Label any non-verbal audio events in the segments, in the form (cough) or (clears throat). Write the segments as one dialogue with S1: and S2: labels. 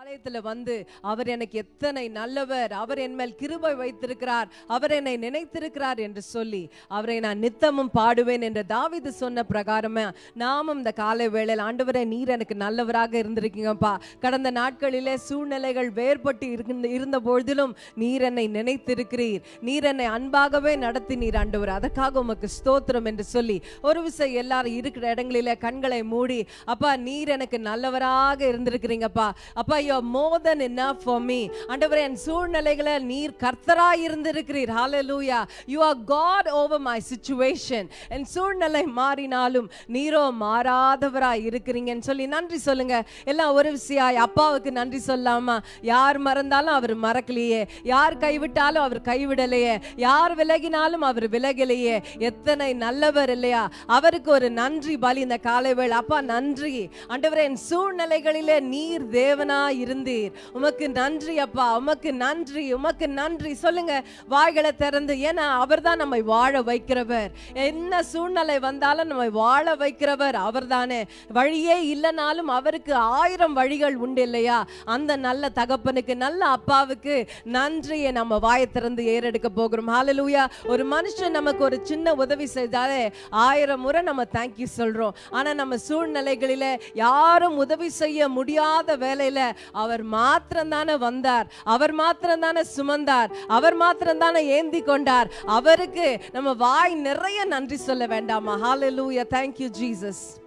S1: ஆலயத்தில் வந்து அவர் எனக்கு எத்தனை நல்லவர் அவர் என் மேல் கிருபை வைத்திருக்கிறார் அவர் என்னை நினைத்திருக்கிறார் என்று சொல்லி அவரை நான் நித்தமும் பாடுவேன் என்று தாவிது சொன்ன பிரகாரமே நாமும் இந்த காலை வேளையில் ஆண்டவரே நீர் எனக்கு நல்லவராக இருந்திருக்கீங்கப்பா. கடந்த நாட்களிலே சூழ்நிலைகள் வேறுபட்டு இருந்த இருந்த பொழுதிலும் நீர் என்னை நினைத்திருக்கிறீர். நீர் என்னை அன்பாகவே நடத்தினீர் ஆண்டவர். அதற்காக உமக்கு ஸ்தோத்திரம் என்று சொல்லி ஒரு விசை எல்லாரும் இருக்கிற இடங்களிலே கண்களை மூடி அப்பா நீர் எனக்கு நல்லவராக இருந்திருக்கிறீங்கப்பா. அப்பா you more than enough for me ஆண்டவரே என் சூழ்நிலைகளை நீர் கர்த்தராய் இருந்திருக்கிறீர். Hallelujah you are God over my situation என் சூழ்நிலை மாறினாலும் நீரோ மாறாதவராய் இருக்கிறீங்கன்னு சொல்லி நன்றி சொல்லுங்க. எல்லாம் ஒரு விஷயாய் அப்பாவுக்கு நன்றி சொல்லாமா? யார் மறந்தாலும் அவர் மறக்கலையே. யார் கைவிட்டாலும் அவர் கைவிடலையே. யார் விலகினாலும் அவர் விலகலையே. எத்தனை நல்லவர் இல்லையா? அவருக்கு ஒரு நன்றி பலி இந்த காலை வேளை. அப்பா நன்றி. ஆண்டவரே என் சூழ்நிலைகளிலே நீர் தேவனா இருந்தீர். உமக்கு நன்றி அப்பா உமக்கு நன்றி உமக்கு நன்றி. சொல்லுங்க வாய்களை திறந்து ஏன்னா அவர்தான் நம்மை வாழ வைக்கிறவர். என்ன சூழ்நிலை வந்தாலும் நம்மை வாழ வைக்கிறவர் அவர்தானே. வழியே இல்லைனாலும் அவருக்கு ஆயிரம் வழிகள் உண்டு இல்லையா? அந்த நல்ல தகப்பனுக்கு நல்ல அப்பாவுக்கு நன்றியை நம்ம வாயை திறந்து ஏறெடுக்க போகிறோம். ஹாலலூயா ஒரு மனுஷன் நமக்கு ஒரு சின்ன உதவி செய்தாலே ஆயிரம் முறை நம்ம தேங்க்யூ சொல்றோம். ஆனா நம்ம சூழ்நிலைகளில் யாரும் உதவி செய்ய முடியாத வேலையில அவர் மாத்திரம் தானே வந்தார். அவர் மாத்திரம் தானே சுமந்தார். அவர் மாத்திரம் தானே ஏந்தி கொண்டார். அவருக்கு நம்ம வாய் நிறைய நன்றி சொல்ல வேண்டாமா? ஹalleluya தேங்க்யூ you ஜீசஸ்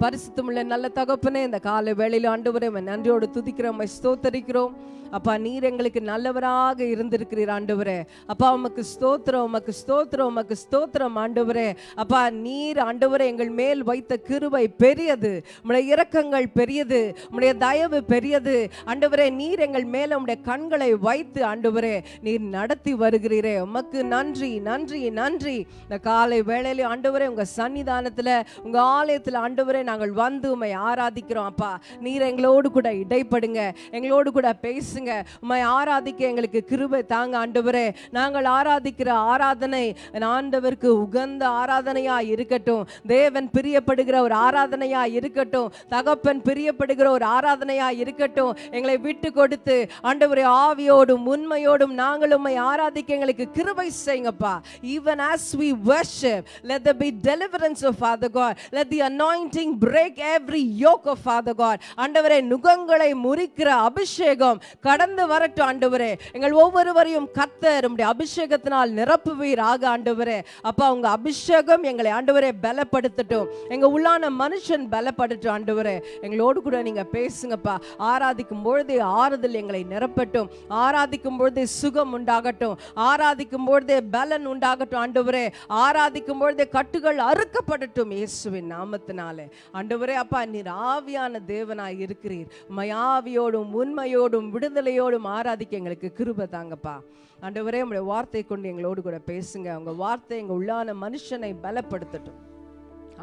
S1: பரிசுத்தமுள்ள நல்ல தகப்பனே இந்த காலை வேளையில் ஆண்டவரே நன்றியோடு துதிக்கிறோம் ஸ்தோத்தரிக்கிறோம். அப்பா நீர் எங்களுக்கு நல்லவராக இருந்திருக்கிறீர் ஆண்டவரே. அப்பா உமக்கு ஸ்தோத்திரம் உமக்கு ஸ்தோத்திரம் உமக்கு ஸ்தோத்திரம் ஆண்டவரே. அப்பா நீர் ஆண்டவரே எங்கள் மேல் வைத்த கிருவை பெரியது. உடைய இரக்கங்கள் பெரியது. உடைய தயவு பெரியது. ஆண்டவரே நீர் எங்கள் மேல உடைய கண்களை வைத்து ஆண்டவரே நீர் நடத்தி வருகிறீரே. உமக்கு நன்றி நன்றி நன்றி. இந்த காலை வேளையிலே ஆண்டவரே உங்க சன்னிதானத்துல உங்க ஆலயத்துல ஆண்டவரே நாங்கள் வந்து உம்மை ஆராதிக்கிறோம் அப்பா. நீர் எங்களோடு கூட இடைப்படுங்க. எங்களோடு கூட பேசுங்க. உம்மை ஆராதிக்க எங்களுக்கு கிருபை தாங்க ஆண்டவரே. நாங்கள் ஆராதிக்கிற ஆராதனை ஆண்டவருக்கு உகந்த ஆராதனையா இருக்கட்டும். தேவன் பிரியப்படுகிற ஒரு ஆராதனையா இருக்கட்டும். தகப்பன் பிரியப்படுகிற ஒரு ஆராதனையா இருக்கட்டும். எங்களை விட்டு கொடுத்து ஆண்டவரே ஆவியோடும் உண்மையோடும் நாங்கள் உம்மை ஆராதிக்க எங்களுக்கு கிருபை செய்யுங்கப்பா. Even as we worship let there be deliverance of father God let the anointing break every yoke of father god. ஆண்டவரே நுகங்களை முறிக்கிற அபிஷேகம் கடந்து வரட்டும் ஆண்டவரே. எங்கள் ஒவ்வொருவரையும் கத்தர் உம்முடைய அபிஷேகத்தினால் நிரப்புவீராக ஆண்டவரே. அப்பா உங்க அபிஷேகம் எங்களை ஆண்டவரே பலப்படுத்தட்டும். எங்க உள்ளான மனுஷன் பலப்படட்டும் ஆண்டவரே. எங்களோடு கூட நீங்க பேசுங்கப்பா. ஆராதிக்கும் பொழுதே ஆறுதல் எங்களை நிரப்பட்டும். ஆராதிக்கும் பொழுதே சுகம் உண்டாகட்டும். ஆராதிக்கும் பொழுதே பலன் உண்டாகட்டும் ஆண்டவரே. ஆராதிக்கும் பொழுதே கட்டுகள் அறுக்கப்படட்டும் இயேசுவின் நாமத்தினாலே. ஆண்டவரே அப்பா நீர் ஆவியான தேவனாய் இருக்கிறீர். மயாவியோடும் உண்மையோடும் விடுதலையோடும் ஆராதிக்க எங்களுக்கு கிருபை தாங்கப்பா. ஆண்டவரே உங்களுடைய வார்த்தை கொண்டு எங்களோடு கூட பேசுங்க. உங்க வார்த்தை எங்க உள்ளான மனுஷனை பலப்படுத்தட்டும்.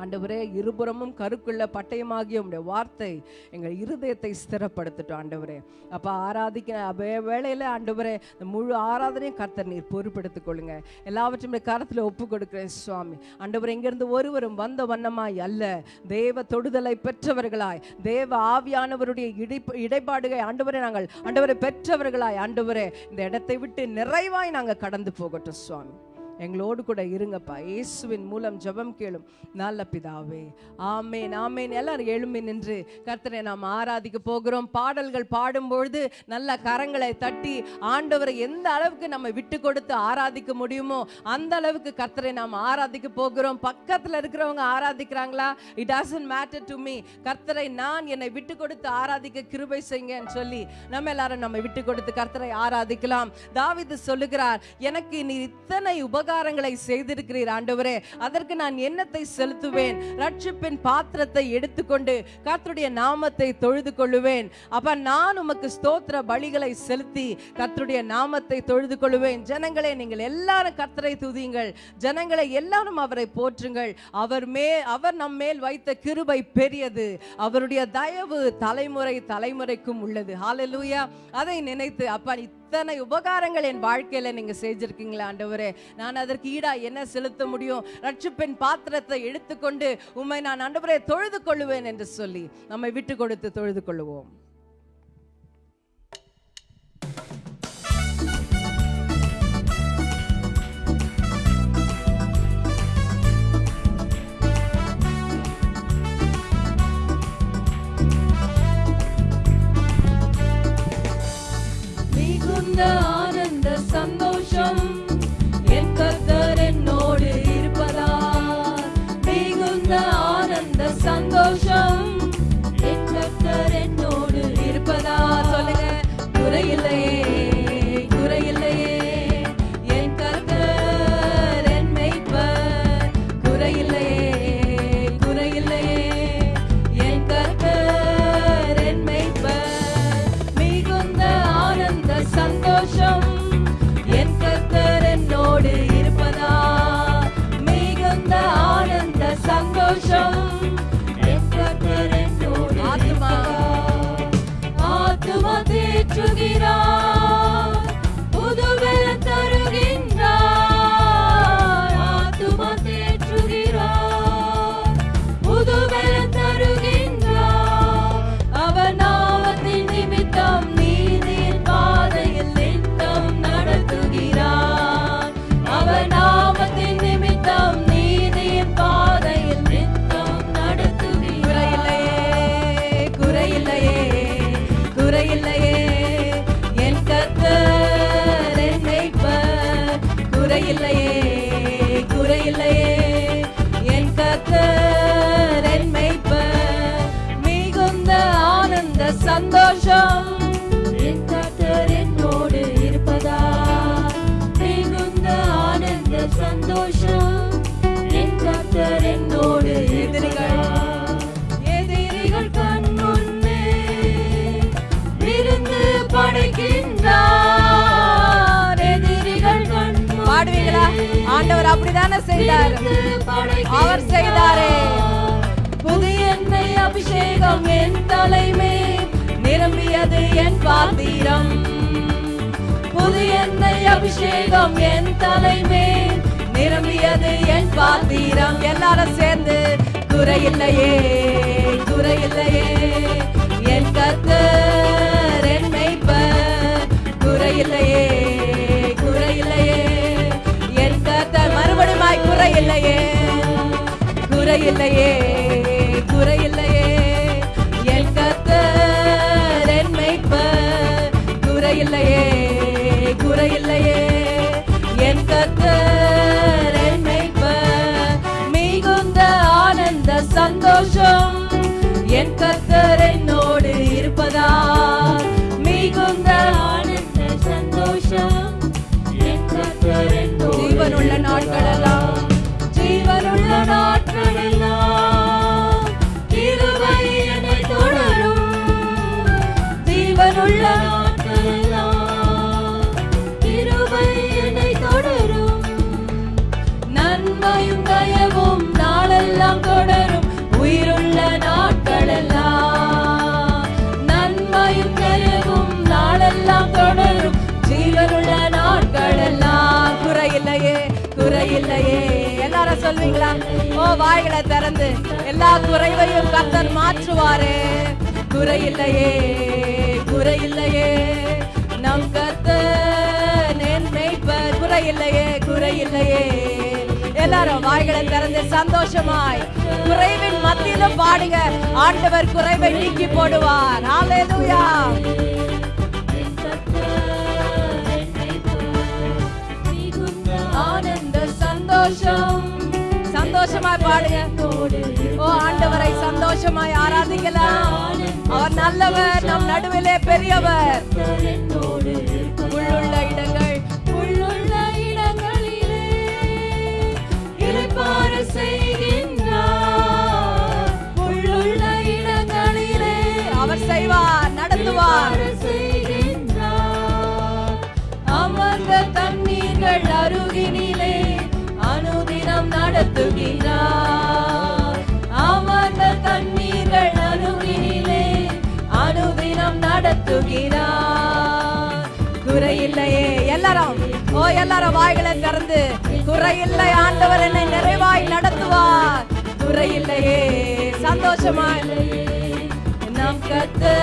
S1: ஆண்டவரே இருபுறமும் கருக்குள்ள பட்டயமாகிய உடைய வார்த்தை எங்கள் இருதயத்தை ஸ்திரப்படுத்தட்டும் ஆண்டவரே. அப்போ ஆராதிக்க வே- வேளையில் ஆண்டவரே இந்த முழு ஆராதனையும் கர்த்தர் நீர் பொறுப்பெடுத்துக் கொள்ளுங்க. எல்லாவற்றையும் கரத்தில் ஒப்பு கொடுக்குறேன் சுவாமி. ஆண்டவர் இங்கிருந்து ஒருவரும் வந்த வண்ணமாய் அல்ல. தேவ தொடுதலை பெற்றவர்களாய் தேவ ஆவியானவருடைய இடை இடைப்பாடுகை ஆண்டவரே நாங்கள் ஆண்டவரை பெற்றவர்களாய் ஆண்டவரே இந்த இடத்தை விட்டு நிறைவாய் நாங்கள் கடந்து போகட்டும் சுவாமி. எங்களோடு கூட இருங்கப்பா. இயேசுவின் மூலம் ஜெபம் கேளும் நல்ல பிதாவே. ஆமேன் ஆமேன். எல்லாரும் எழும்பி நின்று கர்த்தரை நாம் ஆராதிக்க போகிறோம். பாடல்கள் பாடும்பொழுது நல்ல கரங்களை தட்டி ஆண்டவரை எந்த அளவுக்கு நம்ம விட்டு கொடுத்து ஆராதிக்க முடியுமோ அந்த அளவுக்கு கர்த்தரை நாம் ஆராதிக்க போகிறோம். பக்கத்துல இருக்கிறவங்க ஆராதிக்கிறாங்களா? It doesn't matter to me கர்த்தரை நான் என்னை விட்டு கொடுத்து ஆராதிக்க கிருபை செய்யுங்கன்னு சொல்லி நம்ம எல்லாரும் நம்ம விட்டு கொடுத்து கர்த்தரை ஆராதிக்கலாம். தாவிது சொல்லுகிறார் எனக்கு நீ இத்தனை உபகாரங்களை செய்திருக்கிறீர் ஆண்டவரே. அதற்கு நான் என்னத்தை செலுத்துவேன்? ரட்சிப்பின் பாத்திரத்தை எடுத்துக்கொண்டு கர்த்தருடைய நாமத்தை தொழுது கொள்ளுவேன். அப்ப நான் உமக்கு ஸ்தோத்திர பலிகளை செலுத்தி கர்த்தருடைய நாமத்தை தொழுது கொள்ளுவேன். ஜனங்களே நீங்கள் எல்லாரும் கர்த்தரை துதியுங்கள். ஜனங்களை எல்லாரும் அவரை போற்றுங்கள். அவர் மே அவர் நம் மேல் வைத்த கிருபை பெரியது. அவருடைய தயவு தலைமுறை தலைமுறைக்கும் உள்ளது. ஹாலலூயா அதை நினைத்து அப்பா இத்தனை உபகாரங்கள் என் வாழ்க்கையில நீங்க செஞ்சிருக்கீங்களா ஆண்டவரே? நான் அதற்கு ஈடா என்ன செலுத்த முடியும்? ரட்சிப்பின் பாத்திரத்தை எடுத்துக்கொண்டு உம்மை நான் ஆண்டவரே தொழுது கொள்ளுவேன் என்று சொல்லி நம்மை விட்டு கொடுத்து தொழுது கொள்ளுவோம்.
S2: ஆண்டவர் அப்படிதானே செய்தார். அவர் செய்தாரே.
S1: புதிய எண்ணெய் அபிஷேகம் என் தலைமே நிரம்பியது என் பாத்திரம். புதிய எண்ணெய் அபிஷேகம் என் தலைமே நிரம்பியது என் பாத்திரம்.
S2: எல்லாரும் சேர்ந்து
S1: குறையில்லையே குறையில்லையே என் கர்த்தர் குறையில்லையே குறையில்லையே. என் கத்தர் என் மேய்ப்பர் குறையில்லையே குறையில்லையே. என் கத்தர் என் மேய்ப்பர் மிகுந்த ஆனந்த சந்தோஷம் என் கத்தர் என்னோடு இருப்பதா? மிகுந்த ஆனந்த சந்தோஷம் என் என்னோடு
S2: ஜீவனுள்ள நாட்களெல்லாம்
S1: இல்லையே.
S2: எல்லாரும் சொல்வீங்களா? ஓ வாய்களை திறந்து எல்லா குறைவையும் கத்தர் மாற்றுவாரே.
S1: குறை இல்லையே குறை இல்லையே. நம் கர்த்தர் குறை இல்லையே
S2: குறை
S1: இல்லையே.
S2: எல்லாரும் வாய்களை திறந்து சந்தோஷமாய் குறைவின் மத்தியிலும் பாடுங்க ஆண்டவர் குறைவை நீக்கி போடுவார். ஹalleluya
S1: சந்தோஷம்.
S2: சந்தோஷமாய் பாடுங்க ஓ ஆண்டவரை சந்தோஷமாய் ஆராதிக்கலாம். அவர் நல்லவர் நம் நடுவிலே பெரியவர். உள்ளுள்ள இடங்கள்
S1: உள்ளுள்ள இடங்களிலே இளைப்பாற செய்கின்றார். உள்ளுள்ள இடங்களிலே
S2: அவர் செய்வார் நடத்துவார்.
S1: இளைப்பாற அமர்ந்த தண்ணீர்கள் அருகினிலே நடத்துகிறார். அமர்ந்த தண்ணீர்கள் அருகினிலே அனுதினம் நடத்துகிறார். குறையில்லையே
S2: எல்லாரும். ஓ எல்லாரும் வாய்களை திறந்து. குறையில்லை ஆண்டவர் என்னை நிறைவாய் நடத்துவார்.
S1: குறையில்லையே
S2: சந்தோஷமா
S1: நம் கத்து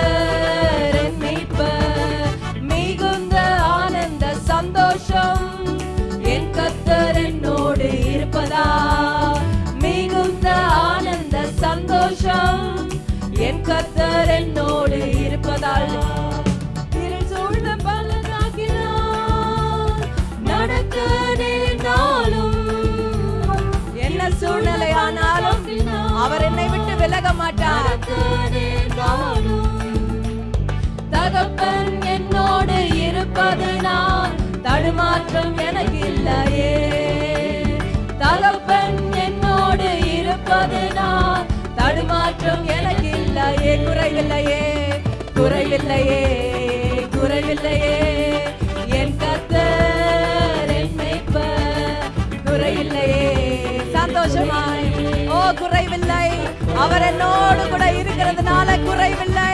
S1: கர்த்தர் என்னோடு இருப்பதால் இருள் சூழ்ந்த பள்ளத்தாக்கினால் நடக்க நேர்ந்தாலும்
S2: என்ன சூழ்நிலையானாலும் அவர் என்னை விட்டு விலக மாட்டார்.
S1: தகப்பன் என்னோடு இருப்பது நான் தடுமாற்றம் எனக்கு இல்லையே. குறைவில்லையே குறைவில்லையே குறைவில்லையே. என் கத்தர் என்னைப்ப குறையில்லையே.
S2: சந்தோஷமாய் ஓ குறைவில்லை. அவர் என்னோடு கூட இருக்கிறதுனால குறைவில்லை.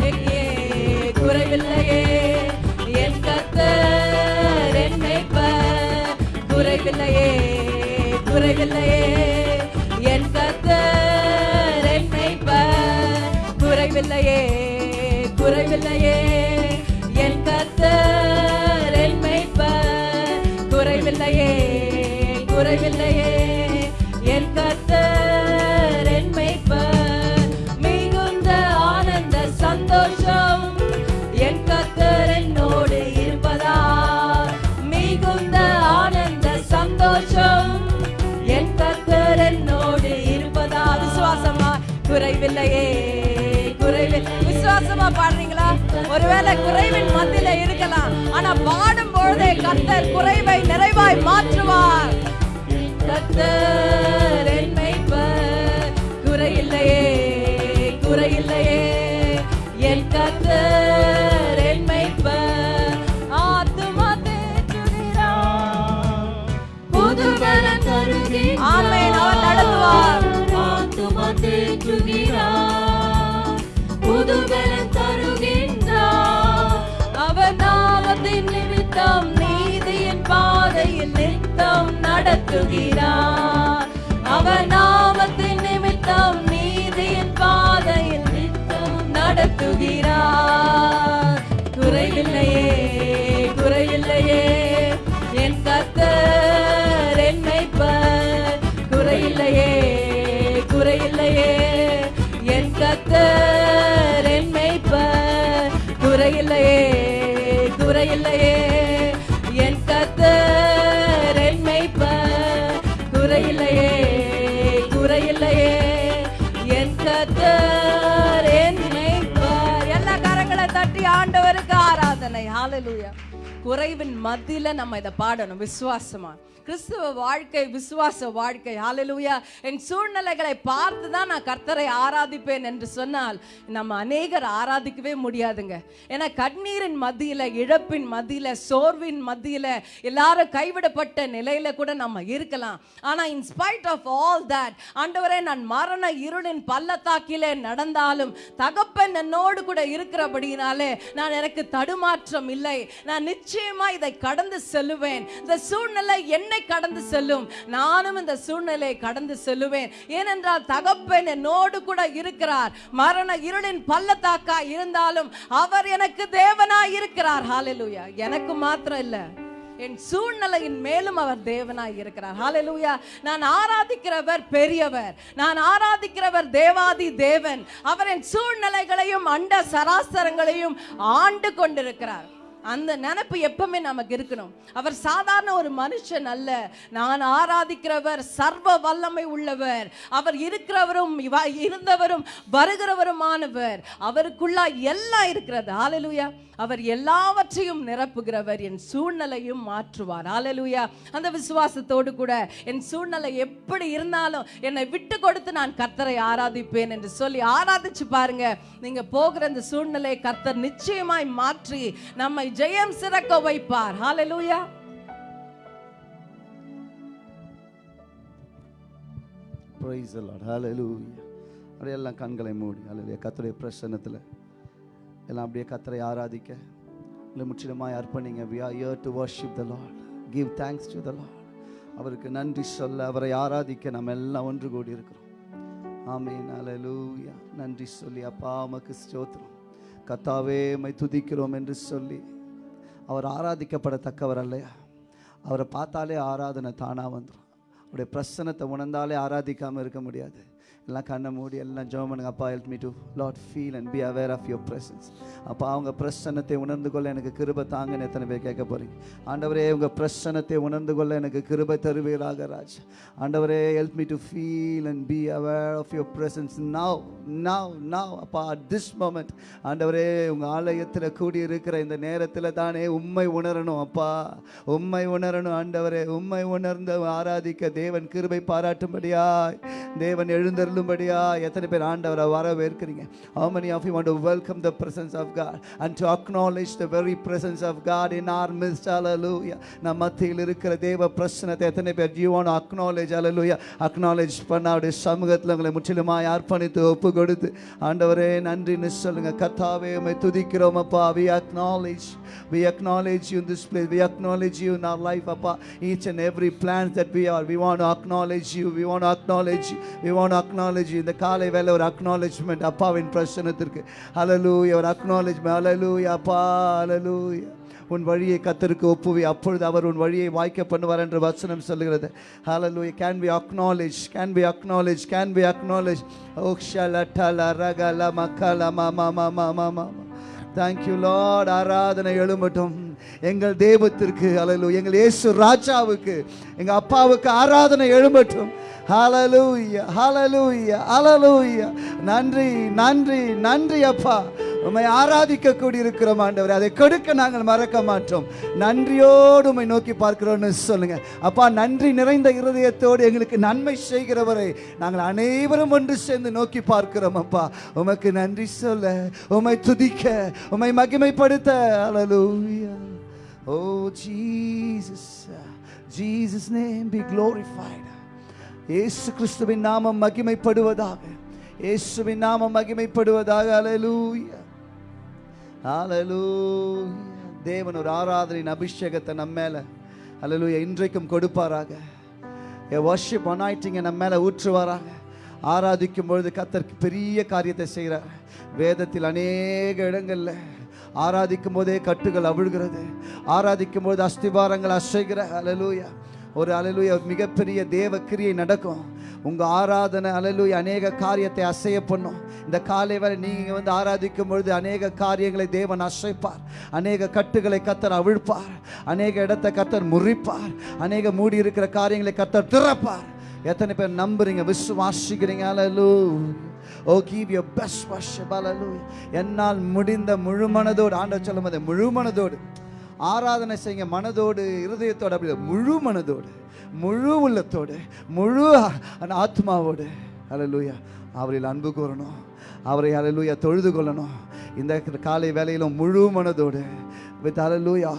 S1: எங்கே குறைவில்லையே? என் கத்தர் என்னைப்ப குறைவில்லையே குறைவில்லையே. குறைவில்லையே குறைவில்லையே. என்னோடு பாடுறீங்களா? ஒருவேளை குறைவின் மத்தியில இருக்கலாம். ஆனா பாடும் பொழுதே கத்தர் குறைவை நிறைவாய் மாற்றுவார். கத்தர் என் மேய்ப்பர் குறையில்லையே குறையில்லையே. என் கத்தர் என் மேய்ப்பர் ஆத்துமா தேற்றுகிறார். புது பலன் அவர் நடத்துவார்.
S2: ஆத்துமா தேற்றுகிறார்.
S1: நாமத்தின் நிமித்தம் நீதியின் பாதையில் நித்தம் நடத்துகிறார். அவர் நாமத்தின் நிமித்தம் நீதியின் பாதையில் நித்தம் நடத்துகிறார். குறைவின் மத்தியில் நம்ம இதை பாடணும் விசுவாசமா. கிறிஸ்துவ வாழ்க்கை விசுவாச வாழ்க்கை. ஹalleluya என் சூழ்நிலைகளை பார்த்து தான் நான் கர்த்தரை ஆராதிப்பேன் என்று சொன்னால் நம்ம அநேகர் ஆராதிக்கவே முடியாதுங்க. ஏன்னா கண்ணீரின் மத்தியில் இழப்பின் மத்தியில் சோர்வின் மத்தியில் எல்லாரும் கைவிடப்பட்ட நிலையில கூட நம்ம இருக்கலாம். ஆனால் இன்ஸ்பைட் ஆஃப் ஆல் தட் ஆண்டவரே நான் மரண இருளின் பள்ளத்தாக்கிலே நடந்தாலும் தகப்பன் என்னோடு கூட இருக்கிறபடியினாலே நான் எனக்கு தடுமாற்றம் இல்லை. நான் நிச்சயமா இதை கடந்து செல்லுவேன். இந்த சூழ்நிலை என்னை கடந்து செல்லும். நானும் இந்த சூழ்நிலையை கடந்து செல்லுவேன். ஏனென்றால் தகப்பன் என்னோடு கூட இருக்கிறார். மரண இருளின் பள்ளத்தாக்கா இருந்தாலும் அவர் எனக்கு தேவனாய் இருக்கிறார். ஹாலலூயா எனக்கு மாத்திரம் இல்ல. என் சூழ்நிலையின் மேலும் அவர் தேவனாய் இருக்கிறார். ஹாலலூயா நான் ஆராதிக்கிறவர் பெரியவர். நான் ஆராதிக்கிறவர் தேவாதி தேவன். அவர் என் சூழ்நிலைகளையும் அண்ட சராசரங்களையும் ஆண்டு கொண்டிருக்கிறார். அந்த நினப்பு எப்பவுமே நமக்கு இருக்கணும். அவர் சாதாரண ஒரு மனுஷன் அல்ல. நான் ஆராதிக்கிறவர் சர்வ வல்லமை உள்ளவர். அவர் இருக்கிறவரும் இருந்தவரும் வருகிறவருமானவர். அவருக்குள்ளா எல்லாம் இருக்கிறது. ஆலலுயா அவர் எல்லாவற்றையும் நிரப்புகிறவர். என் சூழ்நிலையும் மாற்றுவார். ஆலலுயா அந்த விசுவாசத்தோடு கூட என் சூழ்நிலை எப்படி இருந்தாலும் என்னை விட்டு கொடுத்து நான் கர்த்தரை ஆராதிப்பேன் என்று சொல்லி ஆராதிச்சு பாருங்க. நீங்க போகிற அந்த சூழ்நிலையை கர்த்தர் நிச்சயமாய் மாற்றி நம்மை ஜெயம் சிறக்க வைப்பார். ஹalleluya
S3: Praise the Lord. Hallelujah. அப்படியே எல்லாம் கண்களை மூடி. அல்லது கத்தருடைய பிரசன்னத்தில். எல்லாம் அப்படியே கத்தரை ஆராதிக்க. இல்லை முற்றிலுமாய் அர்ப்பணிங்க. We are here to worship the Lord give thanks to the Lord அவருக்கு நன்றி சொல்ல அவரை ஆராதிக்க நம்ம எல்லாம் ஒன்று கூடி இருக்கிறோம். ஆமீன் அலலூயா நன்றி சொல்லி அப்பா உமக்கு ஸ்தோத்திரம். கத்தாவே மை துதிக்கிறோம் என்று சொல்லி. அவர் ஆராதிக்கப்படத்தக்கவர் அல்லையா அவரை பார்த்தாலே ஆராதனை தானாக வந்துடும் அவருடைய பிரசனத்தை உணர்ந்தாலே ஆராதிக்காமல் இருக்க முடியாது. எல்லாம் கண்ணை மூடி எல்லாம் ஜோமனுங்க அப்பா help me to lot feel and be aware of your presence அப்பா அவங்க பிரசன்னத்தை உணர்ந்து கொள்ள எனக்கு கிருபை தாங்கன்னு எத்தனை பேர் கேட்க போகிறீங்க ஆண்டவரே உங்கள் பிரசன்னத்தை உணர்ந்து கொள்ள எனக்கு கிருபை தருவீராக ராஜ். ஆண்டவரே help me to feel and be aware of your presence now now now அப்பா அட் திஸ் மொமெண்ட் ஆண்டவரே உங்கள் ஆலயத்தில் கூடி இருக்கிற இந்த நேரத்தில் தானே உண்மை உணரணும் அப்பா. உண்மை உணரணும் ஆண்டவரே. உண்மை உணர்ந்து ஆராதிக்க தேவன் கிருபை பாராட்டும்படியாய். தேவன் எழுந்தருளும்படியா எத்தனை பேர் ஆண்டவரை வரவேற்கிறீங்க how many of you want to welcome the presence of God and to acknowledge the very presence of God in our midst hallelujah நம் மத்தியில் இருக்கிற தேவ பிரசனத்தை எத்தனை பேர் you want to acknowledge hallelujah acknowledge பண்ண அவருடைய சமூகத்தில் உங்களை முற்றிலுமாய் அர்ப்பணித்து ஒப்பு கொடுத்து ஆண்டவரே நன்றின்னு சொல்லுங்க கர்த்தாவே உம்மை துதிக்கிறோம் அப்பா we acknowledge we acknowledge you in this place we acknowledge you in our life அப்பா each and every plan that we are we want to acknowledge you we want to acknowledge you we want to acknowledge அக்னாலஜி இந்த காலை வேலை ஒரு acknowledgement அப்பாவின் பிரச்சனத்திற்கு அலலூய் ஒரு acknowledgement அலலூய் அப்பா அலலூய் உன் வழியை கத்தருக்கு ஒப்புவி அப்பொழுது அவர் உன் வழியை வாய்க்க பண்ணுவார் என்று வசனம் சொல்லுகிறது hallelujah can be acknowledge can be acknowledge can be acknowledge ஓக்ஷா லட்டல ரகல மக்கல மாமா மாமா மாமா தேங்க்யூ லார்ட் ஆராதனை எழும்பட்டும் எங்கள் தேவத்திற்கு அலலு எங்கள் இயேசு ராஜாவுக்கு எங்கள் அப்பாவுக்கு ஆராதனை எழும்பட்டும் ஹலலூயா ஹலலூயா ஹலலூயா நன்றி நன்றி நன்றி அப்பா. உம்மை ஆராதிக்க கூடி இருக்கிறோம் அதை கொடுக்க நாங்கள் மறக்க மாட்டோம். நன்றியோடு உம்மை நோக்கி பார்க்கிறோம்னு சொல்லுங்க. அப்பா நன்றி நிறைந்த இருதயத்தோடு எங்களுக்கு நன்மை செய்கிறவரை நாங்கள் அனைவரும் ஒன்று சேர்ந்து நோக்கி பார்க்கிறோம் அப்பா. உமக்கு நன்றி சொல்ல உம்மை துதிக்க உம்மை மகிமைப்படுத்த. Hallelujah. Oh Jesus Jesus name be glorified இயேசு கிறிஸ்துவின் நாமம் மகிமைப்படுவதாக. இயேசுவின் நாமம் மகிமைப்படுவதாக. Hallelujah. Hallelujah. தேவன் ஒரு ஆராதனையின் அபிஷேகத்தை நம்ம மேல. அலலூயா இன்றைக்கும் கொடுப்பாராக. என் வர்ஷிப் அனாயிட்டிங்க நம்ம மேல ஊற்றுவாராக. ஆராதிக்கும் பொழுது கத்தருக்கு பெரிய காரியத்தை செய்கிறார். வேதத்தில் அநேக இடங்களில் ஆராதிக்கும் போதே கட்டுகள் அவிழ்கிறது. ஆராதிக்கும் போது அஸ்திபாரங்கள் அசைகிற. அலலூயா ஒரு அலலுய மிகப்பெரிய தேவ கிரியை நடக்கும். உங்கள் ஆராதனை அலலுய அநேக காரியத்தை அசைய பண்ணும். இந்த காலை வரை நீங்கள் வந்து ஆராதிக்கும் பொழுது அநேக காரியங்களை தேவன் அசைப்பார். அநேக கட்டுகளை கத்தர் அவிழ்ப்பார். அநேக இடத்தை கத்தர் முறிப்பார். அநேக மூடி இருக்கிற காரியங்களை கத்தர் திறப்பார். எத்தனை பேர் நம்புறீங்க? விசுவாசிக்கிறீங்க? அலலு ஓ கீவ் யோ பெஸ்ட் வாஷ் hallelujah. என்னால் முடிந்த முழுமனதோடு ஆண்டவர் சொல்லும் போது ஆராதனை செய்யுங்க. மனதோடு இருதயத்தோடு அப்படி முழு மனதோடு முழு உள்ளத்தோடு முழு ஆ- ஆத்மாவோடு. அலலூயா அவரில் அன்பு கூறணும். அவரை அலலூயா தொழுது கொள்ளணும். இந்த காலை வேலையிலும் முழு மனதோடு வித் அலலூயா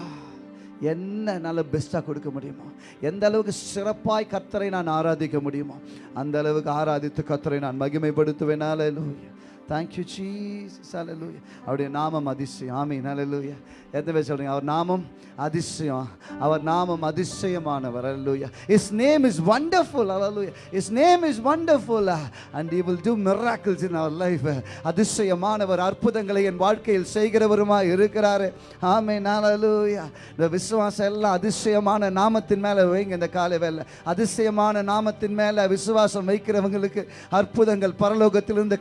S3: என்ன நல்ல பெஸ்ட்டாக கொடுக்க முடியுமோ எந்த அளவுக்கு சிறப்பாய் கத்தரை நான் ஆராதிக்க முடியுமோ அந்த அளவுக்கு ஆராதித்து கத்தரை நான் மகிமைப்படுத்துவேனால லூயா தேங்க்யூ ஜீசஸ் அலலூயா அவருடைய நாமம் அதிசயம். ஆமீன் ஹalleluya எத்தனை பேர் சொல்கிறீங்க அவர் நாமம் அதிசயம். அவர் நாமம் அதிசயமானவர். Hallelujah his name is wonderful hallelujah his name is wonderful and he will do miracles in our life அதிசயமானவர் அற்புதங்களை என் வாழ்க்கையில் செய்கிறவருமா இருக்கிறாரு. ஆமென் ஹalleluya இந்த விசுவாசம் எல்லாம் அதிசயமான நாமத்தின் மேலே வைங்க இந்த காலை வேலை. அதிசயமான நாமத்தின் மேலே விசுவாசம் வைக்கிறவங்களுக்கு அற்புதங்கள் பரலோகத்திலிருந்து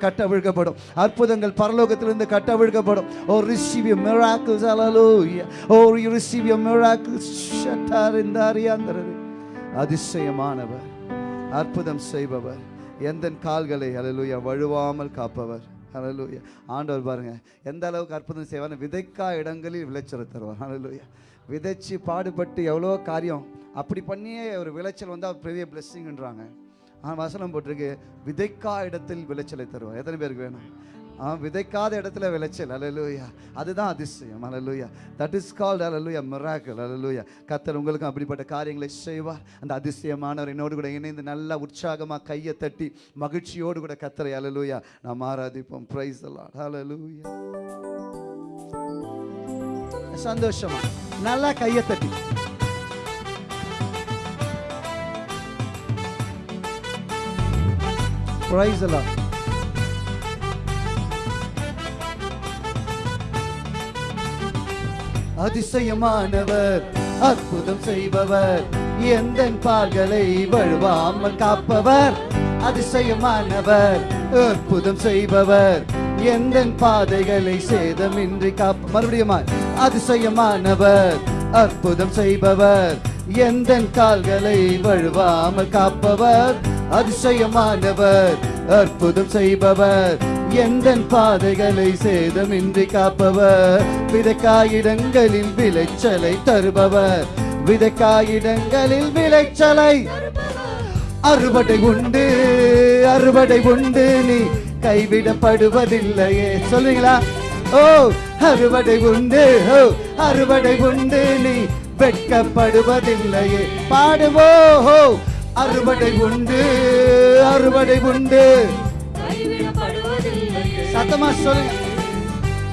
S3: கட்டவிழ்க்கப்படும் அற்புதங்கள் பரலோகத்திலிருந்து கட்டவிழ்க்கப்படும். ஓ receive you miracles hallelujah oh you receive you miracles ஷட்டார் இந்த அறியாந்தரது அதிசயமானவர். அற்புதம் செய்பவர். எந்த கால்களை அலலூயா வழுவாமல் காப்பவர். ஹalleluya ஆண்டவர் பாருங்க எந்த அளவுக்கு அற்புதம் செய்வார் விதைக்கா இடங்களில் விளைச்சல் தருவார். ஹalleluya விதைச்சு பாடுபட்டு எவ்வளோ காரியம் அப்படி பண்ணியே ஒரு விளைச்சல் வந்து அவர் பெரிய பிளெஸ்ஸிங்ன்றாங்க ஆனால் வசனம் போட்டிருக்கு. விதைக்கா இடத்தில் விளைச்சலை தருவார். எத்தனை பேருக்கு வேணும்? ஆ விதைக்காத இடத்துல விளைச்சல். அலலூயா அதுதான் அதிசயம். Hallelujah that is called hallelujah miracle hallelujah கத்தர் உங்களுக்கும் அப்படிப்பட்ட காரியங்களை செய்வார். அந்த அதிசயமானவர் என்னோடு கூட இணைந்து நல்லா உற்சாகமாக கையை தட்டி மகிழ்ச்சியோடு கூட கத்தரை அலலூயா நாம் ஆராதிப்போம். ப்ரைஸ் அலாட் அலலூயா சந்தோஷமா? நல்லா கையை தட்டி. பிரைஸ் அலாட் அதிசயமானவர் அற்புதம் செய்பவர் எந்த பால்களை வழுவாமல் காப்பவர். அதிசயமானவர் அற்புதம் செய்பவர் எந்த பாதைகளை சேதமின்றி காப்ப மறுபடியும் அதிசயமானவர் அற்புதம் செய்பவர் எந்த கால்களை வழுவாமல் காப்பவர். அதிசயமானவர் அற்புதம் செய்பவர் எந்த பாதைகளை சேதமின்றி காப்பவர் விதக்காயிடங்களில் விளைச்சலை தருபவர் விதக்காயிடங்களில் விளைச்சலை அறுவடை உண்டு அறுவடை உண்டு நீ கைவிடப்படுவதில்லையே. சொல்லுவீங்களா ஓ அறுவடை உண்டு ஓ அறுவடை உண்டு நீ வெட்கப்படுவதில்லையே. பாடுவோ ஹோ அறுவடை உண்டு அறுவடை உண்டு. சத்தமா சொல்லுங்க.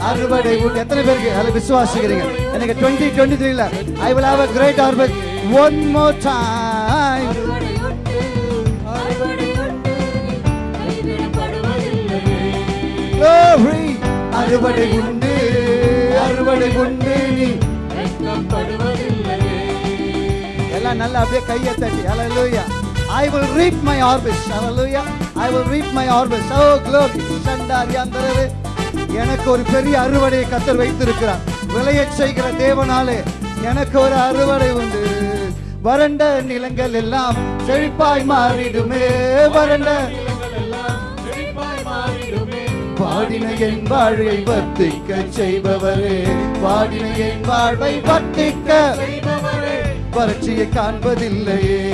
S3: அறுவடை உண்டு. எத்தனை பேருக்கு அதில் விசுவாசிக்கிறீங்க? எனக்கு டுவெண்ட்டி டுவெண்ட்டி த்ரீல I will have a great harvest one more time அறுவடை உண்டு அறுவடை உண்டு. நீ எல்லாம் நல்லா அப்படியே கையை தட்டி. ஹalleluya I will reap my harvest. Hallelujah. I will reap my harvest. Oh glory. சண்டாரியாந்தரவே எனக்கு ஒரு பெரிய அறுவடையை கத்தர் வைத்திருக்கிறார். விளையச் செய்கிற தேவனாலே எனக்கு ஒரு அறுவடை உண்டு. வறண்ட நிலங்கள் எல்லாம் செழிப்பாய் மாறிடுமே. வறண்ட பாடின என் வாழ்வை வர்த்திக்க செய்பவரே. பாடின என் வாழ்வை வர்த்திக்க வறட்சியை காண்பதில்லையே.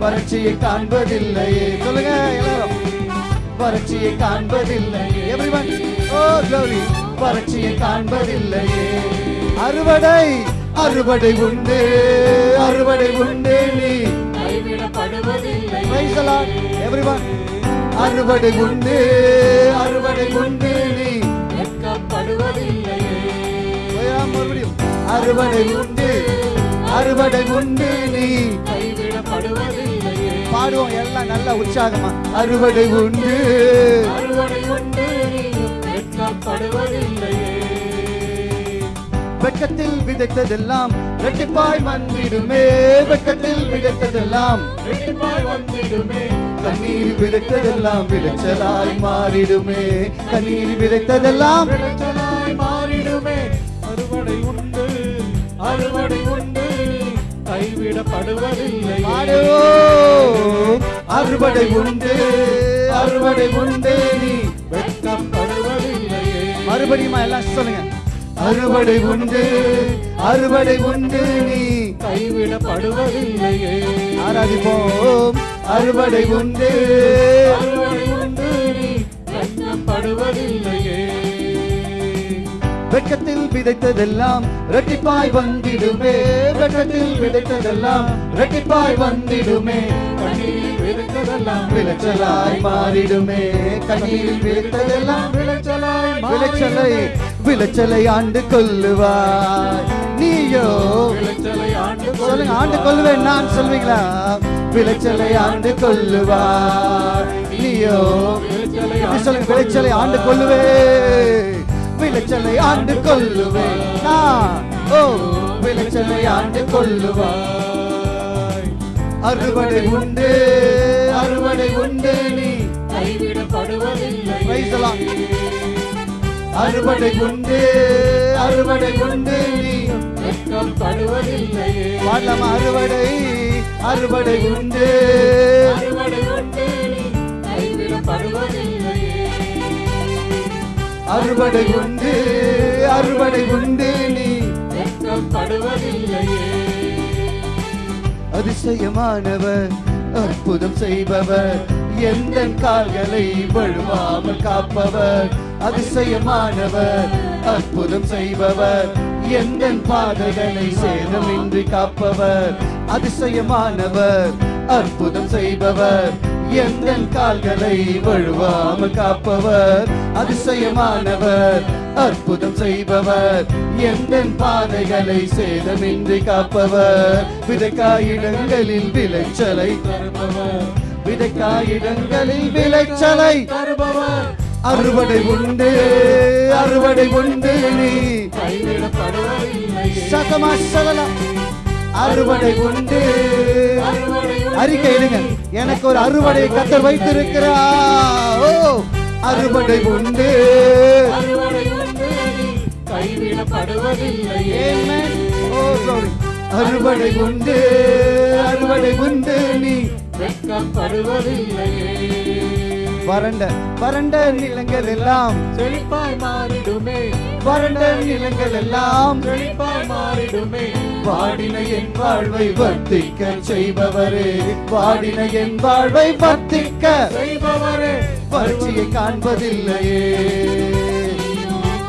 S3: வறட்சியை காண்பதில்லையே. சொல்லுங்க எல்லாரும். வறட்சியை காண்பதில்லையே. எவ்ரிவன் ஓ glory வறட்சியை காண்பதில்லையே. அறுவடை அறுவடை உண்டு. அறுவடை உண்டு நீ.
S2: கைவிடப்படுவதில்லை
S3: அறுவடை உண்டு. அறுவடை உண்டு நீ.
S2: வெட்கப்படுவதில்லை.
S3: அறுவடை உண்டு. அறுவடை உண்டு நீ. பாடுவோம் எல்லாம் நல்ல உற்சாகமா. அறுவடை உண்டு. வெட்கத்தில் விதைத்ததெல்லாம் ரெட்டிப்பாய் வந்திடுமே. வெட்கத்தில் விதைத்ததெல்லாம்
S2: வெட்டிப்பாய் வந்திடுமே.
S3: கண்ணீர் விதைத்ததெல்லாம் விளைச்சலாய் மாறிடுமே. கண்ணீர் விதைத்ததெல்லாம்
S2: விளைச்சலாய் மாறிடுமே. கைவிடப்படுவதில்லை
S3: பாடுவோம். அறுவடை உண்டு அறுவடை உண்டு. நீ
S2: வெட்கப்படுவதில்லை
S3: மறுபடியும் எல்லாம் சொல்லுங்க. அறுவடை உண்டு அறுவடை உண்டு. நீ
S2: கைவிடப்படுவதில்லையே
S3: ஆராதிப்போம். அறுவடை உண்டு
S2: அறுவடை உண்டு. நீ வெட்கப்படுவதில்லையே
S3: வெட்கத்தில் விதைத்ததெல்லாம் ரெட்டிப்பாய் வந்திடுமே. வெட்கத்தில் விதைத்ததெல்லாம் ரெட்டிப்பாய் வந்திடுமே.
S2: கண்ணீரில் விதைத்ததெல்லாம்
S3: விளைச்சலாய் மாறிடுமே. கண்ணீரில் விதைத்ததெல்லாம்
S2: விளைச்சலாய்
S3: விளைச்சலை விளைச்சலை ஆண்டு கொள்ளுவாய். நீயோ
S2: விளைச்சலை ஆண்டு
S3: சொல்லுங்க ஆண்டு கொள்ளுவேன் நான் சொல்வீங்களா? விளைச்சலை ஆண்டு கொள்ளுவார் நீயோ விளைச்சலை ஆண்டு கொள்ளுவே. விளைச்சலை ஆண்டு கொள்ளுவே நான் ஓ விளைச்சலை ஆண்டு கொள்ளுவாய். அறுவடை உண்டு அறுவடை உண்டு நீ.
S2: கைவிடப்படுவதில்லை.
S3: Lord. அறுவடை உண்டு அறுவடை உண்டு நீ. பாடலாமா அறுவடை அறுவடை உண்டு.
S2: அறுவடை உண்டு நீ. கைவிடப்படுவதில்லையே
S3: அறுவடை உண்டு அறுவடை உண்டு நீ.
S2: வெட்கப்படுவதில்லையே.
S3: அதிசயமானவர் அற்புதம் செய்பவர் எந்த கால்களை வழுவாமல் காப்பவர். அதிசயமானவர் அற்புதம் செய்பவர் எந்த பாதைகளை சேதமின்றி காப்பவர். அதிசயமானவர் அற்புதம் செய்பவர் எந்த கால்களை வழுவாமல் காப்பவர் அதிசயமானவர் அற்புதம் செய்பவர். எந்த பாதைகளை சேதமின்றி காப்பவர் விதைக்காயிடங்களில் விளைச்சலை
S2: தருபவர்.
S3: விதைக்காயிடங்களில் விளைச்சலை
S2: தருபவர்.
S3: அறுவடை உண்டு அறுவடை உண்டு நீ. சகமா சகலம் அறுவடை உண்டு
S2: அறுவடை உண்டு.
S3: அறிக்கை இடுங்க எனக்கு ஒரு அறுவடை கத்தர் வைத்திருக்கிறார். ஓ அறுவடை உண்டு.
S2: அறுவடை உண்டு.
S3: அறுவடை உண்டு நீ. வறண்ட வறண்ட நிலங்கள் எல்லாம்.
S2: செழிப்பாய் மாறிடுமே.
S3: வறண்ட நிலங்கள் எல்லாம்.
S2: செழிப்பாய் மாறிடுமே.
S3: வாடின வாழ்வை வர்த்திக்க செய்பவரே. வாடின என் வாழ்வை வர்த்திக்க
S2: செய்பவரே.
S3: வறட்சியை காண்பதில்லையே.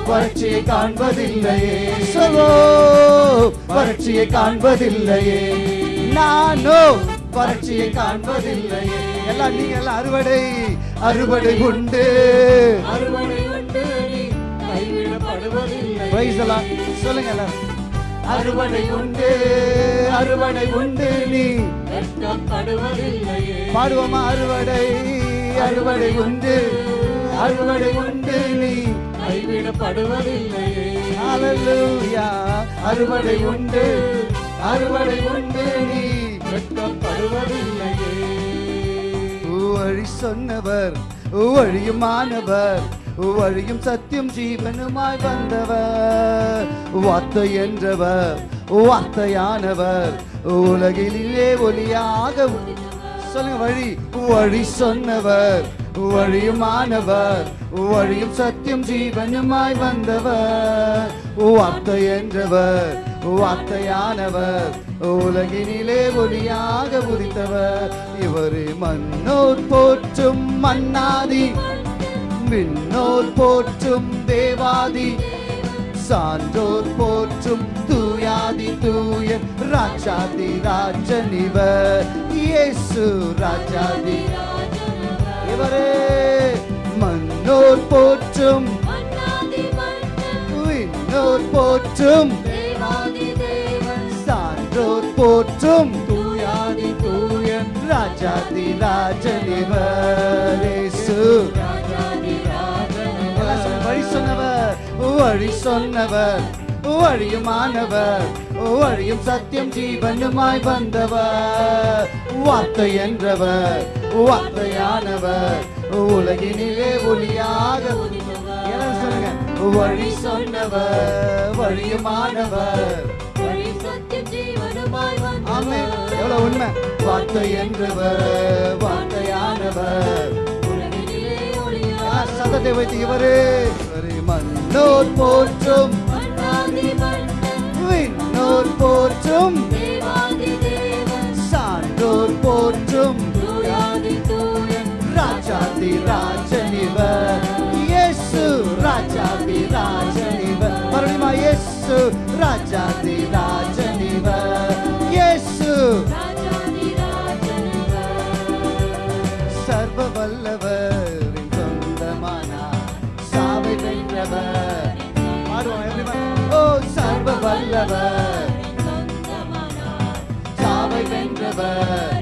S3: வறட்சியை காண்பதில்லையே. சொல்லோ. வறட்சியை காண்பதில்லையே. நானோ வறட்சியை காண்பதில்லையே. எல்லாம் நீங்க எல்லாம் அறுவடை. அறுவடை உண்டு.
S2: அறுவடை உண்டு.
S3: சொல்லுங்க எல்லாரும். அறுவடை உண்டு அறுவடை உண்டு நீ. பாடுவோமா அறுவடை? அறுவடை உண்டு அறுவடை உண்டு நீ.
S2: கைவிடப்படுவதில்லையே.
S3: ஹalleluya. அறுவடை உண்டு அறுவடை உண்டு நீ.
S2: வெட்கப்படுவதில்லையே.
S3: வழி சொன்னவர் வழியுமானவர் வழியும் சத்தியம் ஜீவனுமாய் வந்தவர். வார்த்தை என்றவர் வார்த்தையானவர். உலகிலே ஒளியாக சொல்லுங்க வழி. வழி சொன்னவர் வழியுமானவர் வழியும் சத்தியம் ஜீவனுமாய் வந்தவர். வார்த்தை என்றவர் வார்த்தையானவர். உலகினிலே ஒளியாக உதித்தவர். இவர் மன்னோர் போற்றும் மன்னாதி. விண்ணோர் போற்றும் தேவாதி சான்றோர் போற்றும் தூயாதி தூய ராஜாதி ராஜனிவர் இயேசு ராஜாதி இவரே. மன்னோர் போற்றும் விண்ணோர் போற்றும் சான்றோர் போற்றும்
S2: தூயாதி தூயன்
S3: ராஜாதி ராஜனிவர் இயேசு சொன்னவர் வழி சொன்னவர் வழியுமானவர் வழியும் சத்தியம் ஜீவனுமாய் வந்தவர். வார்த்தை என்றவர் வார்த்தையானவர் உலகினிலே ஒளியாக சொல்லுங்க வழி சொன்னவர் வழியுமானவர் எவ்வளவு உண்மை. வார்த்தை என்றவர் வார்த்தையானவர். ஆ, சத்தத்தை வைத்து இவரே மன்னோர் போற்றும். விண்ணோர் போற்றும். சான்றோர் போற்றும். ராஜாதி ராஜனிவர். இயேசு ராஜாதி ராஜனிவர். மறுபடியுமா இயேசு ராஜாதி ராஜனிவர். இயேசு வென்றவர். சாவை வென்றவர்.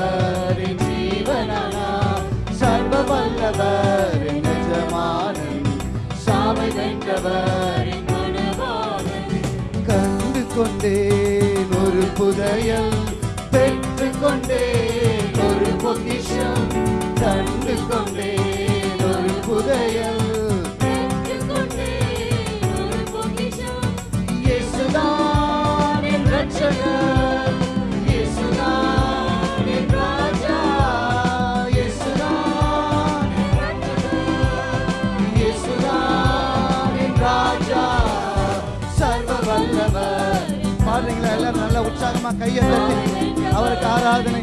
S3: வென்றவரின் ஜீவனானார் சர்வ வல்லவரின் எஜமானன் சாவை வென்றவரின் கண்டு கொண்டேன் ஒரு புதையல் பெற்று கொண்டேன் ஒரு பொக்கிஷம். கண்டு கொண்டேன் ஒரு புதையல் இயேசுதான் என் ஆராதனை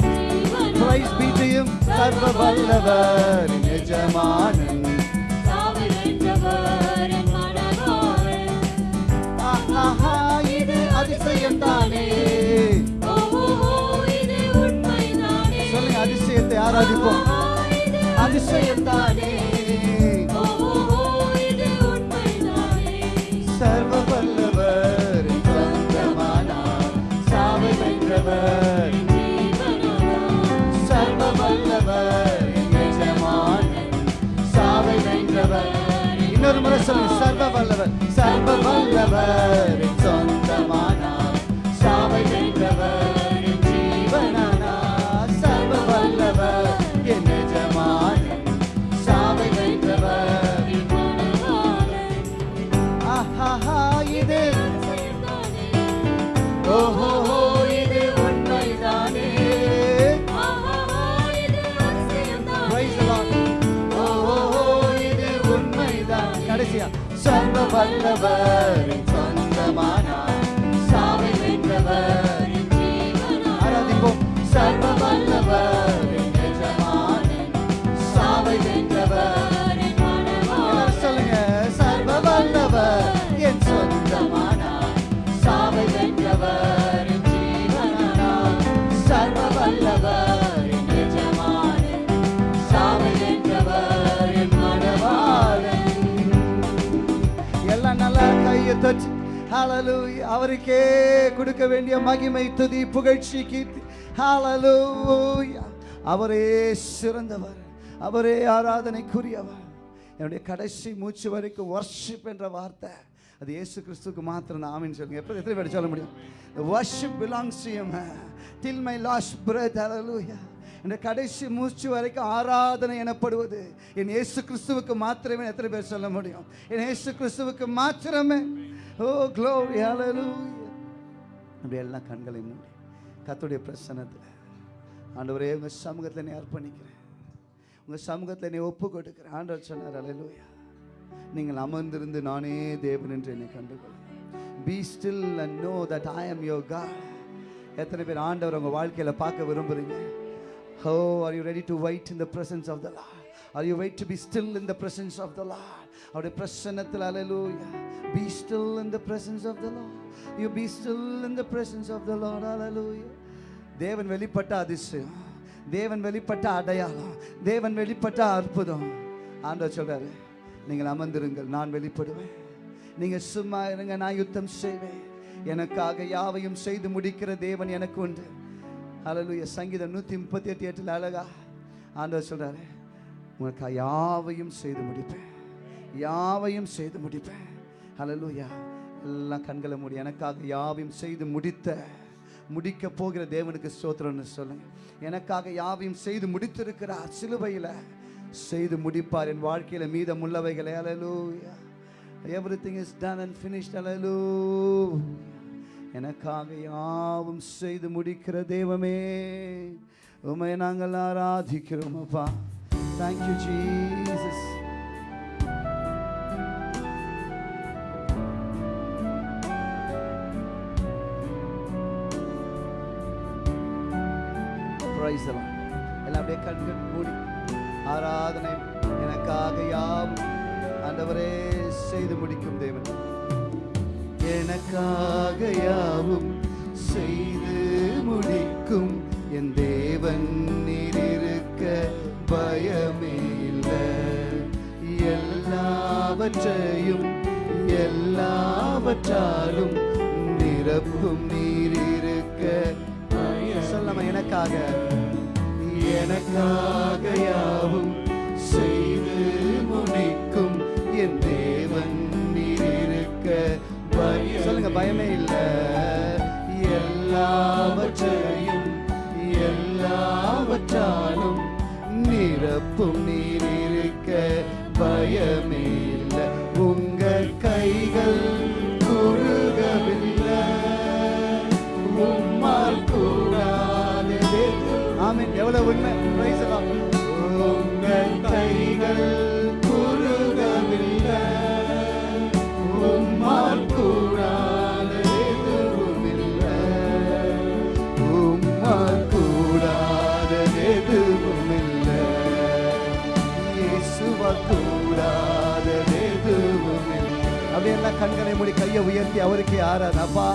S3: பிரைஸ் பீட்டியும் சர்வ வல்லவர் எஜமானன் இது அதிசயம் தானே சொல்லுங்க அதிசயத்தை ஆராதிப்போம். அதிசயம் தானே இன்னொரு முறை சொல்லுங்க சர்வ வல்லவர் தொட்டு மணவாளன் அவருக்கே கொடுக்க வேண்டிய மகிமை துதி புகழ்ச்சி கீர்த்தி. ஹalleluya அவரே சிறந்தவர். அவரே ஆராதனைக்குரியவர். என்னுடைய கடைசி மூச்சு வரைக்கும் வர்ஷிப் என்ற வார்த்தை. அது இயேசு கிறிஸ்துக்கு மாத்திரம் நான் ஆமென் சொல்லுங்க. எப்போ எத்தனை பேர் சொல்ல முடியும்? Worship belongs to till my last breath ஹalleluya இந்த கடைசி மூச்சு வரைக்கும் ஆராதனை எனப்படுவது. என் இயேசு கிறிஸ்துவுக்கு மாத்திரமே எத்தனை பேர் சொல்ல முடியும்? என் இயேசு கிறிஸ்துவுக்கு மாத்திரமே. ஓ க்ளோரி ஹalleluya அப்படி எல்லாம் கண்களை மூடி கத்துடைய பிரசனத்தில் ஆண்டவரே உங்கள் சமூகத்தில் என்னை அர்ப்பணிக்கிறேன். உங்கள் சமூகத்தில் என்னை ஒப்பு கொடுக்கிறேன். ஆண்டவர் சொன்னார் ஹalleluya நீங்கள் அமர்ந்திருந்து நானே தேவன் என்று என்னை கண்டுகொள். Be still and know that I am your எத்தனை பேர் ஆண்டவர் உங்கள் வாழ்க்கையில் பார்க்க விரும்புகிறீங்க Oh, are you ready to wait in the presence of the Lord? Are you wait to be still in the presence of the Lord? அவருடைய பிரசன்னத்தில் ஹalleluya be still in the presence of the Lord you be still in the presence of the Lord ஹalleluya தேவன் வெளிப்பட்ட அதிசயம். தேவன் வெளிப்பட்ட அடையாளம். தேவன் வெளிப்பட்ட அற்புதம். ஆண்டவர் சொல்றாரு நீங்கள் அமர்ந்திருங்கள் நான் வெளிப்படுவேன். நீங்கள் சும்மா இருங்க நான் யுத்தம் செய்வேன். எனக்காக யாவையும் செய்து முடிக்கிற தேவன் எனக்கு உண்டு. ஹalleluya சங்கீதம் நூற்றி முப்பத்தி எட்டு எட்டில் அழகா ஆண்டவர் சொல்கிறாரு உனக்கு யாவையும் செய்து முடிப்பேன். யாவையும் செய்து முடிப்பேன். ஹalleluya எல்லாம் கண்களை மூடி எனக்காக யாவையும் செய்து முடித்த முடிக்க போகிற தேவனுக்கு ஸ்தோத்திரம்னு சொல்லுங்க. எனக்காக யாவையும் செய்து முடித்திருக்கிறார். சிலுவையில் செய்து முடிப்பார். என் வாழ்க்கையில் மீதம் உள்ளவைகளை. அலலூயா everything is done and finished அலலூ எனக்காக யாவும் செய்து முடிக்கிற தெய்வமே உமை நாங்கள் ஆராதிக்கிறோம் அப்பா. தேங்க்யூ ஜீசஸ் Praise எல்லாம் அப்படியே கண்கள் மூடி ஆராதனை எனக்காக யாவும் ஆண்டவரே செய்து முடிக்கும் தேவன். எனக்காக யாவும் செய்து முடிக்கும் என் தேவன் நீர் இருக்க பயமே இல்லை எல்லாவற்றையும் எல்லாவற்றாலும் நிரப்பும் நீர் இருக்க சொல்லாம எனக்காக? எனக்காக யாவும் செய்து பயமே இல்லை. எல்லாவற்றையும் எல்லாவற்றாலும் நிரப்பும் நீர் இருக்க பயமே அப்படியே மூடி கையை உயர்த்தி அவருக்கு யாரான் அப்பா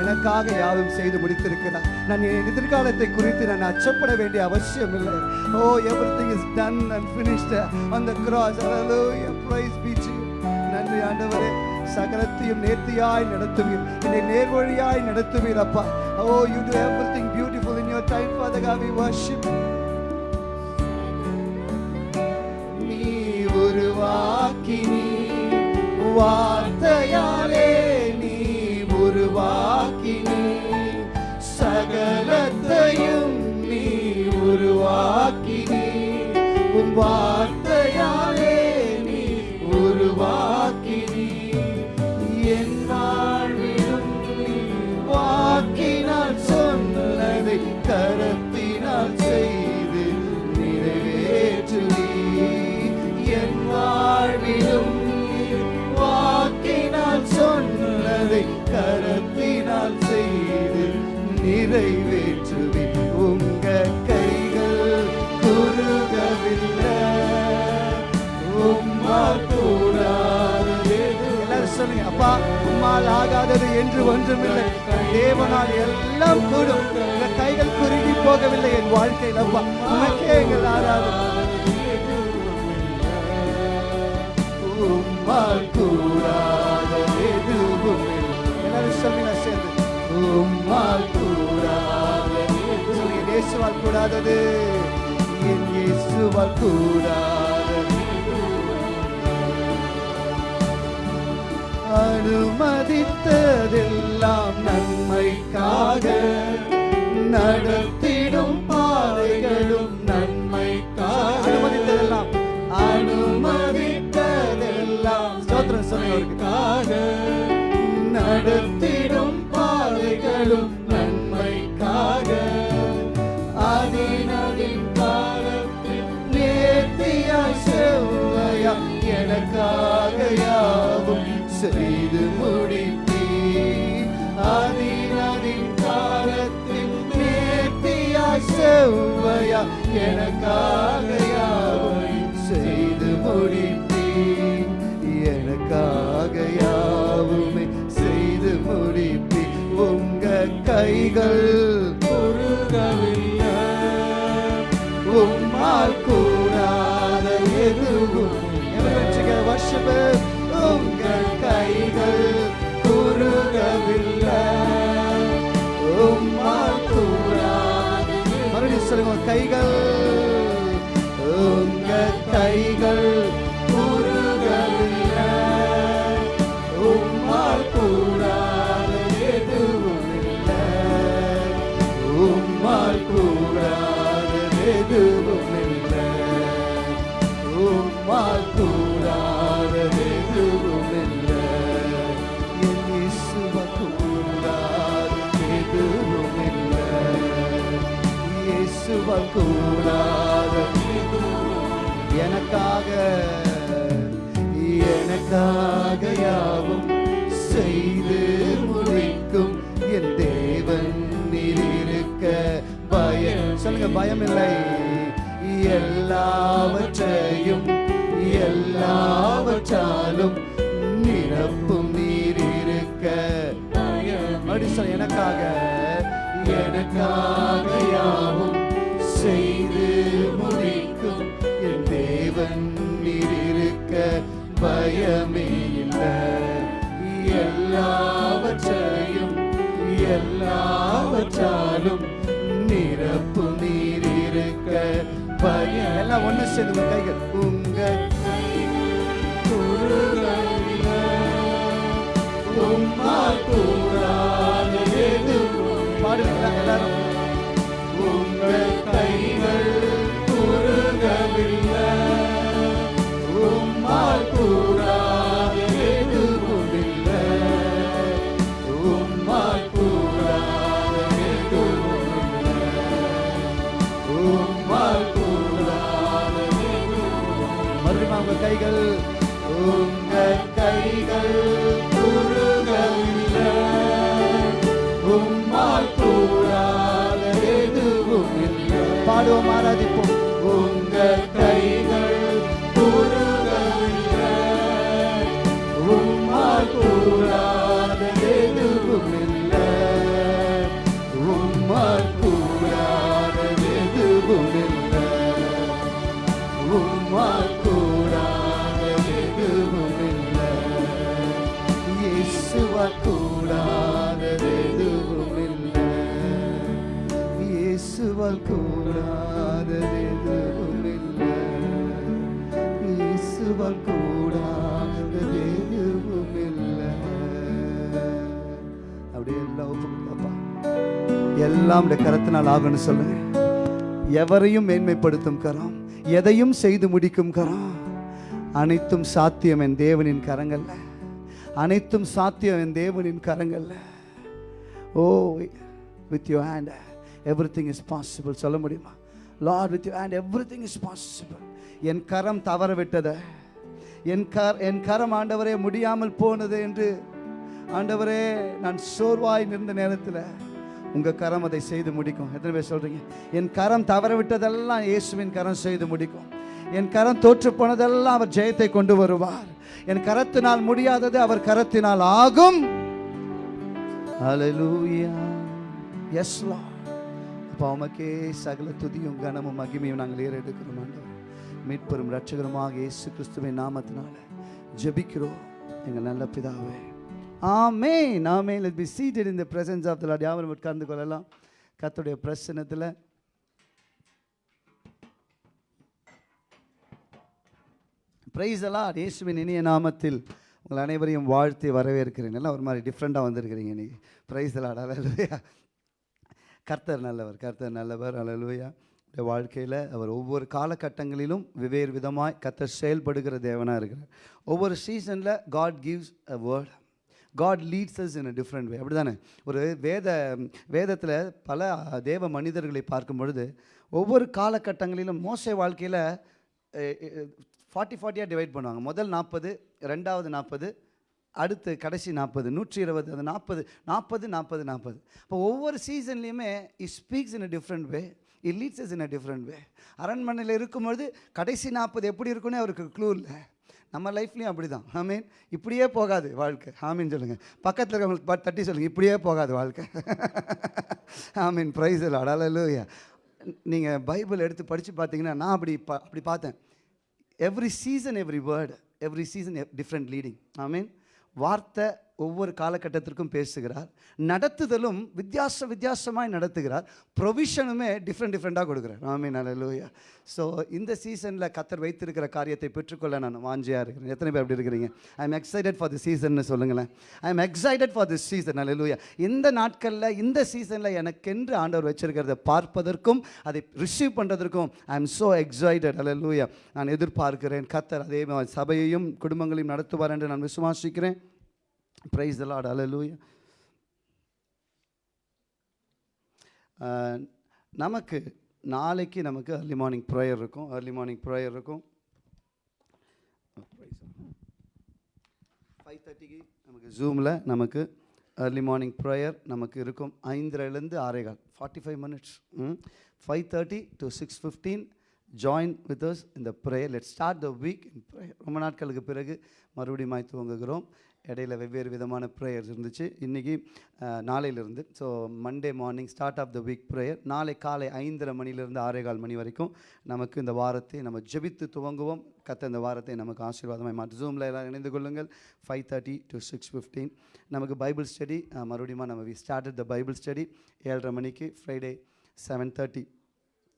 S3: எனக்காக யாரும் செய்து முடித்திருக்கிறார். நான் என் எதிர்காலத்தை குறித்து நான் அச்சப்பட வேண்டிய அவசியம் இல்லை. ஓ everything is done and finished அந்த த கிராஸ் ப்ரைஸ் praise நன்றி ஆண்டவரே சகலத்தையும் நேர்த்தியாய் நடத்துவீர். என்னை நேர்வழியாய் நடத்துவீர் அப்பா. ஓ you do everything beautiful in your time father God we worship நீ உருவாக்கினி வார்த்தையாலே நீ உருவாக்கினி. சகலத்தையும் நீ உருவாக்கினி. உன் அப்பா உம்மால் ஆகாதது என்று ஒன்றுமில்லை. தேவனால் எல்லாம் கூடும். உங்க கைகள் குறுகி போகவில்லை என் வாழ்க்கையில் அப்பா. உனக்கே எங்கள் ஆராதனை. உம்மால் கூடாதது எதுவும் உம்மால் சொல்லுங்க இயேசுவால் கூடாதது. என் இயேசுவால் கூடாது அனுமதித்ததெல்லாம் நன்மைக்காக நடத்திடும் பாதைகளும் நன்மைக்காக. அனுமதித்ததெல்லாம். அனுமதித்ததெல்லாம் ஸ்தோத்திரம் சொல்லுங்க நடத்திடும் பாதைகளும் எனக்காக யாவும் செய்து முடிப்பீ எனக்காக யாவுமே செய்து முடிப்பி உங்க கைகள் குறுகவில்லை. உம்மால் கூடாத எதுவும் வருஷம் உங்கள் கைகள் குறுகவில்லை. சொல்லுங்க கைகள். உங்க கைகள். எனக்காக யாவும் செய்து முடிக்கும். என் தேவன் நீர் இருக்க பயம். சொல்லுங்க பயம் இல்லை எல்லாவற்றையும் எல்லாவற்றாலும் நிரப்பும் நீர் இருக்க அப்படி எனக்காக எனக்காக யாவும் செய்து பயமே இல்லை. எல்லாவற்றையும் எல்லாவற்றாலும் நிரப்பு நீர் இருக்க பயம் எல்லாம் ஒண்ணு சேர்ந்து கைகள். உங்க குறுகவில்லை. உம்மால் பாடுங்களா எல்லாரும். உம்மால் அப்படியே எல்லாம் எல்லாம் கரத்தினால் ஆகும்னு சொல்லுங்க. எவரையும் மேன்மைப்படுத்தும் கரம் எதையும் செய்து முடிக்கும் கரம். அனைத்தும் சாத்தியம் என் தேவனின் கரங்கள்ல. அனைத்தும் சாத்தியம் என் தேவனின் கரங்கள்ல. ஓ with you hand everything is possible சொல்ல முடியுமா? Lord with you hand everything is possible என் கரம் தவற விட்டதை என் கர் என் கரம் ஆண்டவரே முடியாமல் போனது என்று ஆண்டவரே நான் சோர்வாய் நின்ற நேரத்தில் உங்கள் கரம் அதை செய்து முடிக்கும். எத்தனை பேர் சொல்கிறீங்க என் கரம் தவற விட்டதெல்லாம் இயேசுவின் கரம் செய்து முடிக்கும். என் கரம் தோற்று போனதெல்லாம் அவர் ஜெயத்தை கொண்டு வருவார். என் கரத்தினால் முடியாதது அவர் கரத்தினால் ஆகும். அப்போ எஸ் உமக்கே சகல துதியும் கனமும் மகிமையும் நாங்கள் ஏறெடுக்கிறோம் ஆண்டவர். மீட்பெரும் ரட்சகருமாக இயேசு கிறிஸ்துவின் நாமத்தினால ஜெபிக்கிறோம். எங்கள் நல்ல பிதாவே. ஆமே நாமே லெட் பி சீட்டட் இந்த பிரசன்ஸ் ஆஃப் தலாட் யாவரும் உட்கார்ந்து கொள்ளலாம். கர்த்தருடைய பிரசனத்தில் பிரைஸ் எல்லாம் இயேசுவின் இனிய நாமத்தில் உங்கள் அனைவரையும் வாழ்த்தி வரவேற்கிறேன். எல்லாம் ஒரு மாதிரி டிஃப்ரெண்ட்டாக வந்திருக்கிறீங்க இன்னைக்கு பிரைஸ் எல்லாம் அலலுயா கர்த்தர் நல்லவர் கர்த்தர் நல்லவர். அலலுயா வாழ்க்கையில் அவர் ஒவ்வொரு காலகட்டங்களிலும் வெவ்வேறு விதமாய் கர்த்தர் செயல்படுகிற தேவனாக இருக்கிறார். ஒவ்வொரு சீசனில் God gives a word God leads us in a different way அப்படி தானே ஒரு வேத வேதத்தில் பல தேவ மனிதர்களை பார்க்கும் பொழுது ஒவ்வொரு காலகட்டங்களிலும் மோசை வாழ்க்கையில் ஃபார்ட்டி ஃபார்ட்டியாக டிவைட் பண்ணுவாங்க. முதல் நாற்பது ரெண்டாவது நாற்பது அடுத்து கடைசி நாற்பது நூற்றி இருபது அந்த நாற்பது நாற்பது நாற்பது நாற்பது இப்போ ஒவ்வொரு சீசன்லேயுமே it speaks in a different way it leads us in a different way அரண்மனையில் இருக்கும்பொழுது கடைசி நாற்பது எப்படி இருக்குன்னு அவருக்கு க்ளூ இல்லை. நம்ம லைஃப்லேயும் அப்படி தான் ஆமீன் இப்படியே போகாது வாழ்க்கை. ஆமீன் சொல்லுங்கள் பக்கத்தில் இருக்கவங்களுக்கு தட்டி சொல்லுங்கள் இப்படியே போகாது வாழ்க்கை. ஆமீன் ப்ரைஸ் இல்லை அடாலூயா நீங்கள் பைபிள் எடுத்து படித்து பார்த்தீங்கன்னா நான் அப்படி பா அப்படி பார்த்தேன். Every season every word every season different leading I mean வார்த்தை ஒவ்வொரு காலகட்டத்திற்கும் பேசுகிறார். நடத்துதலும் வித்தியாச வித்தியாசமாய் நடத்துகிறார். ப்ரொவிஷனுமே டிஃப்ரெண்ட் டிஃப்ரெண்ட்டாக கொடுக்குறார். ஆமீன் அலலூயா ஸோ இந்த சீசனில் கத்தர் வைத்திருக்கிற காரியத்தை பெற்றுக்கொள்ள நான் வாஞ்சியாக இருக்கிறேன். எத்தனை பேர் அப்படி இருக்கிறீங்க? I am excited for the season சொல்லுங்களேன். I am excited for this season அலலூயா இந்த நாட்களில் இந்த சீசனில் எனக்கென்று ஆண்டவர் வச்சிருக்கிறத பார்ப்பதற்கும் அதை ரிசீவ் பண்ணுறதற்கும் ஐ எம் ஸோ எக்ஸைட்டட் அல்லூயா நான் எதிர்பார்க்கிறேன். கத்தர் அதே மாதிரி சபையையும் குடும்பங்களையும் நடத்துவார் என்று நான் விசுவாசிக்கிறேன். ப்ரைஸ் த லார்ட் அலலூயா நமக்கு நாளைக்கு நமக்கு அர்லி மார்னிங் ப்ரேயர் இருக்கும். அர்லி மார்னிங் ப்ரேயர் இருக்கும். ஃபைவ் தேர்ட்டிக்கு நமக்கு ஜூமில் நமக்கு அர்லி மார்னிங் ப்ரேயர் நமக்கு இருக்கும். ஐந்தரைலேருந்து ஆறேகால். Forty five minutes five thirty to six fifteen join with us இந்த prayer let start the week in prayer ரொம்ப நாட்களுக்கு பிறகு மறுபடியும் துவங்குகிறோம். இடையில வெவ்வேறு விதமான ப்ரேயர்ஸ் இருந்துச்சு. இன்றைக்கி நாளையிலிருந்து. So Monday morning start of the week prayer நாளை காலை ஐந்தரை மணிலேருந்து ஆறேகால் மணி வரைக்கும் நமக்கு இந்த வாரத்தை நம்ம ஜெபித்து துவங்குவோம். கத்த இந்த வாரத்தை நமக்கு ஆசீர்வாதமாக மாற்றி. ஜூமில் எல்லாம் இணைந்து கொள்ளுங்கள். Five thirty to six fifteen நமக்கு பைபிள் ஸ்டடி மறுபடியும் நம்ம we started the Bible study ஏழரை மணிக்கு. ஃப்ரைடே செவன் தேர்ட்டி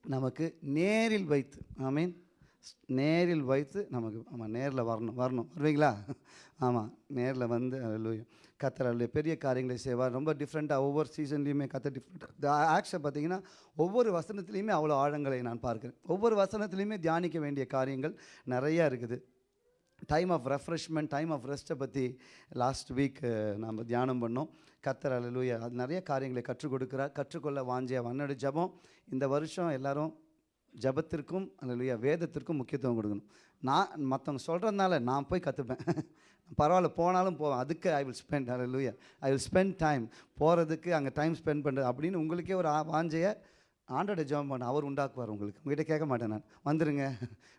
S3: நமக்கு நேரில் வைத்து ஐ மீன் நேரில் வைத்து நமக்கு ஆமாம் நேரில் வரணும் வரணும். வருவீங்களா? (laughs) ஆமாம் நேரில் வந்து அல்லூயா கத்தர் அல்ல பெரிய காரியங்களை செய்வார். ரொம்ப டிஃப்ரெண்ட்டாக ஒவ்வொரு சீசன்லேயுமே கத்தர் டிஃப்ரெண்ட் ஆக்ஷன் பார்த்தீங்கன்னா ஒவ்வொரு வசனத்துலேயுமே அவ்வளோ ஆழங்களை நான் பார்க்குறேன். ஒவ்வொரு வசனத்துலேயுமே தியானிக்க வேண்டிய காரியங்கள் நிறையா இருக்குது. Time of refreshment time of ரெஸ்ட்டை பற்றி லாஸ்ட் வீக் நாம் தியானம் பண்ணோம். கத்தர் அலலூயா அது நிறைய காரியங்களை கற்றுக் கொடுக்குறார். கற்றுக்கொள்ள வாஞ்சிய வன்னடு ஜபம். இந்த வருஷம் எல்லாரும் ஜபத்திற்கும் அல்லையா வேதத்திற்கும் முக்கியத்துவம் கொடுக்கணும். நான் மற்றவங்க சொல்கிறதுனால நான் போய் கற்றுப்பேன் (laughs) பரவாயில்ல போனாலும் போவேன் அதுக்கு ஐ வில் ஸ்பெண்ட் அல்லையா ஐ வில் ஸ்பெண்ட் டைம் போகிறதுக்கு அங்கே டைம் ஸ்பெண்ட் பண்ணுறது அப்படின்னு உங்களுக்கே ஒரு ஆ- வாஞ்சையை ஆண்டோட ஜாம் பண்ண அவர் உண்டாக்குவார் உங்களுக்கு. உங்ககிட்ட கேட்க மாட்டேன் நான். வந்துருங்க.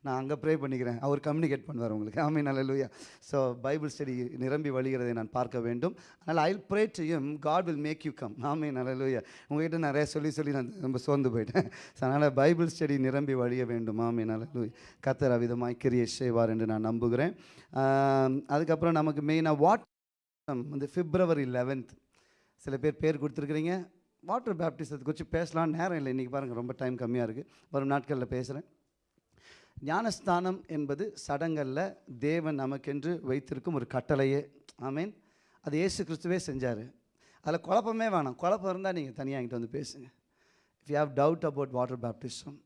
S3: நான் அங்கே ப்ரே பண்ணிக்கிறேன். அவர் கம்யூனிகேட் பண்ணுவார் உங்களுக்கு. ஆமே நல்ல ஸோ பைபிள் ஸ்டடி நிரம்பி வழிகிறதை நான் பார்க்க வேண்டும். அதனால் ஐ ப்ரே டு யும் God will make you come ஆமே நல்ல உங்ககிட்ட நிறைய சொல்லி சொல்லி நான் ரொம்ப சோர்ந்து போயிட்டேன். ஸோ அதனால் பைபிள் ஸ்டடி நிரம்பி வழிய வேண்டும். ஆமே நல்ல கத்தர் அவிதமாய் கிரியை செய்வார் என்று நான் நம்புகிறேன். அதுக்கப்புறம் நமக்கு மெயினாக வாட் வந்து பிப்ரவரி லெவன்த் சில பேர் பேர் கொடுத்துருக்குறீங்க. வாட்டர் பேப்டிசத்தை குறித்து பேசலாம் நேரம் இல்லை. இன்றைக்கி பாருங்கள் ரொம்ப டைம் கம்மியாக இருக்குது வரும் நாட்களில் பேசுகிறேன் ஞானஸ்தானம் என்பது சடங்களில் தேவன் நமக்கென்று வைத்திருக்கும் ஒரு கட்டளையே. ஆமீன். அது ஏசு கிறிஸ்துவே செஞ்சார். அதில் குழப்பமே வேணாம். குழப்பம் இருந்தால் நீங்கள் தனியாக என்கிட்ட வந்து பேசுங்க. If you have doubt about water baptism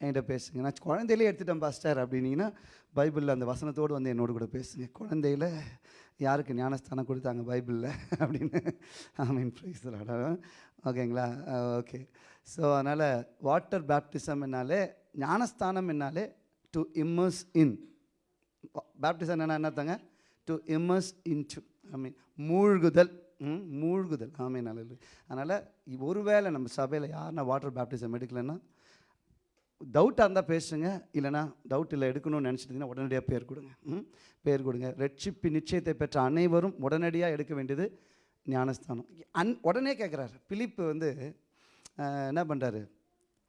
S3: என்கிட்ட பேசுங்க. நான் குழந்தையிலே எடுத்துட்டேன் பாஸ்டர் அப்படின்னீங்கன்னா பைபிளில் அந்த வசனத்தோடு வந்து என்னோட கூட பேசுங்க. குழந்தையில் யாருக்கு ஞானஸ்தானம் கொடுத்தாங்க பைபிளில்? அப்படின்னு. ஐ மீன் ப்ரைஸ் ஓகேங்களா? ஓகே. ஸோ அதனால் வாட்டர் பேப்டிசம் என்னாலே ஞானஸ்தானம் என்னாலே டு இம்மர்ஸ் இன் பேப்டிசம் என்ன என்னத்தாங்க? To immerse in to I mean மூழ்குதல் ம், மூழ்குதல். ஆமே நல்லது அதனால் ஒருவேளை நம்ம சபையில் யாருன்னா வாட்டர் பேப்டிசம் எடுக்கலைன்னா டவுட்டாக இருந்தால் பேசுங்க. இல்லைனா டவுட் இல்லை எடுக்கணும்னு நினச்சிட்டிங்கன்னா உடனடியாக பேர் கொடுங்க. ம் பேர் கொடுங்க. ரட்சிப்பு நிச்சயத்தை பெற்ற அனைவரும் உடனடியாக எடுக்க வேண்டியது ஞானஸ்தானம். அன் உடனே கேட்குறாரு பிலிப்பு வந்து என்ன பண்ணுறாரு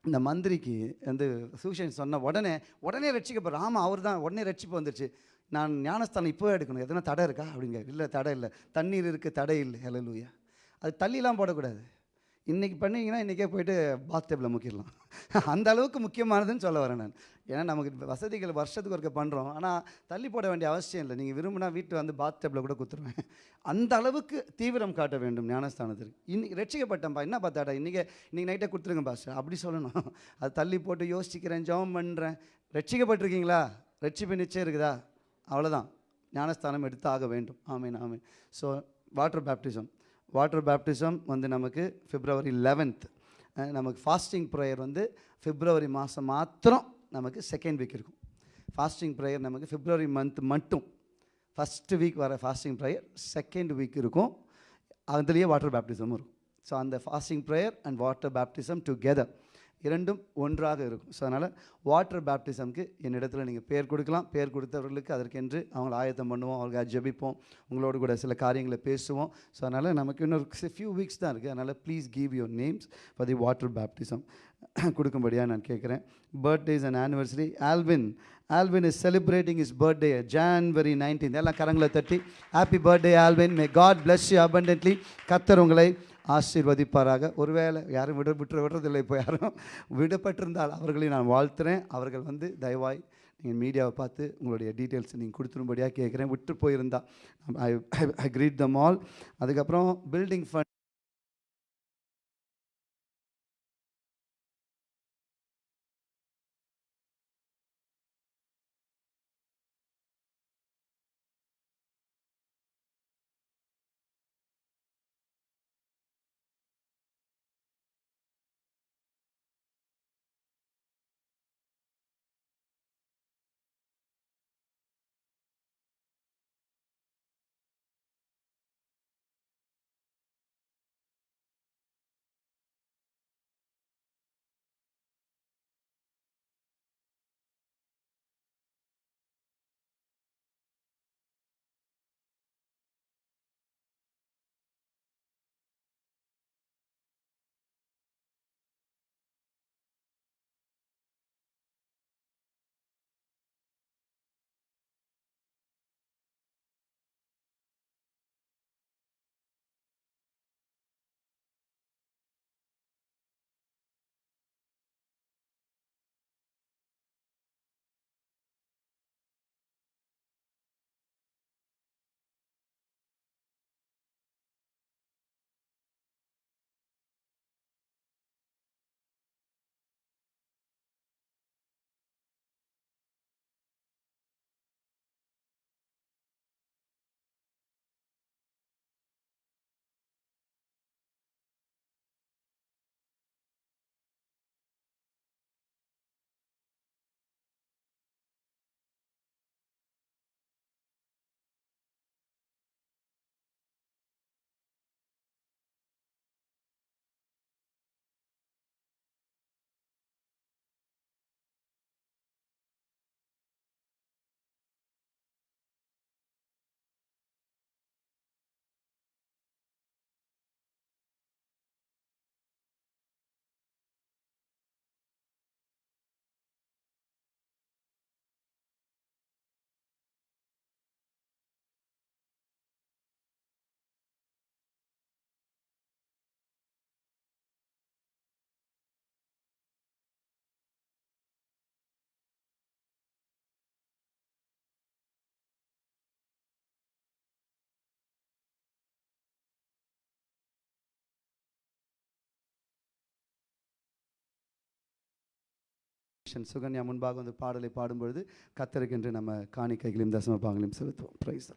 S3: இந்த மந்திரிக்கு வந்து சூஷன் சொன்ன உடனே உடனே ரட்சிக்கப்படுற ஆமாம் அவர் தான் உடனே ரட்சிப்பு வந்துருச்சு. நான் ஞானஸ்தானம் இப்போவே எடுக்கணும். எதனா தடை இருக்கா? அப்படிங்க இல்லை தடை இல்லை. தண்ணீர் இருக்குது தடை இல்லை. ஹalleluya. அது தள்ளிலாம் போடக்கூடாது. இன்றைக்கி பண்ணிங்கன்னா இன்றைக்கே போயிட்டு பாத் டேபிளில் முக்கிடலாம் அந்த அளவுக்கு முக்கியமானதுன்னு சொல்ல வரேன் நான். ஏன்னா நமக்கு வசதிகள் வருஷத்துக்கு ஒருக்க பண்ணுறோம் ஆனால் தள்ளி போட வேண்டிய அவசியம் இல்லை. நீங்கள் விரும்பினா வீட்டில் வந்து பாத் டேபிளில் கூட கொடுத்துருவேன் அந்த அளவுக்கு தீவிரம் காட்ட வேண்டும் ஞானஸ்தானத்திற்கு இன்னைக்கு ரட்சிக்கப்பட்டேன்ப்பா என்ன பார்த்தாடா இன்றைக்கி இன்றைக்கி நைட்டே கொடுத்துருங்க பாஸ்டர் அப்படி சொல்லணும். அது தள்ளி போட்டு யோசிக்கிறேன் ஜெபம் பண்ணுறேன் ரட்சிக்கப்பட்டிருக்கீங்களா? ரட்சிப்பு நிச்சயம் இருக்குதா? அவ்வளோதான் ஞானஸ்தானம் எடுத்து ஆக வேண்டும். ஆமீன் ஆமீன். So water baptism water baptism வந்து நமக்கு பிப்ரவரி லெவன்த் நமக்கு ஃபாஸ்டிங் ப்ரேயர் வந்து பிப்ரவரி மாதம் மாத்திரம் நமக்கு செகண்ட் வீக் இருக்கும். ஃபாஸ்டிங் ப்ரேயர் நமக்கு பிப்ரவரி மந்த் மட்டும். ஃபஸ்ட்டு வீக் வர ஃபாஸ்டிங் ப்ரேயர் செகண்ட் வீக் இருக்கும். அதுலேயே வாட்டர் பேப்டிசமும் இருக்கும். ஸோ அந்த fasting prayer and water baptism together இரண்டும் ஒன்றாக இருக்கும். ஸோ அதனால் வாட்டர் பேப்டிசம்க்கு என்னிடத்தில் நீங்கள் பேர் கொடுக்கலாம். பேர் கொடுத்தவர்களுக்கு அதற்கென்று அவங்களை ஆயத்தம் பண்ணுவோம். அவர்களுக்கு ஜெபிப்போம். உங்களோடு கூட சில காரியங்களை பேசுவோம். ஸோ அதனால் நமக்கு இன்னொரு ஃபியூ வீக்ஸ் தான் இருக்குது அதனால் please give your names for the water baptism கொடுக்கும்படியாக நான் கேட்குறேன். Birthdays and anniversary Alvin Alvin is celebrating is birthday January nineteen எல்லாம் கரங்களை தட்டி happy birthday Alvin may God bless you abundantly கத்தர் உங்களை ஆசீர்வதிப்பாராக. ஒருவேளை யாரும் விட விட்டு விடுறதில்லை இப்போ யாரும். விடப்பட்டிருந்தால் அவர்களை நான் வாழ்த்துறேன். அவர்கள் வந்து தயவாய் நீங்கள் மீடியாவை பார்த்து உங்களுடைய டீட்டெயில்ஸ் நீங்கள் கொடுத்துரும்படியாக கேட்குறேன். விட்டு போயிருந்தா. I I greet them all. அதுக்கப்புறம் பில்டிங் ஃபண்ட் மிஷன் சுகன்யா முன்பாக வந்து பாடலை பாடும்பொழுது கத்தருக்கென்று நம்ம காணிக்கைகளையும் தசம பாகங்களையும் செலுத்துவோம் praise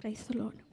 S4: Praise the Lord.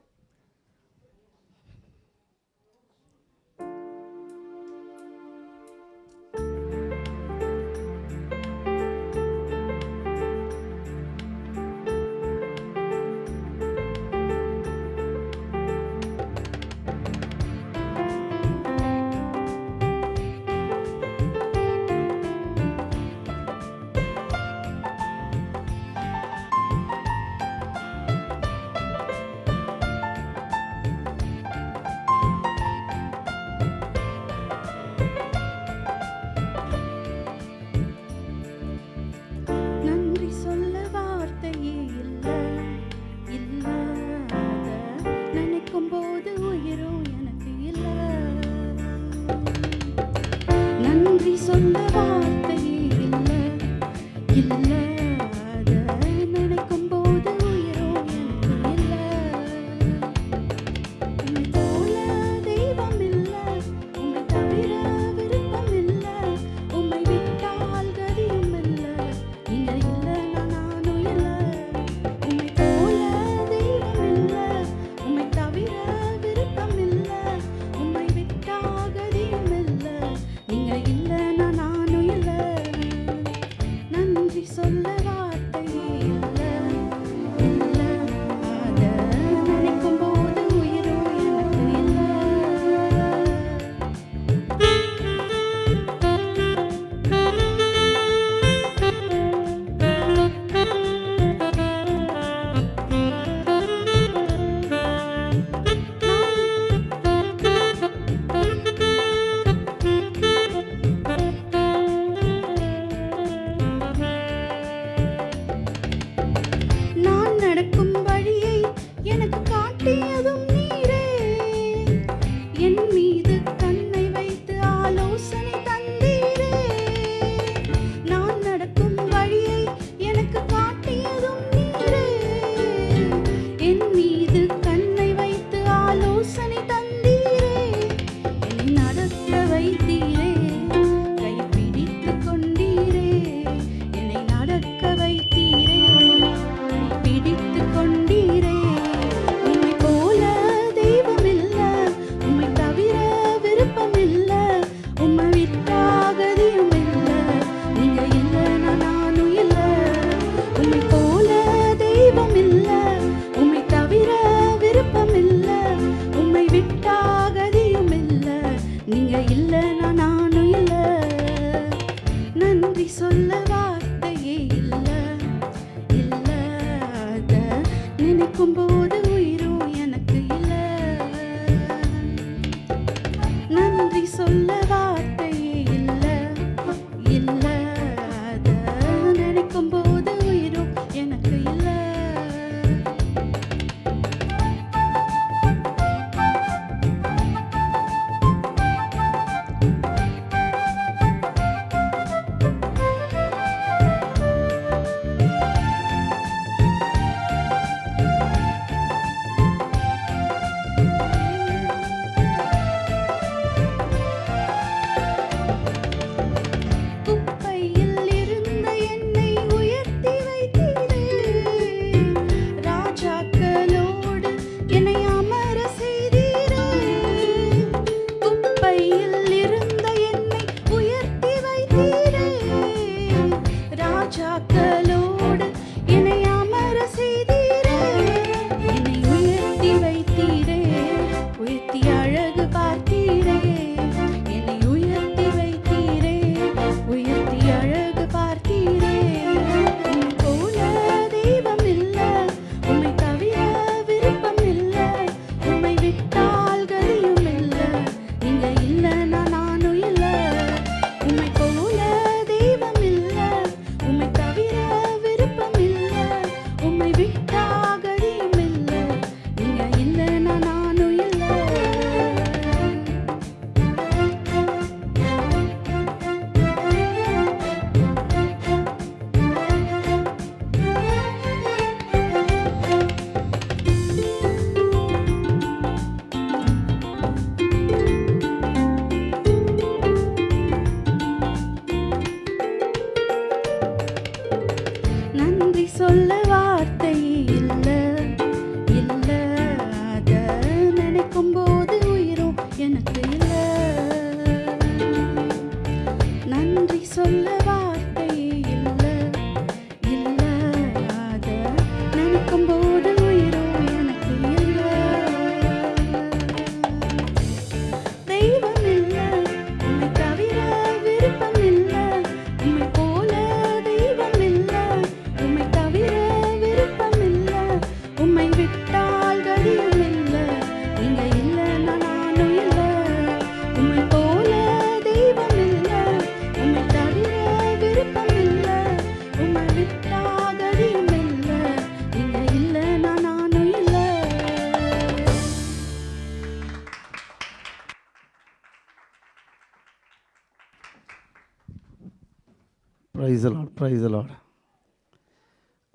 S3: Praise Lord praise Lord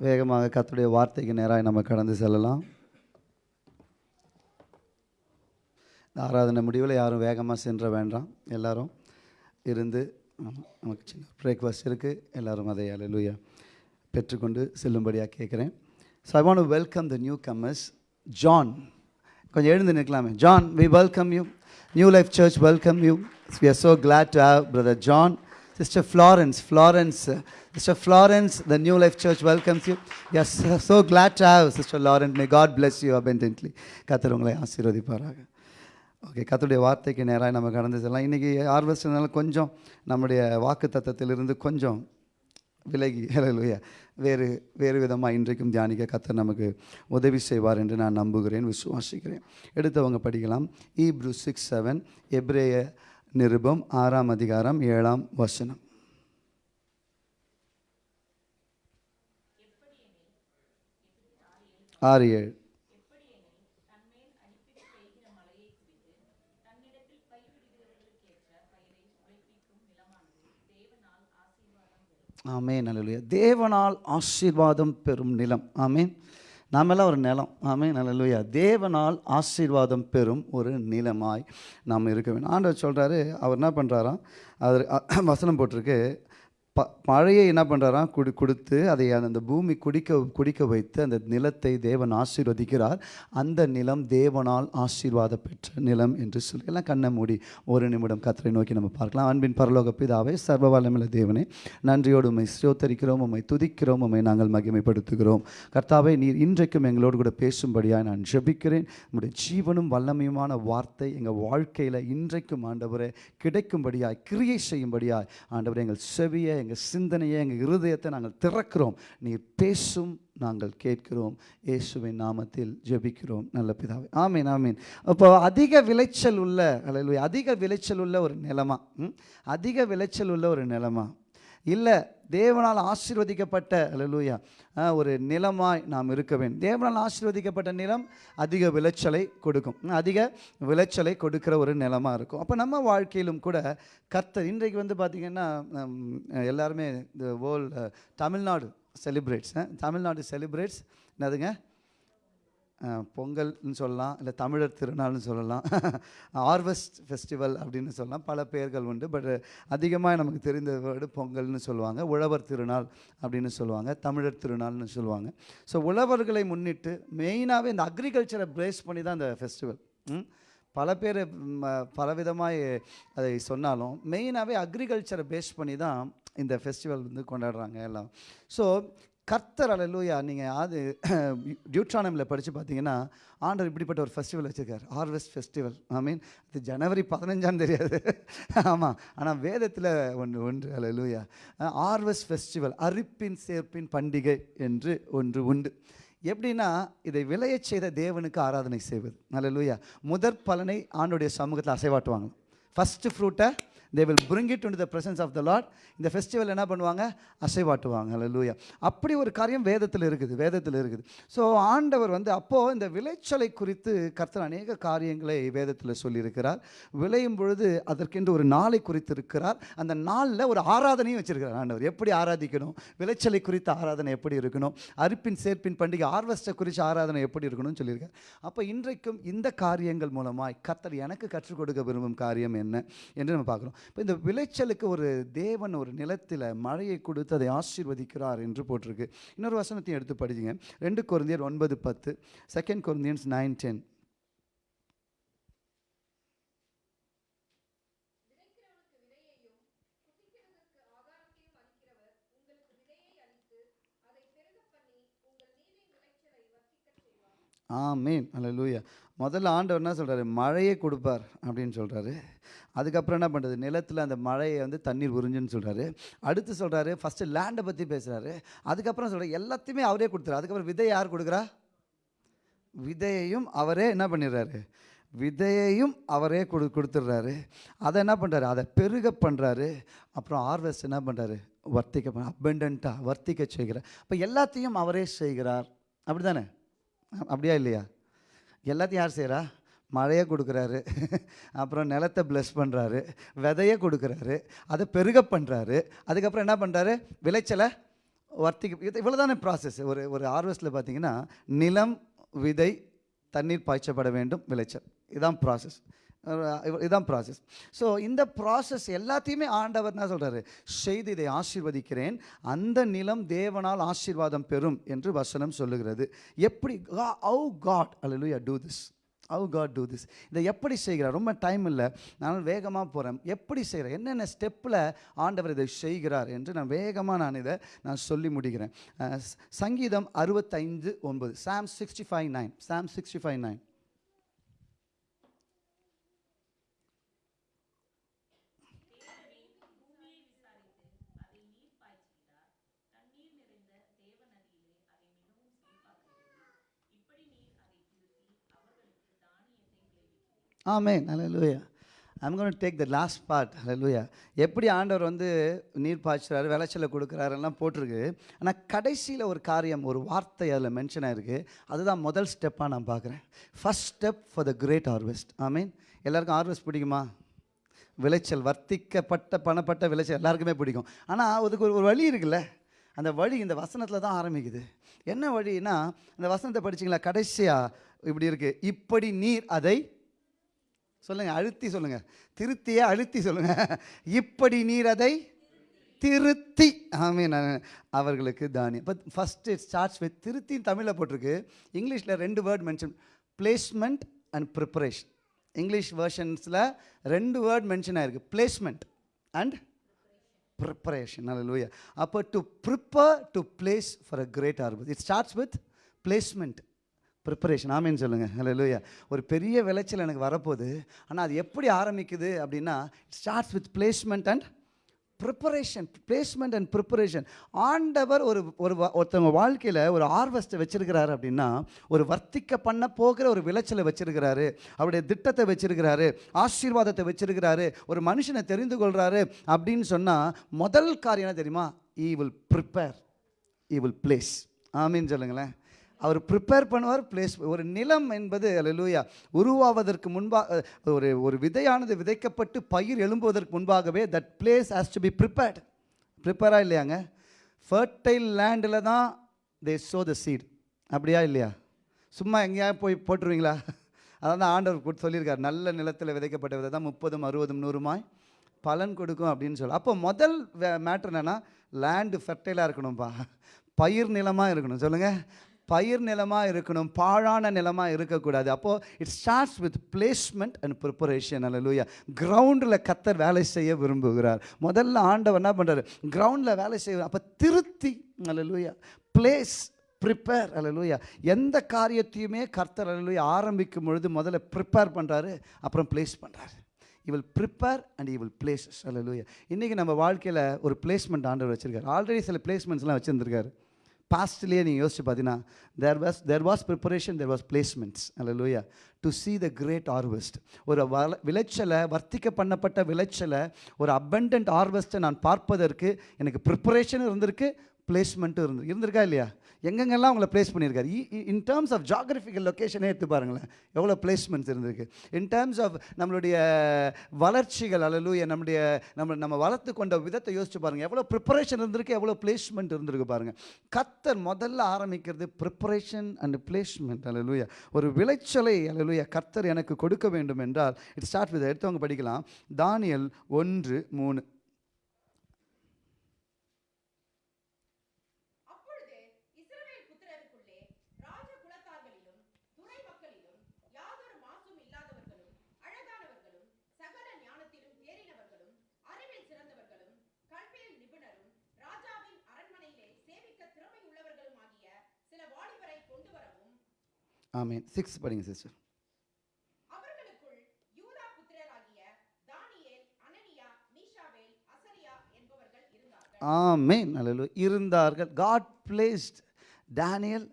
S3: வேகமாக கத்துடைய வார்த்தைக்கு நேராக நம்ம கடந்து செல்லலாம். ஆராதனை முடிவில் யாரும் வேகமாக சென்ற வேண்டாம். எல்லாரும் இருந்து நமக்கு சின்ன பிரேக்ஃபாஸ்ட் இருக்குது எல்லோரும் அதை அலையிலுயா பெற்றுக்கொண்டு செல்லும்படியாக கேட்குறேன் so I want welcome the newcomers John கொஞ்சம் எழுந்து நிற்கலாமே. John we welcome you new life church welcome you we are so glad to have brother John sister Florence Florence sister Florence the new life church welcomes you yes so glad to have Sister Lawrence May God bless you abundantly. கத்தர் உங்களை ஆசீர்வதிப்பாராக. Okay கத்துடைய வார்த்தைக்கு நேராக நம்ம கடந்து செல்லலாம். இன்றைக்கி ஹார்வெஸ்ட்னால கொஞ்சம் நம்முடைய வாக்கு தத்தத்திலிருந்து கொஞ்சம் விலகி ஹalleluya வேறு வேறு விதமாக இன்றைக்கும் தியானிக்க கத்தர் நமக்கு உதவி செய்வார் என்று நான் நம்புகிறேன் விசுவாசிக்கிறேன். எடுத்தவங்க படிக்கலாம். ஈப்ரு சிக்ஸ் செவன் எப்ரேய நிருபம் ஆறாம் அதிகாரம் ஏழாம் வசனம். ஆறு ஏழு. ஆமேன் அல்லேலூயா. தேவனால் ஆசீர்வாதம் பெறும் நிலம். ஆமேன். நாமெல்லாம் ஒரு நிலம். ஆமே அல்லேலூயா தேவனால் ஆசீர்வாதம் பெறும் ஒரு நிலமாய் நாம் இருக்க வேண்டும். ஆண்டவர் சொல்கிறாரு அவர் என்ன பண்ணுறாராம் அவர் வசனம் போட்டிருக்கு ப மழையை என்ன பண்ணுறாராம் குடி கொடுத்து அதை அந்த பூமி குடிக்க குடிக்க வைத்து அந்த நிலத்தை தேவன் ஆசீர்வதிக்கிறார். அந்த நிலம் தேவனால் ஆசீர்வாத பெற்ற நிலம் என்று சொல்லி. எல்லாம் கண்ணை மூடி ஒரு நிமிடம் கத்தரை நோக்கி நம்ம பார்க்கலாம். அன்பின் பரலோக பிதாவே சர்வ வல்லமையுள்ள தேவனே நன்றியோடு உண்மை சிரோத்தரிக்கிறோம் உண்மை துதிக்கிறோம் உண்மை நாங்கள் மகிமைப்படுத்துகிறோம். கர்த்தாவே நீர் இன்றைக்கும் எங்களோடு கூட பேசும்படியாக நான் ஜெபிக்கிறேன். உம்முடைய ஜீவனும் வல்லமையுமான வார்த்தை எங்கள் வாழ்க்கையில் இன்றைக்கும் ஆண்டவரே கிடைக்கும்படியாய் கிரியை செய்யும்படியாய் ஆண்டவரை எங்கள் செவியை எங்கள் சிந்தனையை எங்கள் இருதயத்தை நாங்கள் திறக்கிறோம். நீர் பேசும் நாங்கள் கேட்கிறோம். இயேசுவின் நாமத்தில் ஜெபிக்கிறோம். நல்ல பிதாவே. ஆமீன் ஆமீன். அப்போ அதிக விளைச்சல் உள்ள அல்ல அதிக விளைச்சல் உள்ள ஒரு நிலமா? ம்? அதிக விளைச்சல் உள்ள ஒரு நிலமா? இல்லை தேவனால் ஆசீர்வதிக்கப்பட்ட லூயா ஒரு நிலமாய் நாம் இருக்க வேண்டும். தேவனால் ஆசீர்வதிக்கப்பட்ட நிலம் அதிக விளைச்சலை கொடுக்கும். அதிக விளைச்சலை கொடுக்கிற ஒரு நிலமாக இருக்கும். அப்போ நம்ம வாழ்க்கையிலும் கூட கர்த்தர் இன்றைக்கு வந்து பார்த்திங்கன்னா எல்லாருமே இந்த world Tamil Nadu celebrates Tamil Nadu celebrates என்னதுங்க? பொங்கல்னு சொல்லலாம் இல்லை தமிழர் திருநாள்னு சொல்லலாம். (laughs) ஹார்வெஸ்ட் ஃபெஸ்டிவல் அப்படின்னு சொல்லலாம். பல பெயர்கள் உண்டு. பட் அதிகமாக நமக்கு தெரிந்த வேர்டு பொங்கல்னு சொல்லுவாங்க. உழவர் திருநாள் அப்படின்னு சொல்லுவாங்க. தமிழர் திருநாள்னு சொல்லுவாங்க. ஸோ உழவர்களை முன்னிட்டு மெயினாகவே இந்த அக்ரிகல்ச்சரை பிரேஸ் பண்ணி தான் இந்த ஃபெஸ்டிவல் பல பேர் பலவிதமாக அதை சொன்னாலும் மெயினாகவே அக்ரிகல்ச்சரை பேஸ் பண்ணி தான் இந்த ஃபெஸ்டிவல் வந்து கொண்டாடுறாங்க எல்லாம். ஸோ கர்த்தர் அலலூயா நீங்கள் அது (clears throat) டியூட்ரானமில் படித்து பார்த்தீங்கன்னா ஆண்டர் இப்படிப்பட்ட ஒரு ஃபெஸ்டிவல் வச்சுருக்கார். ஹார்வெஸ்ட் ஃபெஸ்டிவல் ஐ மீன் இது ஜனவரி பதினஞ்சாம் தெரியாது (laughs) ஆமாம் ஆனால் வேதத்தில் ஒன்று ஒன்று அலலூயா ஹார்வெஸ்ட் ஃபெஸ்டிவல் அரிப்பின் சேர்ப்பின் பண்டிகை என்று ஒன்று உண்டு. எப்படின்னா இதை விளையச் செய்த தேவனுக்கு ஆராதனை செய்வது. அல்லேலூயா முதற் பலனை ஆண்டுடைய சமூகத்தில் அசைவாட்டுவாங்க first ஃப்ரூட்டை they will bring it to the presence of the Lord இந்த ஃபெஸ்டிவல் என்ன பண்ணுவாங்க? அசைவாட்டுவாங்க. அல்லேலூயா அப்படி ஒரு காரியம் வேதத்தில் இருக்குது வேதத்தில் இருக்குது. ஸோ ஆண்டவர் வந்து அப்போது இந்த விளைச்சலை குறித்து கர்த்தர் அநேக காரியங்களை வேதத்தில் சொல்லியிருக்கிறார். விளையும் பொழுது அதற்கென்று ஒரு நாளை குறித்து இருக்கிறார் அந்த நாளில் ஒரு ஆராதனையும் வச்சிருக்கிறார் ஆண்டவர். எப்படி ஆராதிக்கணும்? விளைச்சலை குறித்த ஆராதனை எப்படி இருக்கணும்? அரிப்பின் சேர்ப்பின் பண்டிகை ஆர்வஸ்டை குறித்து ஆராதனை எப்படி இருக்கணும்னு சொல்லியிருக்கார். அப்போ இன்றைக்கும் இந்த காரியங்கள் மூலமாய் கர்த்தர் எனக்கு கற்றுக் கொடுக்க விரும்பும் காரியம் என்ன? என்று நம்ம பார்க்குறோம் இப்போ இந்த விளைச்சலுக்கு ஒரு தேவன் ஒரு நிலத்தில் மழையை கொடுத்து அதை ஆசீர்வதிக்கிறார் என்று போட்டிருக்கு. இன்னொரு வசனத்தையும் எடுத்து படிச்சுங்க ரெண்டு குருந்தியர் ஒன்பது பத்து செகண்ட் குருந்தியன்ஸ் நைன் டென் ஆமீன். அல்லேலூயா முதல்ல ஆண்டவர் என்ன சொல்கிறாரு மழையை கொடுப்பார் அப்படின்னு சொல்கிறாரு அதுக்கப்புறம் என்ன பண்ணுறது நிலத்தில் அந்த மழையை வந்து தண்ணீர் உறிஞ்சுன்னு சொல்கிறாரு அடுத்து சொல்கிறாரு ஃபஸ்ட்டு லேண்டை பற்றி பேசுகிறாரு அதுக்கப்புறம் சொல்கிறார் எல்லாத்தையுமே அவரே கொடுத்துறாரு. அதுக்கப்புறம் விதை யார் கொடுக்குறா? விதையையும் அவரே என்ன பண்ணிடுறாரு? விதையையும் அவரே கொடு கொடுத்துட்றாரு. அதை என்ன பண்ணுறாரு அதை பெருக பண்ணுறாரு அப்புறம் ஹார்வெஸ்ட் என்ன பண்ணுறாரு வர்த்திக்க பண்ண வர்த்திக்க செய்கிறார். இப்போ எல்லாத்தையும் அவரே செய்கிறார். அப்படி தானே அப்படியா இல்லையா? எல்லாத்தையும் யார் செய்கிறா மழையை கொடுக்குறாரு. அப்புறம் நிலத்தை ப்ளஸ் பண்ணுறாரு விதையை கொடுக்குறாரு. அதை பெருக பண்ணுறாரு அதுக்கப்புறம் என்ன பண்ணுறாரு விளைச்சலை வர்த்திக்க இது இவ்வளோ தானே ப்ராசஸ் ஒரு ஒரு ஹார்வெஸ்ட்டில் பார்த்தீங்கன்னா நிலம் விதை தண்ணீர் பாய்ச்சப்பட வேண்டும் விளைச்சல். இதுதான் ப்ராசஸ் இதுதான் ப்ராசஸ் ஸோ இந்த ப்ராசஸ் எல்லாத்தையுமே ஆண்டவர் என்ன சொல்கிறாரு செய்து இதை ஆசீர்வதிக்கிறேன் அந்த நிலம் தேவனால் ஆசீர்வாதம் பெறும் என்று வசனம் சொல்லுகிறது. எப்படி ஹவு காட் அல்ல do this how God do this இதை எப்படி செய்கிறார்? ரொம்ப டைம் இல்லை. நான் வேகமாக போகிறேன் எப்படி செய்கிறேன் என்னென்ன ஸ்டெப்பில் ஆண்டவர் இதை செய்கிறார் என்று நான் வேகமாக நான் இதை நான் சொல்லி முடிக்கிறேன். சங்கீதம் அறுபத்தைந்து ஒன்பது. Psalm sixty five nine Psalm sixty five nine amen. Hallelujah. I'm gonna take the last part ஹalleluya. எப்படி ஆண்டவர் வந்து நீர் பாய்ச்சுறாரு விளைச்சலை கொடுக்குறாரு எல்லாம் போட்டிருக்கு. ஆனால் கடைசியில் ஒரு காரியம் ஒரு வார்த்தை அதில் மென்ஷன் ஆயிருக்கு. அதுதான் முதல் ஸ்டெப்பாக நான் பார்க்குறேன். First step for the great harvest ஆமீன். எல்லாருக்கும் ஹார்வெஸ்ட் பிடிக்குமா? விளைச்சல் வர்த்திக்கப்பட்ட பணப்பட்ட விளைச்சல் எல்லாருக்குமே பிடிக்கும். ஆனால் அதுக்கு ஒரு ஒரு வழி இருக்குல்ல? அந்த வழி இந்த வசனத்தில் தான் ஆரம்பிக்குது. என்ன வழின்னா அந்த வசனத்தை படிச்சிங்களா? கடைசியாக இப்படி இருக்குது இப்படி நீர் அதை சொல்லுங்கள் அழுத்தி சொல்லுங்கள் திருத்தியே அழுத்தி சொல்லுங்கள் இப்படி நீர் அதை திருத்தி. ஆமீன் அவர்களுக்கு தானியம். பட் ஃபஸ்ட்டு ஸ்டார்ட்ஸ் வித் திருத்தின்னு தமிழில் போட்டிருக்கு. இங்கிலீஷில் ரெண்டு word mention placement and preparation English வேர்ஷன்ஸில் ரெண்டு வேர்ட் மென்ஷன் ஆயிருக்கு. பிளேஸ்மெண்ட் அண்ட் ப்ரிப்பரேஷன் நல்ல லூயா அப்போ to prepare to place for a great harvest it starts with placement preparation ஆமேன்னு சொல்லுங்கள் ஹலோ லூயா ஒரு பெரிய விளைச்சல் எனக்கு வரப்போகுது. ஆனால் அது எப்படி ஆரம்பிக்குது அப்படின்னா it starts with placement and preparation placement and preparation ஆண்டவர் ஒரு ஒரு வா- ஒருத்தவங்க வாழ்க்கையில் ஒரு ஆர்வஸ்ட்டை வச்சுருக்கிறாரு அப்படின்னா ஒரு வர்த்திக்க பண்ண போகிற ஒரு விளைச்சலை வச்சுருக்கிறாரு. அவருடைய திட்டத்தை வச்சுருக்கிறாரு. ஆசீர்வாதத்தை வச்சுருக்கிறாரு. ஒரு மனுஷனை தெரிந்து கொள்கிறாரு அப்படின்னு சொன்னால் முதல் காரியம் என்ன தெரியுமா? He will prepare he will place ஆமின்னு சொல்லுங்களேன். அவர் ப்ரிப்பேர் பண்ணுவார் பிளேஸ் ஒரு நிலம் என்பது அலலூயா உருவாவதற்கு முன்பாக ஒரு ஒரு விதையானது விதைக்கப்பட்டு பயிர் எழும்புவதற்கு முன்பாகவே that place has to be prepared ப்ரிப்பேராக இல்லையாங்க? ஃபர்டைல் லேண்டில் தான் தே சோ த சீட் அப்படியா இல்லையா? சும்மா எங்கேயாவது போய் போட்டுருவீங்களா? (laughs) அதான் தான் ஆண்டவர் கொடுத்து சொல்லியிருக்கார். நல்ல நிலத்தில் விதைக்கப்பட்ட விதை தான் முப்பதும் அறுபதும் நூறுமாய் பலன் கொடுக்கும் அப்படின்னு சொல்லி. அப்போ முதல் மேட்ரு என்னென்னா லேண்டு ஃபெர்டைலாக இருக்கணும்ப்பா பயிர் நிலமாக இருக்கணும். சொல்லுங்கள் பயிர் நிலமாக இருக்கணும் பாழான நிலமாக இருக்கக்கூடாது. அப்போது it starts with placement and preparation அல்ல லூயா கிரவுண்டில் கத்தர் வேலை செய்ய விரும்புகிறார். முதல்ல ஆண்டவர் என்ன பண்ணுறாரு கிரவுண்டில் வேலை செய்ய அப்போ திருத்தி அல்லூயா பிளேஸ் ப்ரிப்பேர் அல்லூயா எந்த காரியத்தையுமே கர்த்தர் அல்லூயா ஆரம்பிக்கும் பொழுது முதல்ல ப்ரிப்பேர் பண்ணுறாரு அப்புறம் ப்ளேஸ் பண்ணுறாரு இவள் ப்ரிப்பேர் அண்ட் இவள் பிளேசஸ் அல்லூயா இன்றைக்கி நம்ம வாழ்க்கையில் ஒரு பிளேஸ்மெண்ட் ஆண்டவர் வச்சுருக்காரு. ஆல்ரெடி சில பிளேஸ்மெண்ட்ஸ்லாம் வச்சுருந்துருக்காரு. பாஸ்ட்லேயே நீங்கள் யோசிச்சு பார்த்தீங்கன்னா there was there was preparation there was placements அல்ல லூயா to see the great harvest ஒரு வள விளைச்சலை வர்த்திக்க பண்ணப்பட்ட விளைச்சலை ஒரு abundant ஆர்வெஸ்ட்டை நான் பார்ப்பதற்கு எனக்கு ப்ரிப்பரேஷன் இருந்திருக்கு பிளேஸ்மெண்ட்டும் இருந்து இருந்திருக்கா இல்லையா? எங்கெங்கெல்லாம் அவங்கள பிளேஸ் பண்ணியிருக்காரு? இன் டேர்ம்ஸ் ஆஃப் ஜாகிரபிக்கல் லொக்கேஷனே எடுத்து பாருங்களேன். எவ்வளோ பிளேஸ்மெண்ட்ஸ் இருந்திருக்கு. இன் டேர்ம்ஸ் ஆஃப் நம்மளுடைய வளர்ச்சிகள் அல்லலூய நம்முடைய நம்ம நம்ம வளர்த்து கொண்ட விதத்தை யோசிச்சு பாருங்கள் எவ்வளோ ப்ரிப்பரேஷன் இருந்திருக்கு எவ்வளோ பிளேஸ்மெண்ட் இருந்திருக்கு பாருங்கள் கத்தர் முதல்ல ஆரம்பிக்கிறது ப்ரிப்பரேஷன் அண்ட் பிளேஸ்மெண்ட் அலலூயா ஒரு விளைச்சலை அலலூயா கர்த்தர் எனக்கு கொடுக்க வேண்டும் என்றால் இட் ஸ்டார்ட் வித் எடுத்தவங்க படிக்கலாம். தானியல் ஒன்று மூணு. ஆமீன். சிக்ஸ் படிங்க சிஸ்டர் ஆமேன். அல்ல இருந்தார்கள். God placed Daniel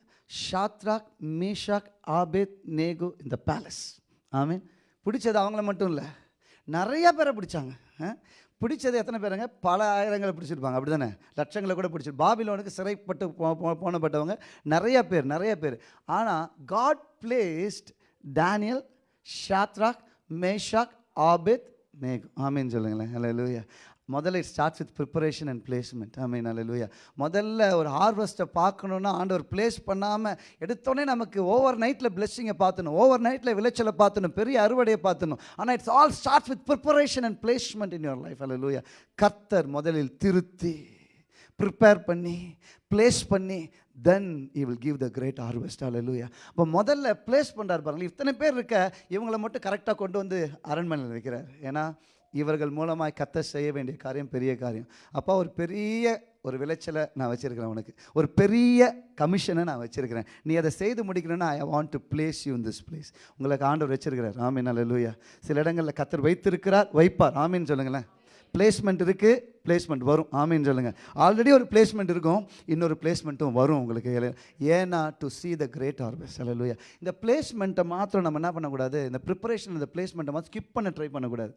S3: Shadrach Meshach Abednego இந்த பேலஸ் ஆமீன். பிடிச்சது அவங்கள மட்டும் இல்லை. நிறைய பேரை பிடிச்சாங்க? பிடிச்சது எத்தனை பேருங்க? பல ஆயிரங்களை பிடிச்சிருப்பாங்க. அப்படி தானே லட்சங்களை கூட பிடிச்சிரு பாபிலோனுக்கு சிறைப்பட்டு போ போனப்பட்டவங்க நிறைய பேர் நிறைய பேர். ஆனால் God placed Daniel Shadrach Meshach Abednego ஆமீன் சொல்லுங்களேன். ஹalleluya முதல்ல it starts with preparation and placement ஆமீன் ஹalleluya முதல்ல ஒரு ஹார்வெஸ்ட்டை பார்க்கணுன்னா ஆண்டவர் பிளேஸ் பண்ணாமல் எடுத்தோடனே நமக்கு ஓவர் நைட்டில் பிளெஸ்ஸிங்கை பார்த்துணும். ஓவர் நைட்டில் விளைச்சலை பார்த்துணும். பெரிய அறுவடையை பார்த்துணும். ஆனால் it's all starts with preparation and placement in your life ஹalleluya கர்த்தர் முதலில் திருத்தி ப்ரிப்பேர் பண்ணி ப்ளேஸ் பண்ணி then he will give the great harvest லூயா அப்போ முதல்ல ப்ளேஸ் பண்ணுறாரு பாருங்கள் இத்தனை பேர் இருக்க இவங்களை மட்டும் கரெக்டாக கொண்டு வந்து அரண்மனையில் வைக்கிறார். ஏன்னா இவர்கள் மூலமாக கத்த செய்ய வேண்டிய காரியம் பெரிய காரியம். அப்போ ஒரு பெரிய ஒரு விளைச்சலை நான் வச்சுருக்கிறேன் உனக்கு. ஒரு பெரிய கமிஷனை நான் வச்சுருக்கிறேன். நீ அதை செய்து முடிக்கணும்னா I want to place you in this place உங்களுக்கு ஆண்டவர் வச்சிருக்கிறார். ஆமீன் அல்லேலூயா சில இடங்களில் கத்தர் வைத்திருக்கிறார் வைப்பார். ஆமீன் சொல்லுங்களேன். பிளேஸ்மெண்ட் இருக்குது பிளேஸ்மெண்ட் வரும். ஆமீன் சொல்லுங்கள் ஆல்ரெடி ஒரு பிளேஸ்மெண்ட் இருக்கும் இன்னொரு பிளேஸ்மெண்ட்டும் வரும் உங்களுக்கு. ஏன்னா to see the great harvest அல்லேலூயா இந்த பிளேஸ்மெண்ட்டை மாத்திரம் நம்ம என்ன பண்ணக்கூடாது? இந்த ப்ரிப்பரேஷன் இந்த பிளேஸ்மெண்ட்டை மாத்திரம் ஸ்கிப் பண்ண ட்ரை பண்ணக்கூடாது.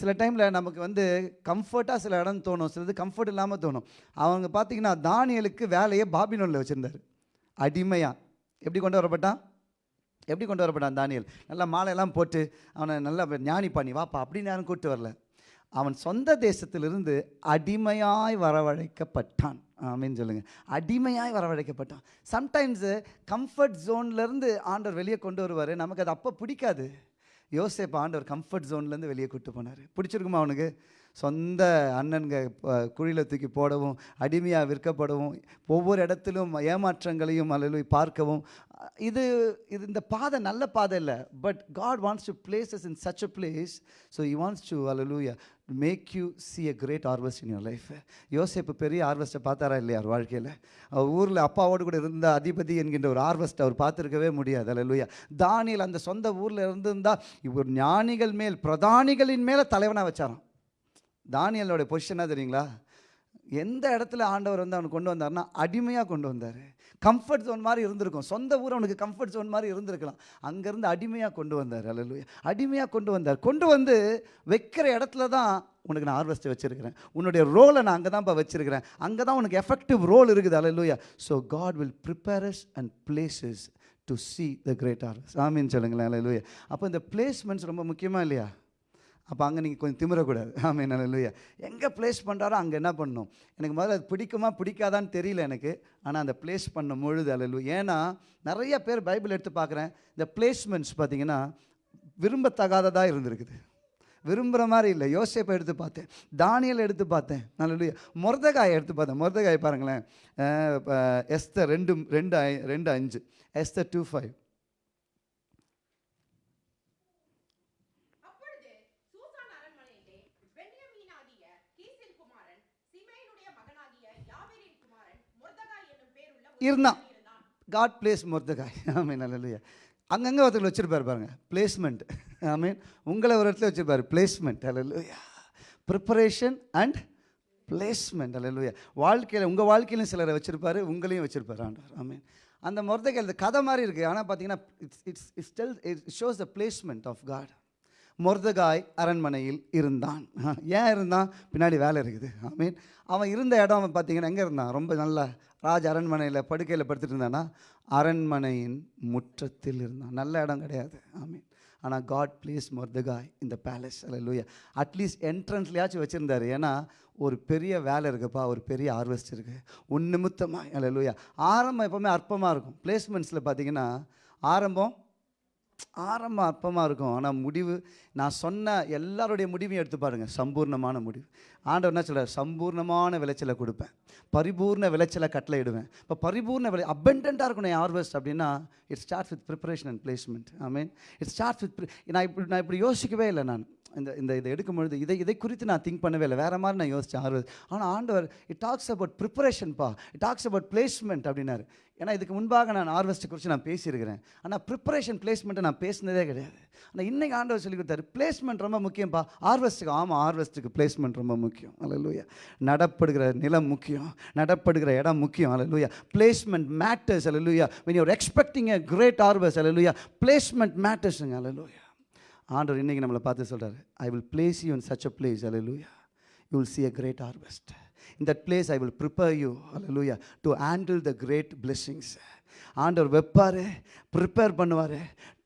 S3: சில டைமில் நமக்கு வந்து கம்ஃபர்ட்டாக சில இடம் தோணும் சிலது கம்ஃபர்ட் இல்லாமல் தோணும். அவங்க பார்த்தீங்கன்னா தானியலுக்கு வேலையை பாபினோனில் வச்சுருந்தார். அடிமையாக எப்படி கொண்டு வரப்பட்டான்? எப்படி கொண்டு வரப்பட்டான் தானியல்? நல்லா மாலையெல்லாம் போட்டு அவனை நல்லா ஞானி பண்ணி வாப்பா அப்படின்னு யாரும் கூப்பிட்டு வரல. அவன் சொந்த தேசத்திலிருந்து அடிமையாய் வரவழைக்கப்பட்டான். அப்படின்னு சொல்லுங்கள் அடிமையாய் வரவழைக்கப்பட்டான். சம்டைம்ஸு கம்ஃபர்ட் ஜோன்லேருந்து ஆண்டவர் வெளியே கொண்டு வருவார். நமக்கு அது அப்போ பிடிக்காது. யோசேப் ஆண்டவர் கம்ஃபர்ட் ஜோன்லேருந்து வெளியே கூட்டு போனார். பிடிச்சிருக்குமா அவனுக்கு? சொந்த அண்ணன்க குழியில் தூக்கி போடவும் அடிமையாக விற்கப்படவும் ஒவ்வொரு இடத்திலும் ஏமாற்றங்களையும் அல்லது பார்க்கவும். இது இது இந்த பாதை நல்ல பாதை இல்லை but God wants to places in such a place so you wants to அல்லூயா make you see a great harvest in your life யோசேப்பு பெரிய ஹார்வெஸ்ட்டை பார்த்தாரா இல்லையா அவர் வாழ்க்கையில்? அவர் ஊரில் அப்பாவோடு கூட இருந்த அதிபதி என்கின்ற ஒரு ஹார்வெஸ்ட் அவர் பார்த்துருக்கவே முடியாது அல்லேலூயா தானியில் அந்த சொந்த ஊரில் இருந்திருந்தால் இவர் ஞானிகள் மேல் பிரதானிகளின் மேலே தலைவனாக வச்சாராம். தானியலோடைய பொசிஷனாக தெரியுங்களா? எந்த இடத்துல ஆண்டவர் வந்து அவனுக்கு கொண்டு வந்தார்னா அடிமையாக கொண்டு வந்தார். கம்ஃபர்ட் ஜோன் மாதிரி இருந்திருக்கும். சொந்த ஊர் அவனுக்கு கம்ஃபர்ட் ஜோன் மாதிரி இருந்திருக்கலாம். அங்கேருந்து அடிமையாக கொண்டு வந்தார். அல்ல அடிமையாக கொண்டு வந்தார். கொண்டு வந்து வைக்கிற இடத்துல தான் உனக்கு நான் ஹார்வெஸ்ட் வச்சுருக்கிறேன். உன்னுடைய ரோலை நான் அங்கே தான்ப்பா வச்சுருக்கிறேன். அங்கே தான் உனக்கு எஃபெக்டிவ் ரோல் இருக்குது. அல்லேலூயா so God will prepares and places to see the great harvest ஆமீன் சொல்லுங்களேன். அல்லேலூயா அப்போ இந்த பிளேஸ்மெண்ட்ஸ் ரொம்ப முக்கியமாக இல்லையா? அப்போ அங்கே நீங்கள் கொஞ்சம் திமிரக்கூடாது. ஆமாம் என்ன இல்லையா எங்கே ப்ளேஸ் பண்ணுறாரோ அங்கே என்ன பண்ணணும் எனக்கு முதல்ல அது பிடிக்குமா பிடிக்காதான்னு தெரியல எனக்கு. ஆனால் அந்த ப்ளேஸ் பண்ண பொழுது அல்ல ஏன்னா நிறைய பேர் பைபிள் எடுத்து பார்க்குறேன். இந்த பிளேஸ்மெண்ட்ஸ் பார்த்தீங்கன்னா விரும்பத்தகாததாக இருந்திருக்குது. விரும்புகிற மாதிரி இல்லை. யோசேப்பை எடுத்து பார்த்தேன். தானியல் எடுத்து பார்த்தேன். நல்ல முரதகாயை எடுத்து பார்த்தேன். முருதகாய் பாருங்களேன். எஸ்தர் ரெண்டு ரெண்டு ஐ- ரெண்டு அஞ்சு எஸ்தர் டூ ஃபைவ் இருந்தான். காட் பிளேஸ் மொர்தகாய் ஆமீன் நல்ல அங்கங்கே ஒருத்தர் வச்சுருப்பார் பாருங்க. பிளேஸ்மெண்ட் ஐ மீன் உங்களை ஒரு இடத்துல வச்சிருப்பாரு. பிளேஸ்மெண்ட் அல்ல ப்ரிப்பரேஷன் அண்ட் பிளேஸ்மெண்ட் அல்ல வாழ்க்கையில் உங்கள் வாழ்க்கையிலும் சிலரை வச்சுருப்பார் உங்களையும் வச்சிருப்பாரு ஆண்டவர். ஆமீன் அந்த மொர்தகாய் இந்த கதை மாதிரி இருக்குது ஆனால் பார்த்தீங்கன்னா it's it's it's tell it shows the placement of God Mordecai அரண்மனையில் இருந்தான். (laughs) ஏன் இருந்தான்? பின்னாடி வேலை இருக்குது. ஐ மீன் அவன் இருந்த இடம் அவன் பார்த்தீங்கன்னா எங்கே இருந்தான்? ரொம்ப நல்ல ராஜ அரண்மனையில் படுக்கையில் படுத்துட்டு இருந்தானா? அரண்மனையின் முற்றத்தில் இருந்தான். நல்ல இடம் கிடையாது. ஐ மீன் ஆனால் காட் ப்ளீஸ் மொர்தகாய் இந்த பேலஸ் அல்ல லூயா அட்லீஸ்ட் என்ட்ரன்ஸ்லையாச்சும் வச்சுருந்தாரு. ஏன்னா ஒரு பெரிய வேலை இருக்குப்பா. ஒரு பெரிய ஹார்வெஸ்ட் இருக்குது உன் நிமித்தமாக அல்ல லூயா ஆரம்பம் எப்போவுமே அற்பமாக இருக்கும். பிளேஸ்மெண்ட்ஸில் பார்த்தீங்கன்னா ஆரம்பம் ஆரம்பம் அற்பமாக இருக்கும். ஆனால் முடிவு நான் சொன்ன எல்லாருடைய முடிவையும் எடுத்து பாருங்கள் சம்பூர்ணமான முடிவு. ஆண்டவர் என்ன சொல்றார்? சம்பூர்ணமான விளைச்சலை கொடுப்பேன். பரிபூர்ண விளைச்சலை கட்டளையிடுவேன் இப்போ பரிபூர்ண விளை அபெண்டண்ட்டாக இருக்கணும் ஹார்வெஸ்ட் அப்படின்னா it start with preparation and placement I mean it start with நான் இப்படி நான் இப்படி யோசிக்கவே இல்லை நான். இந்த இந்த இதை எடுக்கும் பொழுது இதை இதை குறித்து நான் திங்க் பண்ணவே இல்லை. வேறு மாதிரி நான் யோசித்தேன் ஆர்வம். ஆனால் ஆண்டவர் இட் டாக்ஸ் அபவுட் ப்ரிப்பரேஷன்ப்பா இட் டாக்ஸ் அபவுட் பிளேஸ்மெண்ட் அப்படின்னாரு. ஏன்னா இதுக்கு முன்பாக நான் ஹார்வெஸ்ட் குறித்து நான் பேசியிருக்கிறேன். ஆனால் ப்ரிப்பரேஷன் பிளேஸ்மெண்ட்டை நான் பேசினதே கிடையாது. ஆனால் இன்னைக்கு ஆண்டவர் சொல்லி கொடுத்தாரு பிளேஸ்மெண்ட் ரொம்ப முக்கியம்ப்பா ஹார்வெஸ்ட்டுக்கு ஆமாம் ஹார்வெஸ்ட்டுக்கு பிளேஸ்மெண்ட் ரொம்ப முக்கியம். அலலூயா நடப்படுகிற நிலம் முக்கியம். நடப்படுகிற இடம் முக்கியம். அலலூயா பிளேஸ்மெண்ட் மேட்டர்ஸ் அலலூயா when you're expecting a great harvest அலலூயா பிளேஸ்மெண்ட் மேட்டர்ஸுங்க அலலூயா ஆண்டவர் இன்னைக்கு நம்மளை பார்த்து சொல்கிறார் I will place you in such a place அல்லூயா you will see great great harvest. In that place i will prepare you லூயா to handle the great blessings ஆண்டவர் வைப்பார் ப்ரிப்பேர் பண்ணுவார்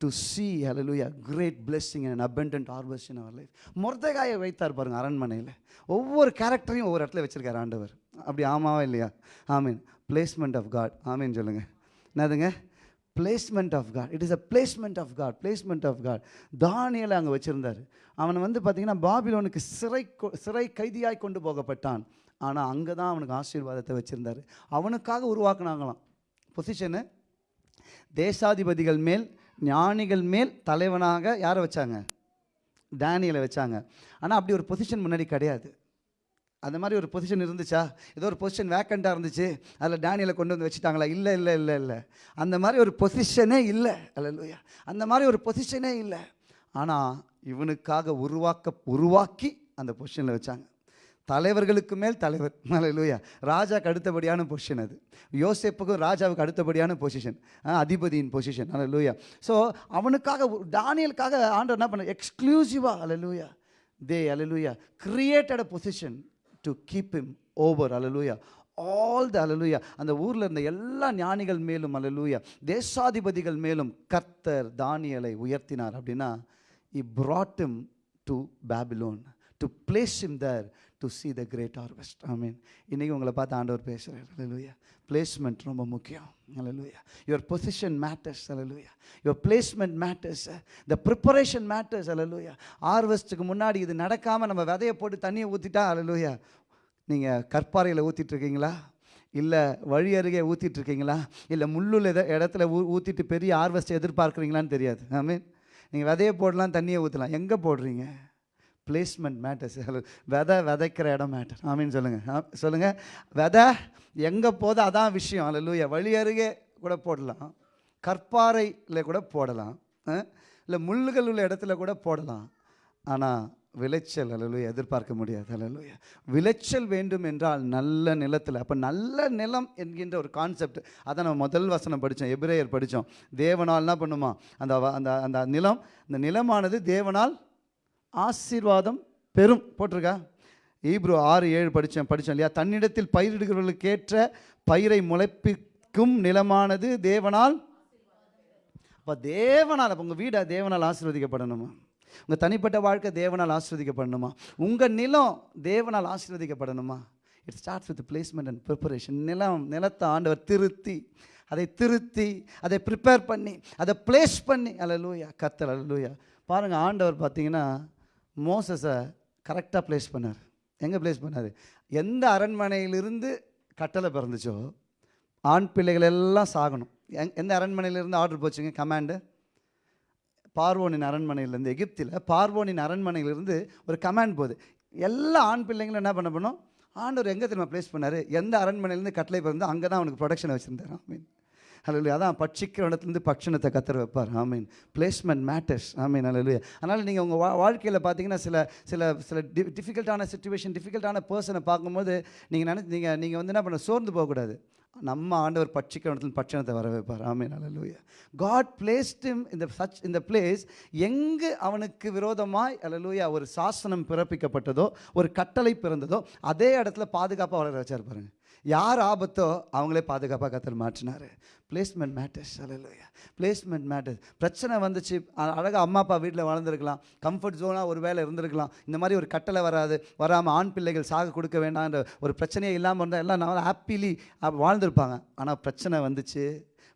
S3: to see hallelujah great blessing and abundant harvest in our life முர்தகாயை வைத்தார் பாருங்க அரண்மனையில். ஒவ்வொரு கேரக்டரையும் ஒவ்வொரு இடத்துல வச்சிருக்காரு ஆண்டவர். அப்படி ஆமாவா இல்லையா? ஆமீன் பிளேஸ்மெண்ட் ஆஃப் காட் ஆமீன் சொல்லுங்கள் என்னதுங்க? Placement of God it is a placement of God placement of God தானியலை அங்கே வச்சுருந்தார். அவன் வந்து பார்த்தீங்கன்னா பாபிலோனுக்கு சிறை கொ- சிறை கைதியாய் கொண்டு போகப்பட்டான். ஆனால் அங்கே தான் அவனுக்கு ஆசீர்வாதத்தை வச்சுருந்தார். அவனுக்காக உருவாக்குனாங்களாம். பொசிஷனு தேசாதிபதிகள் மேல் ஞானிகள் மேல் தலைவனாக யாரை வச்சாங்க? டேனியலை வச்சாங்க. ஆனால் அப்படி ஒரு பொசிஷன் முன்னாடி கிடையாது. அந்த மாதிரி ஒரு பொசிஷன் இருந்துச்சா? ஏதோ ஒரு பொசிஷன் வேக்கண்ட்டாக இருந்துச்சு. அதில் டேனியலை கொண்டு வந்து வச்சுட்டாங்களா? இல்லை இல்லை இல்லை இல்லை. அந்த மாதிரி ஒரு பொசிஷனே இல்லை. அல்லையா அந்த மாதிரி ஒரு பொசிஷனே இல்லை. ஆனால் இவனுக்காக உருவாக்க உருவாக்கி அந்த பொசிஷனில் வச்சாங்க. தலைவர்களுக்கு மேல் தலைவர். லூயா ராஜாக்கு அடுத்தபடியான பொசிஷன் அது. யோசேப்புக்கும் ராஜாவுக்கு அடுத்தபடியான பொசிஷன் அதிபதியின் பொசிஷன் லூயா ஸோ அவனுக்காக டானியலுக்காக ஆண்டர் என்ன பண்ண எக்ஸ்க்ளூசிவாக லூயா தே அல்லையா created a position to keep him over hallelujah all the அலலூயா அந்த ஊரில் இருந்த எல்லா ஞானிகள் மேலும் அலலூயா தேசாதிபதிகள் மேலும் கர்த்தர் தானியலை உயர்த்தினார். அப்படின்னா he brought him to Babylon to place him there to see the great harvest I mean இன்றைக்கி உங்களை பார்த்து ஆண்டவர் பேசுகிறார் அலலுயா பிளேஸ்மெண்ட் ரொம்ப முக்கியம். அலலுயா your position matters hallelujah your placement matters the preparation matters அலலுயா ஹார்வெஸ்ட்டுக்கு முன்னாடி இது நடக்காமல் நம்ம விதையை போட்டு தண்ணியை ஊற்றிட்டா அலலுயா நீங்கள் கற்பாறையில் ஊற்றிட்டுருக்கீங்களா இல்லை வழி அருகே ஊற்றிட்டு இருக்கீங்களா? இல்லை முள்ளுள்ள இட- இடத்துல ஊ ஊற்றிட்டு பெரிய ஹார்வெஸ்ட் எதிர்பார்க்குறீங்களான்னு தெரியாது. ஐ மீன் நீங்கள் விதையை போடலாம் தண்ணியை ஊற்றலாம் எங்கே போடுறீங்க? பிளேஸ்மெண்ட் மேட்டர்ஸ் (laughs) விதை விதைக்கிற இடம் மேட்டர் ஆமீன் சொல்லுங்கள் சொல்லுங்கள் விதை எங்கே போதோ அதான் விஷயம். அல்ல லூயா வழி அருகே கூட போடலாம். கற்பாறையில் கூட போடலாம். இல்லை முள்ளுகள் உள்ள இடத்துல கூட போடலாம். ஆனால் விளைச்சல் அல்லலுயா எதிர்பார்க்க முடியாது. அல்லலுயா விளைச்சல் வேண்டும் என்றால் நல்ல நிலத்தில் அப்போ நல்ல நிலம் என்கின்ற ஒரு கான்செப்ட் அதை நம்ம முதல் வசனம் படித்தோம் எபிரேயர் படித்தோம் தேவனால் என்ன பண்ணுமா? அந்த அந்த அந்த நிலம் அந்த நிலமானது தேவனால் ஆசீர்வாதம் பெரும் போட்டிருக்கா? ஈப்ரோ ஆறு ஏழு படித்தேன் படித்தோம் இல்லையா? தன்னிடத்தில் பயிரிடுகிறவர்களுக்கேற்ற பயிரை முளைப்பிக்கும் நிலமானது தேவனால். அப்போ தேவனால் அப்போ உங்கள் வீடை தேவனால் ஆசீர்வதிக்கப்படணுமா? உங்கள் தனிப்பட்ட வாழ்க்கை தேவனால் ஆசீர்வதிக்கப்படணுமா? உங்கள் நிலம் தேவனால் ஆசீர்வதிக்கப்படணுமா? It starts with placement and preparation நிலம் நிலத்தை ஆண்டவர் திருத்தி அதை திருத்தி அதை ப்ரிப்பேர் பண்ணி அதை பிளேஸ் பண்ணி. அல்லலூயா கத்தல் அல்லலூயா பாருங்கள் ஆண்டவர் பார்த்தீங்கன்னா மோசஸை கரெக்டாக ப்ளேஸ் பண்ணார். எங்கே ப்ளேஸ் பண்ணார்? எந்த அரண்மனையிலிருந்து கட்டளை பிறந்துச்சோ ஆண் பிள்ளைகள் எல்லாம் சாகணும். எங் எந்த அரண்மனையிலேருந்து ஆர்டர் போச்சுங்க கமாண்டு பார்வோனின் அரண்மனையிலேருந்து எகிப்தில் பார்வோனின் அரண்மனையிலிருந்து ஒரு கமாண்ட் போகுது. எல்லா ஆண் பிள்ளைங்களும் என்ன பண்ண பண்ணோம் ஆண்டவர் எங்கே திரும்ப ப்ளேஸ் பண்ணார்? எந்த அரண்மனையிலேருந்து கட்டளை பிறந்து அங்கே தான் அவனுக்கு ப்ரொடக்ஷன் வச்சுருந்தார். மீன் அல்லது அதான் பட்சிக்கிற இடத்துலேருந்து பட்சணத்தை கத்துற வைப்பார். ஆமீன் பிளேஸ்மெண்ட் மேட்டர்ஸ் ஐ மீன் அல்லது அதனால் நீங்கள் உங்கள் வா வாழ்க்கையில் பார்த்தீங்கன்னா சில சில சில டி டிஃபிகல்ட்டான சுச்சுவேஷன் டிஃபிகல்ட்டான பர்சனை பார்க்கும்போது நீங்கள் நினச்சி நீங்கள் நீங்கள் வந்து என்ன பண்ண சோர்ந்து போகக்கூடாது. நம்ம ஆண்டவர் பட்சிக்கிற இடத்துல பட்சணத்தை வர வைப்பார். ஆமீன் அல்லூயா காட் பிளேஸ்ட் இந்த சச் இந்த பிளேஸ் எங்கு அவனுக்கு விரோதமாய் அல்லூயா ஒரு சாசனம் பிறப்பிக்கப்பட்டதோ ஒரு கட்டளை பிறந்ததோ அதே இடத்துல பாதுகாப்பாக வளர வச்சார் பாருங்கள் யார் ஆபத்தோ அவங்களே பாதுகாப்பாக கத்தர் மாற்றினார். பிளேஸ்மெண்ட் மேட்டர்ஸ் அல்லையா பிளேஸ்மெண்ட் மேட்டர்ஸ் பிரச்சனை வந்துச்சு. அழகாக அம்மா அப்பா வீட்டில் வளர்ந்துருக்கலாம் கம்ஃபர்ட் ஜோனாக ஒரு வேலை இருந்திருக்கலாம். இந்த மாதிரி ஒரு கட்டளை வராது. வராமல் ஆண் பிள்ளைகள் சாக கொடுக்க வேண்டாம்ன்ற ஒரு பிரச்சனையே இல்லாமல் இருந்தால் எல்லாம் நல்லா ஹாப்பிலி வாழ்ந்திருப்பாங்க. ஆனால் பிரச்சனை வந்துச்சு.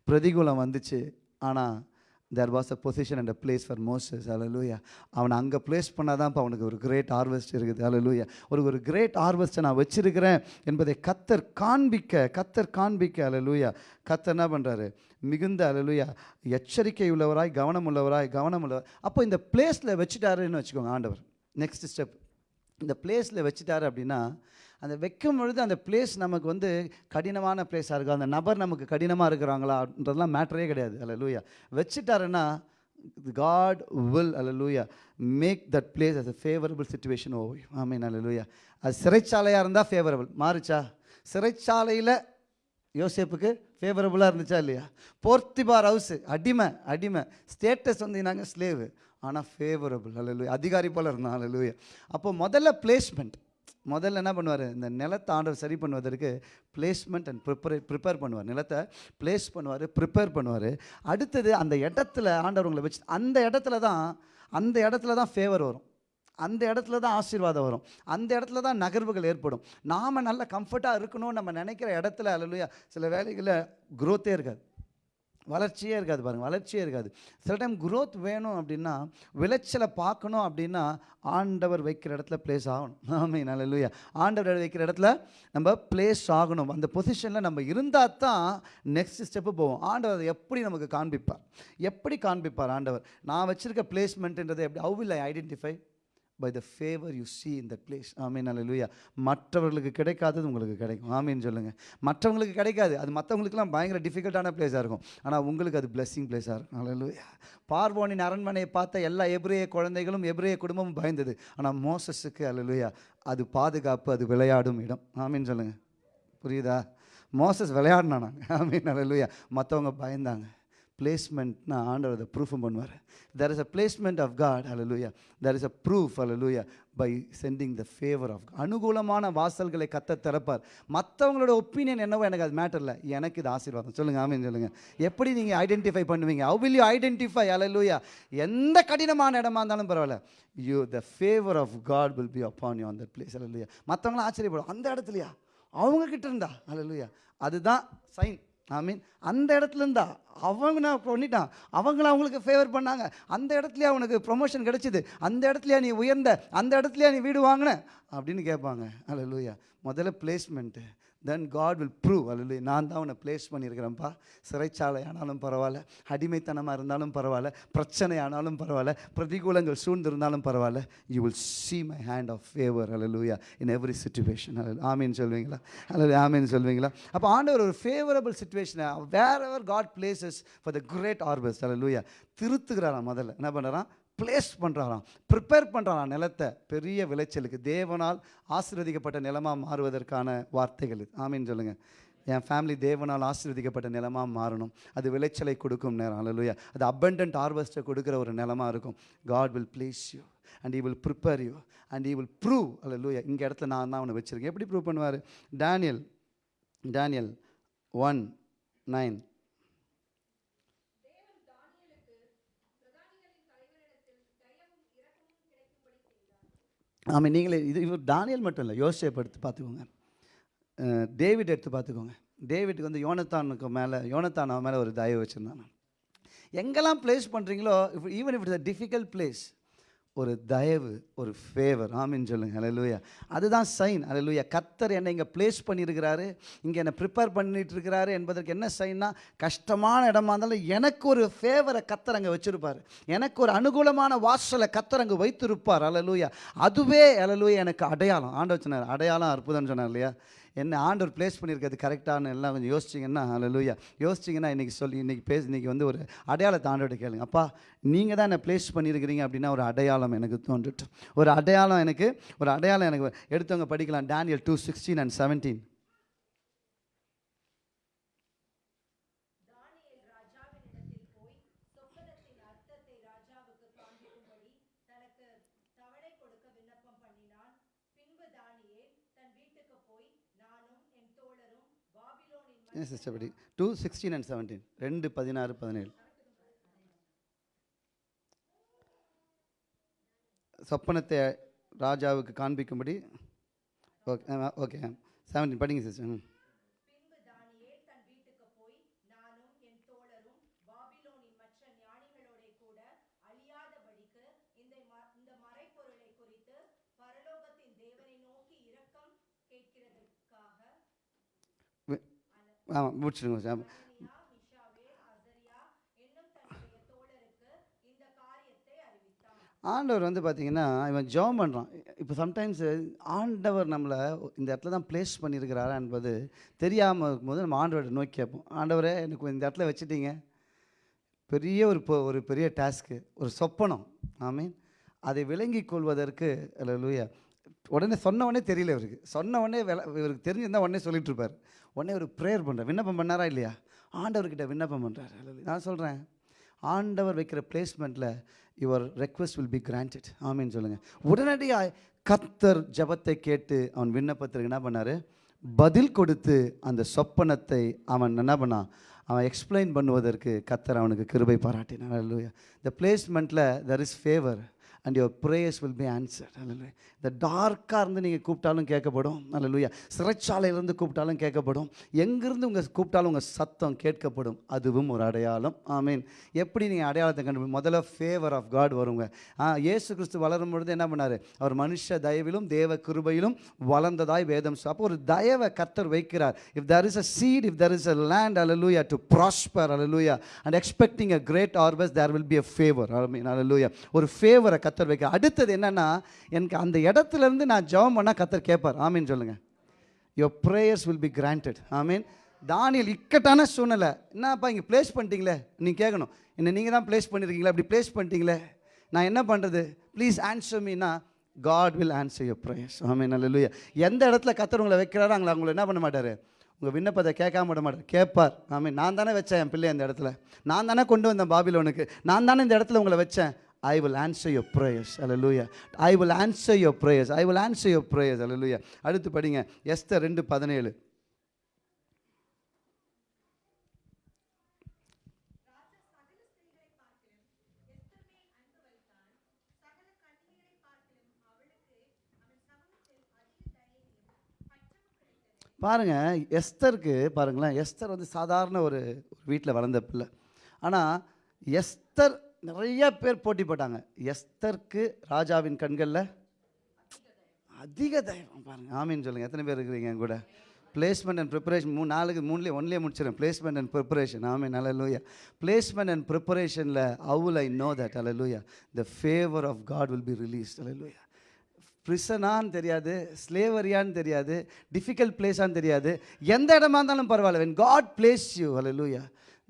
S3: பிரதிகூலம் வந்துச்சு. ஆனால் there was a position and a place for Moses அலலூயா அவனை அங்கே பிளேஸ் பண்ணால் தான் இப்போ அவனுக்கு ஒரு கிரேட் ஹார்வெஸ்ட் இருக்குது. அலலூயா ஒரு ஒரு கிரேட் ஹார்வெஸ்ட்டை நான் வச்சிருக்கிறேன் என்பதை கத்தர் காண்பிக்க கத்தர் காண்பிக்க. அலலூயா கத்தர் என்ன பண்ணுறாரு மிகுந்த அலலூயா எச்சரிக்கை உள்ளவராய் கவனம் உள்ளவராய் கவனம் உள்ளவர் அப்போ இந்த பிளேஸில் வச்சுட்டாருன்னு வச்சுக்கோங்க ஆண்டவர். நெக்ஸ்ட் ஸ்டெப் இந்த பிளேஸில் வச்சுட்டாரு அப்படின்னா அந்த வைக்கும் பொழுது அந்த பிளேஸ் நமக்கு வந்து கடினமான பிளேஸாக இருக்கும் அந்த நபர் நமக்கு கடினமாக இருக்கிறாங்களான்றதெல்லாம் மேட்டரே கிடையாது. அல்ல லூயா வச்சுட்டாருன்னா God will hallelujah make that place as a favourable situation oh amen hallelujah அது சிறைச்சாலையாக இருந்தால் ஃபேவரபிள் மாறுச்சா? சிறைச்சாலையில் யோசேப்புக்கு ஃபேவரபுளாக இருந்துச்சா இல்லையா? போர்த்திபார் ஹவுஸு அடிமை அடிமை. ஸ்டேட்டஸ் வந்து நாங்கள் ஸ்லேவு ஆனால் ஃபேவரபுள் அல்ல லூயா அதிகாரி போல் இருந்தான் அல்ல அப்போ முதல்ல பிளேஸ்மெண்ட் முதல்ல என்ன பண்ணுவார்? இந்த நிலத்தை ஆண்டவர் சரி பண்ணுவதற்கு பிளேஸ்மெண்ட் அண்ட் ப்ரிப்பரே ப்ரிப்பேர் பண்ணுவார். நிலத்தை பிளேஸ் பண்ணுவார் ப்ரிப்பேர் பண்ணுவார். அடுத்தது அந்த இடத்துல ஆண்டவர் உங்களை வச்சு அந்த இடத்துல தான் அந்த இடத்துல தான் ஃபேவர் வரும். அந்த இடத்துல தான் ஆசீர்வாதம் வரும். அந்த இடத்துல தான் நகர்வுகள் ஏற்படும். நாம் நல்ல கம்ஃபர்ட்டாக இருக்கணும்னு நம்ம நினைக்கிற இடத்துல அல்லையா சில வேலைகளில் குரோத்தே இருக்காது. வளர்ச்சியே இருக்காது பாருங்கள் வளர்ச்சியே இருக்காது. சில டைம் குரோத் வேணும் அப்படின்னா விளைச்சலை பார்க்கணும் அப்படின்னா ஆண்டவர் வைக்கிற இடத்துல பிளேஸ் ஆகணும். (laughs) ஆமே நல்ல ஆண்டவர் வைக்கிற இடத்துல நம்ம பிளேஸ் ஆகணும். அந்த பொசிஷனில் நம்ம இருந்தால் தான் நெக்ஸ்ட் ஸ்டெப்பு போவோம். ஆண்டவர் அதை எப்படி நமக்கு காண்பிப்பார்? எப்படி காண்பிப்பார் ஆண்டவர்? நான் வச்சுருக்க பிளேஸ்மெண்ட்ன்றதை எப்படி? How will I identify by the favour you see இந்த பிளேஸ் place. ஆமீன் அல்லா மற்றவர்களுக்கு கிடைக்காதது உங்களுக்கு கிடைக்கும். ஆமீன் சொல்லுங்கள் மற்றவங்களுக்கு கிடைக்காது. அது மற்றவங்களுக்குலாம் பயங்கர டிஃபிகல்ட்டான பிளேஸாக இருக்கும். ஆனால் உங்களுக்கு அது பிளெஸ்ஸிங் பிளேஸாக இருக்கும். அல்லா பார்வோனின் அரண்மனையை பார்த்த எல்லா எபிரேய குழந்தைகளும் எபிரேய குடும்பமும் பயந்தது. ஆனால் மோசஸுக்கு அல்லா அது பாதுகாப்பு அது விளையாடும் இடம். ஆமீன் சொல்லுங்கள் புரியுதா? மோசஸ் விளையாடினாங்க ஆமீன் அல்லா மற்றவங்க பயந்தாங்க. பிளேஸ்மெண்ட்னா ஆண்டவர் அதை ப்ரூஃபும் பண்ணுவார். There is a placement of God hallelujah there is a proof hallelujah by sending the favour of அனுகூலமான வாசல்களை கத்த திறப்பார். மற்றவங்களோட ஒப்பீனியன் என்னவோ எனக்கு அது மேட்டர் இல்லை. எனக்கு இது ஆசீர்வாதம். சொல்லுங்கள் ஆமாம் சொல்லுங்கள் எப்படி நீங்கள் ஐடென்டிஃபை பண்ணுவீங்க? How will you identify hallelujah எந்த கடினமான இடமா இருந்தாலும் பரவாயில்ல. You the favour of God will be upon you அந்த பிளேஸ் அலலூயா மற்றவங்களாம் ஆச்சரியப்படும் அந்த இடத்துலையா? அவங்க கிட்ட இருந்தா? அலலூயா அதுதான் சைன் ஐ மீன் அந்த இடத்துல இருந்தா அவங்க நான் பண்ணிட்டான். அவங்கள அவங்களுக்கு ஃபேவர் பண்ணாங்க. அந்த இடத்துலயே அவனுக்கு ப்ரொமோஷன் கிடைச்சிது? அந்த இடத்துலயா நீ உயர்ந்த? அந்த இடத்துலயா நீ வீடு வாங்கின? அப்படின்னு கேட்பாங்க. அல்ல முதல்ல placement then God will prove அல்ல நான் தான் உன்னை பிளேஸ் பண்ணியிருக்கிறேன்ப்பா. சிறைச்சாலை ஆனாலும் பரவாயில்ல அடிமைத்தனமாக இருந்தாலும் பரவாயில்ல பிரச்சனை ஆனாலும் பரவாயில்ல பிரதிகூலங்கள் சூழ்ந்திருந்தாலும் பரவாயில்ல. You will see my hand of favour hallelujah in every situation அல்ல ஆமீன் சொல்வீங்களா? அல்லது ஆமீன் சொல்வீங்களா? அப்போ ஆண்டவர் ஒரு ஃபேவரபிள் சுச்சுவேஷனை wherever God places for the great ஆர்பஸ் hallelujah திருத்துகிறாராம் முதல்ல. என்ன பண்ணுறான் பிளேஸ் பண்ணுறாராம் ப்ரிப்பேர் பண்ணுறாராம் நிலத்தை. பெரிய விளைச்சலுக்கு தேவனால் ஆசீர்வதிக்கப்பட்ட நிலமாக மாறுவதற்கான வார்த்தைகள் ஆமின்னு சொல்லுங்கள் என் ஃபேமிலி தேவனால் ஆசீர்வதிக்கப்பட்ட நிலமாக மாறணும். அது விளைச்சலை கொடுக்கும் நேரம். அலலுயா அது abundant ஹார்வெஸ்ட்டை கொடுக்குற ஒரு நிலமாக இருக்கும். God will place you and he will prepare you and he will prove hallelujah இங்கே இடத்துல நான் தான் அவனை வச்சுருக்கேன். எப்படி ப்ரூவ் பண்ணுவார்? டேனியல் டேனியல் ஒன் நைன் ஆமாம் நீங்களே இது இவர் தானியல் மட்டும் இல்லை யோசிச்சை எடுத்து பார்த்துக்கோங்க. டேவிட் எடுத்து பார்த்துக்கோங்க. டேவிட்டுக்கு வந்து யோனத்தானுக்கு மேலே யோனத்தான் அவன் மேலே ஒரு தயவு வச்சுருந்தான். எங்கெல்லாம் ப்ளேஸ் பண்ணுறீங்களோ even if it's a difficult place ஒரு தயவு ஒரு ஃபேவர் ஆமின்னு சொல்லுங்க. அலலுயா அதுதான் சைன் அலலுயா கத்தர் என்னை இங்கே ப்ளேஸ் பண்ணியிருக்கிறாரு. இங்கே என்னை ப்ரிப்பேர் பண்ணிட்டு இருக்கிறாரு என்பதற்கு என்ன சைன்னா கஷ்டமான இடமா இருந்தாலும் எனக்கு ஒரு ஃபேவரை கத்தர் அங்கே வச்சுருப்பார். எனக்கு ஒரு அனுகூலமான வாசலை கத்தர் அங்கே வைத்திருப்பார். அலலுயா அதுவே அலலுயா எனக்கு அடையாளம். ஆண்ட வச்சுனார் அடையாளம் அற்புதம்னு சொன்னார் இல்லையா? என்ன ஆண்டவர் ப்ளேஸ் பண்ணியிருக்கிறது கரெக்டான எல்லாம் கொஞ்சம் யோசிச்சிங்கன்னா லூயா யோசிச்சிங்கன்னா இன்றைக்கி சொல்லி இன்றைக்கி பேசி இன்றைக்கி வந்து ஒரு அடையாளத்தை ஆண்டோட கேளுங்க. அப்பா நீங்கள் தான் என்னை ப்ளேஸ் பண்ணியிருக்கிறீங்க அப்படின்னா ஒரு அடையாளம் எனக்கு தோன்றுட்டு. ஒரு அடையாளம் எனக்கு ஒரு அடையாளம் எனக்கு எடுத்தவங்க படிக்கலாம். Daniel two sixteen and seventeen
S5: தானியேல் ராஜாவினிடத்தில் போய் சொப்பனத்தின் அர்த்தத்தை ராஜாவுக்கு காண்பிக்கும்படி தனக்கு தவணை கொடுக்க விண்ணப்பம் பண்ணினான் பின்பு தானியேல் தன் வீட்டுக்கு போய் நானும் என் தோழரும் பாபிலோனின்
S3: ஏன் சிஸ்டர் படி டூ சிக்ஸ்டீன் அண்ட் செவன்டீன் ரெண்டு பதினாறு பதினேழு. சொப்பனத்தை ராஜாவுக்கு காண்பிக்கும்படி. ஓகே ஓகே செவன்டீன் படிங்க சிஸ்டர் ம்
S5: பின்பு தானியேல் தன் வீட்டுக்கு போய் நானும் என் தோழரும் பாபிலோனின் மற்ற ஞானிகளோட கூட அழியாதபடிக்கு இந்த ம- இந்த மறைப்பொருளை குறித்து பரலோகத்தின் தேவனை நோக்கி இரக்கம் கேட்கிறதற்காக
S3: ஆமாம் முடிச்சிடுங்க sister.
S5: அனனியா, மிஷாவேல், அசரியா என்னும் தன்னுடைய தோழருக்கு ஆமாம் காரியத்தை சார்.
S3: ஆண்டவர் வந்து பார்த்தீங்கன்னா இவன் ஜெபம் பண்ணுறான் இப்போ சம்டைம்ஸ் ஆண்டவர் நம்மளை இந்த இடத்துல தான் ப்ளேஸ் பண்ணியிருக்கிறாரா என்பது தெரியாமல் இருக்கும்போது நம்ம ஆண்டவரை நோக்கி கேட்போம். ஆண்டவரே எனக்கு இந்த இடத்துல வச்சுட்டீங்க. பெரிய ஒரு ஒரு பெரிய டாஸ்க்கு ஒரு சொப்பனம். ஆமீன் அதை விளங்கி கொள்வதற்கு லூயா உடனே சொன்ன உடனே தெரியல இவருக்கு. சொன்ன உடனே இவருக்கு தெரிஞ்சிருந்தா உடனே சொல்லிட்டு இருப்பார். உடனே ஒரு ப்ரேயர் பண்ணுறார் விண்ணப்பம் பண்ணாரா இல்லையா? ஆண்டவர்கிட்ட விண்ணப்பம் பண்ணுறாரு நான் சொல்கிறேன் ஆண்டவர் வைக்கிற பிளேஸ்மெண்ட்டில் your request will be granted ஆமின்னு சொல்லுங்கள் உடனடியாக கத்தர் ஜெபத்தை கேட்டு அவன் விண்ணப்பத்திற்கு என்ன பண்ணார்? பதில் கொடுத்து அந்த சொப்பனத்தை அவன் என்ன பண்ணான் அவன் எக்ஸ்பிளைன் பண்ணுவதற்கு கத்தர் அவனுக்கு கிருபை பாராட்டினான் இந்த பிளேஸ்மெண்ட்டில் there is favour and your prayers will be answered அல்ல இந்த டார்க்காக இருந்து நீங்கள் கூப்பிட்டாலும் கேட்கப்படும். அல்ல சிறைச்சாலையிலேருந்து கூப்பிட்டாலும் கேட்கப்படும். எங்கேருந்து உங்கள் கூப்பிட்டாலும் உங்கள் சத்தம் கேட்கப்படும். அதுவும் ஒரு அடையாளம். ஐ மீன் எப்படி நீங்கள் அடையாளத்தை கண்டு முதல்ல ஃபேவர் ஆஃப் காட் வருங்க. ஆ கிறிஸ்து வளரும் பொழுது என்ன பண்ணார்? அவர் மனுஷ தயவிலும் தேவ கிருபையிலும் வளர்ந்ததாய் வேதம் அப்போ ஒரு தயவை கர்த்தர் வைக்கிறார். If there is a seed if there is a land hallelujah to prosper hallelujah and expecting a great harvest there will be favour I mean hallelujah ஒரு ஃபேவரை கத்தர் வைக்க. அடுத்தது என்னென்னா எனக்கு அந்த இடத்துல இருந்து நான் ஜெபம் பண்ணால் கத்தர் கேட்பார் ஆமீன் சொல்லுங்கள் your prayers will be granted amen. Daniel இக்கட்டான சூழ்நிலை. என்னப்பா இங்கே ப்ளேஸ் பண்ணிட்டீங்களே? நீ கேட்கணும் என்ன நீங்கள் தான் ப்ளேஸ் பண்ணியிருக்கீங்களா அப்படி ப்ளேஸ் பண்ணிட்டீங்களே? நான் என்ன பண்ணுறது please answer Meena God will answer your prayers amen. அல்ல எந்த இடத்துல கத்தர் உங்களை வைக்கிறாரோ அவங்கள அவங்களை என்ன பண்ண மாட்டார்? உங்கள் விண்ணப்பத்தை கேட்காம விட மாட்டார். கேட்பார். ஆமீன். நான் தானே வச்சேன் என் பிள்ளை அந்த இடத்துல. நான் தானே கொண்டு வந்தேன் பாபிலோனுக்கு. நான் தானே இந்த இடத்துல உங்களை வச்சேன். I will answer your prayers hallelujah I will answer your prayers I will answer your prayers hallelujah அடுத்து படிங்க. எஸ்தர் ரெண்டு பதினேழு. பாருங்க எஸ்தருக்கு பாருங்களேன் எஸ்தர் வந்து சாதாரண ஒரு வீட்டில் வளர்ந்த பிள்ளை. ஆனால் எஸ்தர் நிறைய பேர் போட்டி போட்டாங்க. எஸ்தர்க்கு ராஜாவின் கண்களில் அதிக தைரியம் பாருங்கள் ஆமின்னு சொல்லுங்கள் எத்தனை பேர் இருக்கிறீங்க என் கூட? பிளேஸ்மெண்ட் அண்ட் ப்ரிப்பரேஷன் மூணு நாளுக்கு மூணுலேயே ஒன்லேயே முடிச்சிடும் பிளேஸ்மெண்ட் அண்ட் ப்ரிப்பரேஷன் ஆமீன். நல்ல லூயா பிளேஸ்மெண்ட் அண்ட் ப்ரிப்பரேஷனில் அவுல் I know that hallelujah the favour of God will be release hallelujah ப்ரிசனான்னு தெரியாது ஸ்லேவரியான்னு தெரியாது டிஃபிகல்ட் பிளேஸான்னு தெரியாது. எந்த இடமா இருந்தாலும் பரவாயில்ல. When God place you hallelujah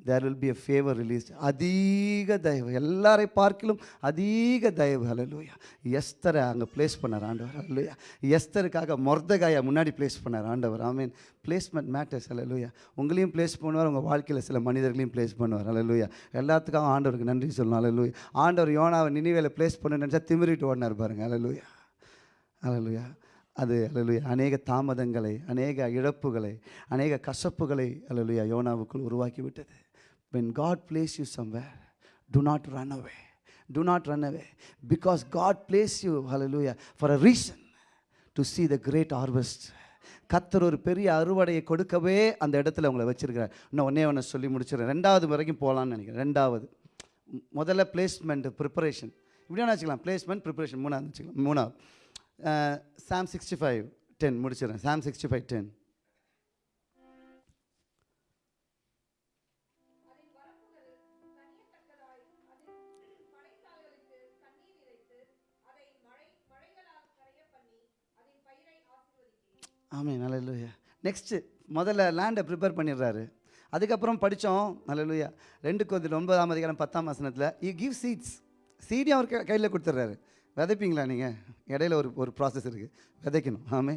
S3: there will be a favour release அதிக தயவு. எல்லாரை பார்க்கிலும் அதிக தயவு. ஹalleluya எஸ்தரை அங்கே ப்ளேஸ் பண்ணார் ஆண்டவர். ஹalleluya எஸ்தருக்காக மொர்தகாயை முன்னாடி ப்ளேஸ் பண்ணார் ஆண்டவர். ஐ மீன் பிளேஸ்மெண்ட் மேட்டர்ஸ் ஹalleluya உங்களையும் ப்ளேஸ் பண்ணுவார் உங்கள் வாழ்க்கையில் சில மனிதர்களையும் ப்ளேஸ் பண்ணுவார். ஹalleluya எல்லாத்துக்காகவும் ஆண்டவருக்கு நன்றி சொல்லணும். ஹalleluya ஆண்டவர் யோனாவை நினைவேல ப்ளேஸ் பண்ண நினச்சா திமிரிட்டு ஓடினார் பாருங்க. ஹalleluya அலலுயா அது அலலுயா அநேக தாமதங்களை அநேக இழப்புகளை அநேக கசப்புகளை அலலுயா யோனாவுக்குள் உருவாக்கி விட்டது when god place you somewhere do not run away. Do not run away. Because god you you hallelujah for a reason to see the great harvest. கத்தர் ஒரு பெரிய அறுவடையை கொடுக்கவே அந்த இடத்துல உங்களை வச்சிருக்கிறார். இன்னும் ஒன்றே ஒன்று சொல்லி முடிச்சிடுறேன். ரெண்டாவது வரைக்கும் போகலான்னு நினைக்கிறேன். ரெண்டாவது முதல்ல பிளேஸ்மெண்ட் ப்ரிப்பரேஷன் இப்படி வேணா வச்சுக்கலாம். பிளேஸ்மெண்ட் ப்ரிப்பரேஷன் மூணாவது வச்சுக்கலாம். மூணாவது. சாம் சிக்ஸ்டி ஃபைவ் டென் முடிச்சிடறேன். சாம் சிக்ஸ்டி ஃபைவ் டென் ஆமே நல்ல நெக்ஸ்ட்டு முதல்ல லேண்டை ப்ரிப்பேர் பண்ணிடுறாரு. அதுக்கப்புறம் படித்தோம் நல்ல ரெண்டு கொஞ்சம் ஒன்பதாம் அதிகாரம் பத்தாம் வசனத்தில் யூ கிவ் சீட்ஸ் சீடியும் அவர் கையில் கொடுத்துட்றாரு? விதைப்பீங்களா நீங்கள் இடையில ஒரு ஒரு ப்ராசஸ் இருக்குது விதைக்கணும் ஆமே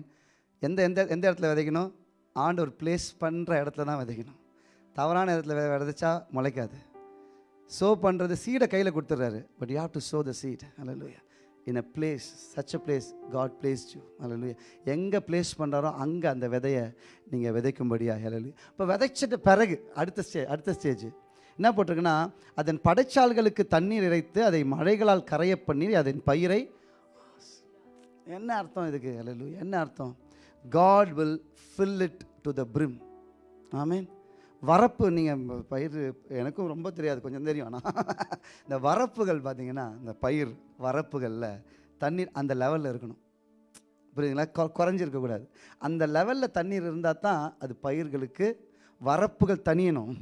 S3: எந்த எந்த எந்த இடத்துல விதைக்கணும்? ஆண்டவர் பிளேஸ் பண்ணுற இடத்துல தான் விதைக்கணும். தவறான இடத்துல விதைச்சா முளைக்காது. சோ பண்ணுறது சீடை கையில் கொடுத்துட்றாரு. But you have to sow the seed hallelujah in a place such a place God place you hallelujah எங்கே பிளேஸ் பண்ணுறாரோ அங்கே அந்த விதையை நீங்கள் விதைக்கும்படியா ஹalleluya இப்போ விதைச்சிட்ட பிறகு அடுத்த ஸ்டே அடுத்த ஸ்டேஜ் என்ன போட்டிருக்குன்னா அதன் படைச்சால்களுக்கு தண்ணீர் இறைத்து அதை மழைகளால் கரைய பண்ணி அதன் பயிரை என்ன அர்த்தம் இதுக்கு? ஹalleluya என்ன அர்த்தம்? God will fill it to the brim. ஆமீன் வரப்பு நீங்கள் பயிர் எனக்கும் ரொம்ப தெரியாது கொஞ்சம் தெரியும். ஆனால் இந்த வரப்புகள் பார்த்தீங்கன்னா இந்த பயிர் வரப்புகளில் தண்ணீர் அந்த லெவலில் இருக்கணும். புரியுதுங்களா? கொ குறைஞ்சிருக்கக்கூடாது அந்த லெவலில் தண்ணீர் இருந்தால் தான் அது பயிர்களுக்கு வரப்புகள் தனியணும்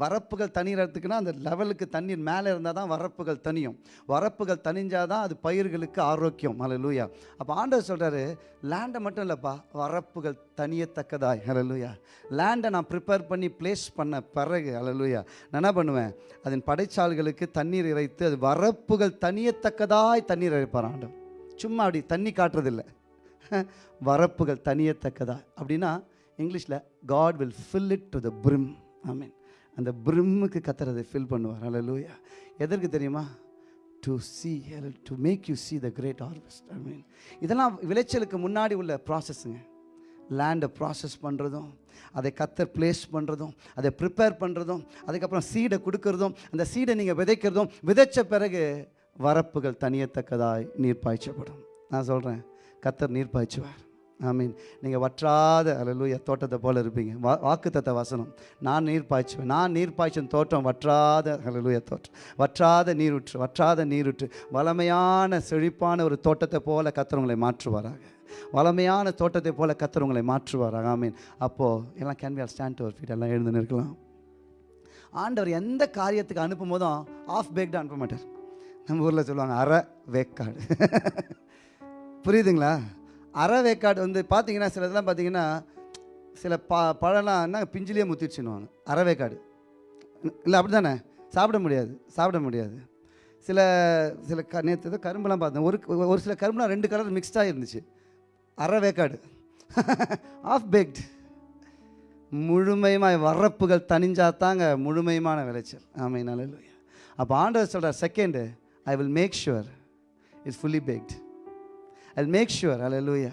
S3: வரப்புகள் தனியறதுக்குன்னா அந்த லெவலுக்கு தண்ணீர் மேலே இருந்தால் தான் வரப்புகள் தனியும் வரப்புகள் தனிஞ்சால் தான் அது பயிர்களுக்கு ஆரோக்கியம். ஹalleluya அப்போ ஆண்டவர் சொல்கிறாரு லேண்டை மட்டும் இல்லைப்பா வரப்புகள் தனியத்தக்கதாய் ஹalleluya லேண்டை நான் ப்ரிப்பேர் பண்ணி ப்ளேஸ் பண்ண பிறகு ஹalleluya நான் என்ன பண்ணுவேன்? அதன் படைச்சால்களுக்கு தண்ணீர் இறைத்து அது வரப்புகள் தனியத்தக்கதாய் தண்ணீர் இறைப்பார் ஆண்டவர். சும்மா அப்படி தண்ணி காட்டுறதில்ல. (laughs) வரப்புகள் தனியத்தக்கதா அப்படின்னா இங்கிலீஷில் God will fill it to the brim I mean அந்த பிரிம்முக்கு கத்துறதை ஃபில் பண்ணுவார். அல்ல லூயா எதற்கு தெரியுமா? To see to make you see the great harvest I mean இதெல்லாம் விளைச்சலுக்கு முன்னாடி உள்ள ப்ராசஸ்ஸுங்க லேண்டை ப்ராசஸ் பண்ணுறதும் அதை கத்தர் பிளேஸ் பண்ணுறதும் அதை ப்ரிப்பேர் பண்ணுறதும் அதுக்கப்புறம் சீடை கொடுக்கறதும் அந்த சீடை நீங்கள் விதைக்கிறதும் விதைச்ச பிறகு வரப்புகள் தனியத்தக்கதாய் நீர் பாய்ச்சப்படும் நான் சொல்கிறேன் கத்தர் நீர் பாய்ச்சுவார் ஐ மீன் நீங்கள் வற்றாத அலலூயா தோட்டத்தை போல் இருப்பீங்க. வா வாக்குத்தத்த வசனம். நான் நீர் பாய்ச்சுவேன். நான் நீர் பாய்ச்சும் தோட்டம் வற்றாத அலலூய தோட்டம் வற்றாத நீரூற்று வற்றாத நீரூற்று. வளமையான செழிப்பான ஒரு தோட்டத்தை போல கத்துறவங்களை மாற்றுவாராக. வளமையான தோட்டத்தை போல கத்துறவங்களை மாற்றுவாராக. ஐ மீன் அப்போது எல்லாம் can we stand to feet எல்லாம் எழுந்து நிற்கலாம். ஆண்டவர் எந்த காரியத்துக்கு அனுப்பும் போதும் ஆஃப் பேக்டாக அனுப்ப மாட்டார். நம்ம ஊரில் சொல்லுவாங்க அரை வேக்காடு. புரியுதுங்களா? அறவேக்காடு வந்து பார்த்தீங்கன்னா சில இதெல்லாம் பார்த்தீங்கன்னா சில ப பழம்லாம் என்ன பிஞ்சிலேயே முத்திடுச்சுன்னுவாங்க அரை இல்லை அப்படி தானே சாப்பிட முடியாது சாப்பிட முடியாது. சில சில க நேற்று ஏதோ கரும்புலாம் பார்த்தேன். ஒரு ஒரு சில கரும்புலாம் ரெண்டு கலர் மிக்ஸ்டாக இருந்துச்சு. அரை வேக்காடு ஆஃப் பேக்டு முழுமையுமாய் வரப்புகள் தனிஞ்சாத்தாங்க முழுமையுமான விளைச்சல். ஆமாம் நல்ல அப்போ ஆண்டவர் சொல்கிறார் second I will make sure it's fully packed I make sure hallelujah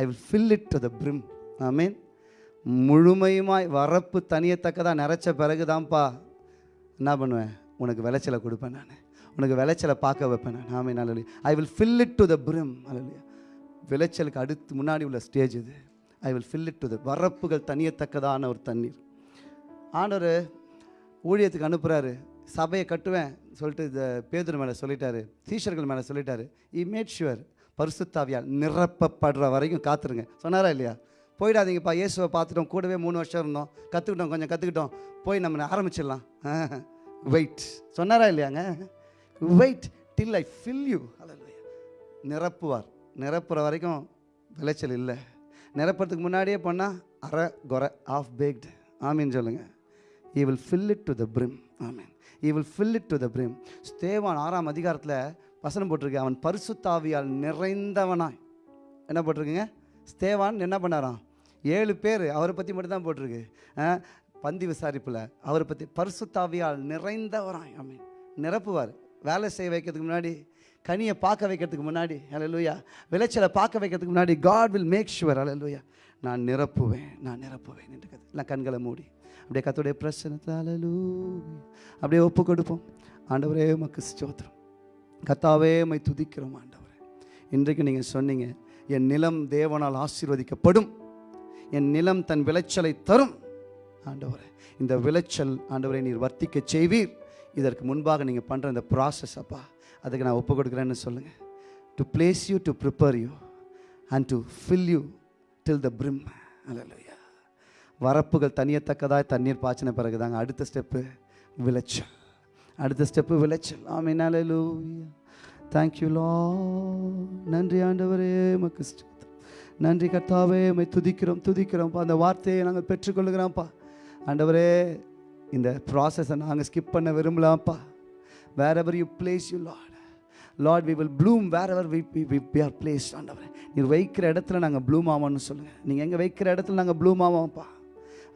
S3: I will fill it to the brim amen முழுமையுமாய் வரப்பு தனியத்தக்கதாக நிறைச்ச பிறகு தான்ப்பா என்ன பண்ணுவேன்? உனக்கு விளைச்சலை கொடுப்பேன் நான். உனக்கு விளைச்சலை பார்க்க வைப்பேன் நான். Amen hallelujah I will fill it to the brim hallelujah விளைச்சலுக்கு அடுத்து முன்னாடி உள்ள ஸ்டேஜ் இது. I will fill it to the வரப்புகள் தனியத்தக்கதான ஒரு தண்ணீர். ஆண்டவர் ஊழியத்துக்கு அனுப்புகிறாரு சபையை கட்டுவேன் சொல்லிட்டு இந்த பேதர் மேலே சொல்லிட்டாரு. சீஷர்கள் மேலே சொல்லிட்டாரு. இ மேட் ஷுவர் பரிசுத்தாவியால் நிரப்பப்படுற வரைக்கும் காத்துருங்க. சொன்னாரா இல்லையா? போயிடாதீங்கப்பா இயேசுவை பார்த்துட்டோம் கூடவே மூணு வருஷம் இருந்தோம். கற்றுக்கிட்டோம் கொஞ்சம் கற்றுக்கிட்டோம் போய் நம்ம ஆரம்பிச்சிடலாம். (laughs) வெயிட் சொன்னாரா இல்லையாங்க? Wait till I fill you நிரப்புவார். நிரப்புற வரைக்கும் விளைச்சல் இல்லை. நிரப்புறதுக்கு முன்னாடியே பண்ணால் அரை குறை ஆஃப் பேக்டு ஆமீன் சொல்லுங்கள் he will fill it to the brim amen. He will fill it to the brim ஸ்தேவான் ஆறாம் அதிகாரத்தில் வசனம் போட்டிருக்கு. அவன் பரிசுத்தாவியால் நிறைந்தவனாய். என்ன போட்டிருக்குங்க? ஸ்தேவான் என்ன பண்ணாராம்? ஏழு பேர். அவரை பற்றி மட்டும்தான் போட்டிருக்கு. ஆ, பந்தி விசாரிப்பில். அவரை பற்றி பரிசுத்தாவியால் நிறைந்தவராய். அமீன் நிரப்புவார். வேலை செய்ய வைக்கிறதுக்கு முன்னாடி கனியை பார்க்க வைக்கிறதுக்கு முன்னாடி அலலுயா விளைச்சலை பார்க்க வைக்கிறதுக்கு முன்னாடி God will make sure hallelujah நான் நிரப்புவேன் நான் நிரப்புவேன் என்று கத்து நான் கண்களை மூடி. அப்படியே கத்துடைய பிரச்சனை அலலு அப்படியே ஒப்பு கொடுப்போம் ஆண்டவரே உமக்கு ஸ்தோத்திரம். கத்தாவே மை துதிக்கிறோம் ஆண்டவரே. இன்றைக்கு நீங்கள் சொன்னீங்க என் நிலம் தேவனால் ஆசீர்வதிக்கப்படும். என் நிலம் தன் விளைச்சலை தரும். ஆண்டவரே இந்த விளைச்சல் ஆண்டவரை நீர் வர்த்திக்க செய்வீர். இதற்கு முன்பாக நீங்கள் பண்ணுற இந்த ப்ராசஸ் அப்பா அதுக்கு நான் ஒப்பு கொடுக்குறேன்னு சொல்லுங்கள் to place you to prepare you and to fill you till the brim hallelujah வரப்புகள் தனியத்தக்கதாக தண்ணீர் பாய்ச்சின பிறகு தாங்க அடுத்த ஸ்டெப்பு விளைச்சல். அடுத்த ஸ்டெப்பு விளைச்சல் ஆமீன். அல்லேலூயா தேங்க்யூ லா நன்றி ஆண்டவரே. மக்கு நன்றி கர்த்தாவே. மை துதிக்கிறோம் துதிக்கிறோம்ப்பா. அந்த வார்த்தையை நாங்கள் பெற்றுக்கொள்கிறோம்ப்பா ஆண்டவரே இந்த ப்ராசஸை நாங்கள் ஸ்கிப் பண்ண விரும்பலாம்ப்பா. Wherever you place you Lord Lord we will bloom wherever we we are place ஆண்டவரே. நீர் வைக்கிற இடத்துல நாங்கள் ப்ளூம் ஆவோம்னு சொல்லுங்கள் நீங்கள் எங்கே வைக்கிற இடத்துல நாங்கள் ப்ளூம் ஆவோம்ப்பா.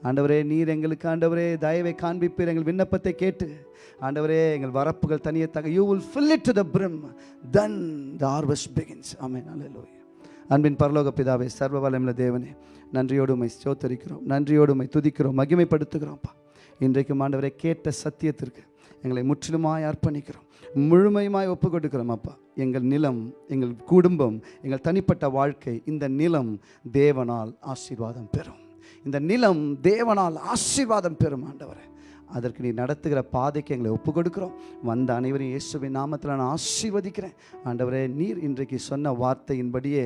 S3: ஆண்டவரே நீர் எங்களுக்கு ஆண்டவரே தயவை காண்பிப்பீர் எங்கள் விண்ணப்பத்தை கேட்டு. ஆண்டவரே எங்கள் வரப்புகள் தனியே தக you will fill it to the brim then the harvest begins ஆமே நல்ல அன்பின் பரலோக பிதாவே சர்வ தேவனே நன்றியோடு சோத்தரிக்கிறோம் நன்றியோடுமை நன்றியோடு துதிக்கிறோம் மகிமைப்படுத்துகிறோம்ப்பா இன்றைக்கும் ஆண்டவரை கேட்ட சத்தியத்திற்கு எங்களை முற்றிலுமாய் அர்ப்பணிக்கிறோம் முழுமையுமாய் ஒப்பு கொடுக்கிறோம் அப்பா. எங்கள் நிலம் எங்கள் குடும்பம் எங்கள் தனிப்பட்ட வாழ்க்கை இந்த நிலம் தேவனால் ஆசீர்வாதம் பெறும். இந்த நிலம் தேவனால் ஆசீர்வாதம் பெறும் ஆண்டவரை. அதற்கு நீ நடத்துகிற பாதைக்கு எங்களை ஒப்பு கொடுக்குறோம் வந்த அனைவரையும் இயேசுவின் நாமத்தில் நான் ஆசீர்வதிக்கிறேன். ஆண்டவரே நீர் இன்றைக்கு சொன்ன வார்த்தையின்படியே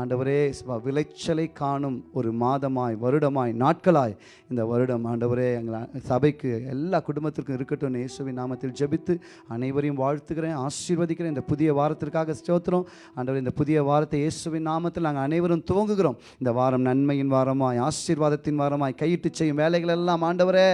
S3: ஆண்டவரே விளைச்சலை காணும் ஒரு மாதமாய் வருடமாய் நாட்களாய் இந்த வருடம் ஆண்டவரே எங்கள் சபைக்கு எல்லா குடும்பத்திற்கும் இருக்கட்டும் இயேசுவின் நாமத்தில் ஜெபித்து அனைவரையும் வாழ்த்துக்கிறேன் ஆசீர்வதிக்கிறேன். இந்த புதிய வாரத்திற்காக ஸ்தோத்திரம். ஆண்டவர் இந்த புதிய வாரத்தை இயேசுவின் நாமத்தில் நாங்கள் அனைவரும் துவங்குகிறோம். இந்த வாரம் நன்மையின் வாரமாய் ஆசீர்வாதத்தின் வாரமாய் கையிட்டு செய்யும் வேலைகள் எல்லாம் ஆண்டவரே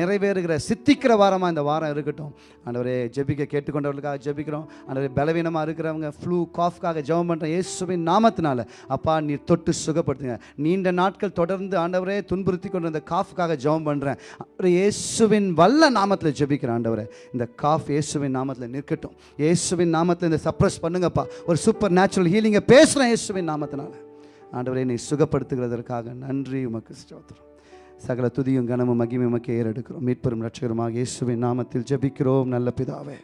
S3: நிறைவேறு நிறைவேறுகிற சித்திக்கிற வாரமாக இந்த வாரம் இருக்கட்டும். ஆண்டவரே ஜெபிக்க கேட்டுக்கொண்டவர்களுக்காக ஜெபிக்கிறோம். ஆண்டவரே பலவீனமாக இருக்கிறவங்க ஃப்ளூ காஃப்காக ஜெபம் பண்ணுற இயேசுவின் நாமத்தினால அப்பா நீ தொட்டு சுகப்படுத்துங்க. நீண்ட நாட்கள் தொடர்ந்து ஆண்டவரே துன்புறுத்தி கொண்டு இந்த காஃப்காக ஜெபம் பண்ணுறேன் இயேசுவின் வல்ல நாமத்தில் ஜெபிக்கிறேன் ஆண்டவரே. இந்த காஃப் இயேசுவின் நாமத்தில் நிற்கட்டும். இயேசுவின் நாமத்தில் இந்த சப்ரஸ் பண்ணுங்கப்பா. ஒரு சூப்பர் நேச்சுரல் ஹீலிங்கை பேசுகிறேன் இயேசுவின் நாமத்தினால. ஆண்டவரே நீ சுகப்படுத்துகிறதற்காக நன்றி உமக்கு ஸ்தோத்திரம். சகல துதியும் கனமும் மகிமையுமக்கு ஏறெடுக்கிறோம். மீட்பெரும் ரட்சகருமாக இயேசுவின் நாமத்தில் ஜபிக்கிறோம். நல்ல பிதாவே.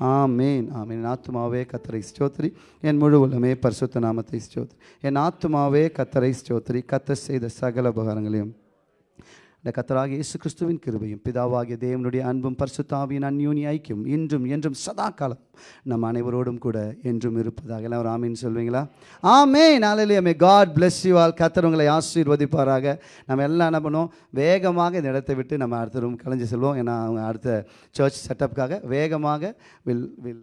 S3: ஆமேன். ஆமேன். என் ஆத்துமாவே கத்தரை ஸ்தோத்ரி. என் முழு உலமே பரிசுத்த நாமத்தை ஸ்தோத்ரி. என் ஆத்துமாவே கத்தரை ஸ்தோத்ரி. கத்த செய்த சகல உபகாரங்களையும் இந்த கத்தராக இயேசு கிறிஸ்துவின் கிருபையும் பிதாவாகிய தேவனுடைய அன்பும் பரிசுத்தாவியின் அந்யூனி ஐக்கியம் இன்றும் என்றும் சதா காலம் நம் அனைவரோடும் கூட என்றும் இருப்பதாக. எல்லாம் ஒரு ஆமீன் சொல்வீங்களா? ஆமே நாளிலேயே may God bless you all கத்தர் உங்களை ஆசீர்வதிப்பாராக. நம்ம எல்லாம் என்ன பண்ணுவோம்? வேகமாக இந்த இடத்தை விட்டு நம்ம அடுத்த ரூம் கலைஞ்சு செல்வோம். ஏன்னா அவங்க அடுத்த சர்ச் செட்டப்புக்காக வேகமாக வில் வில்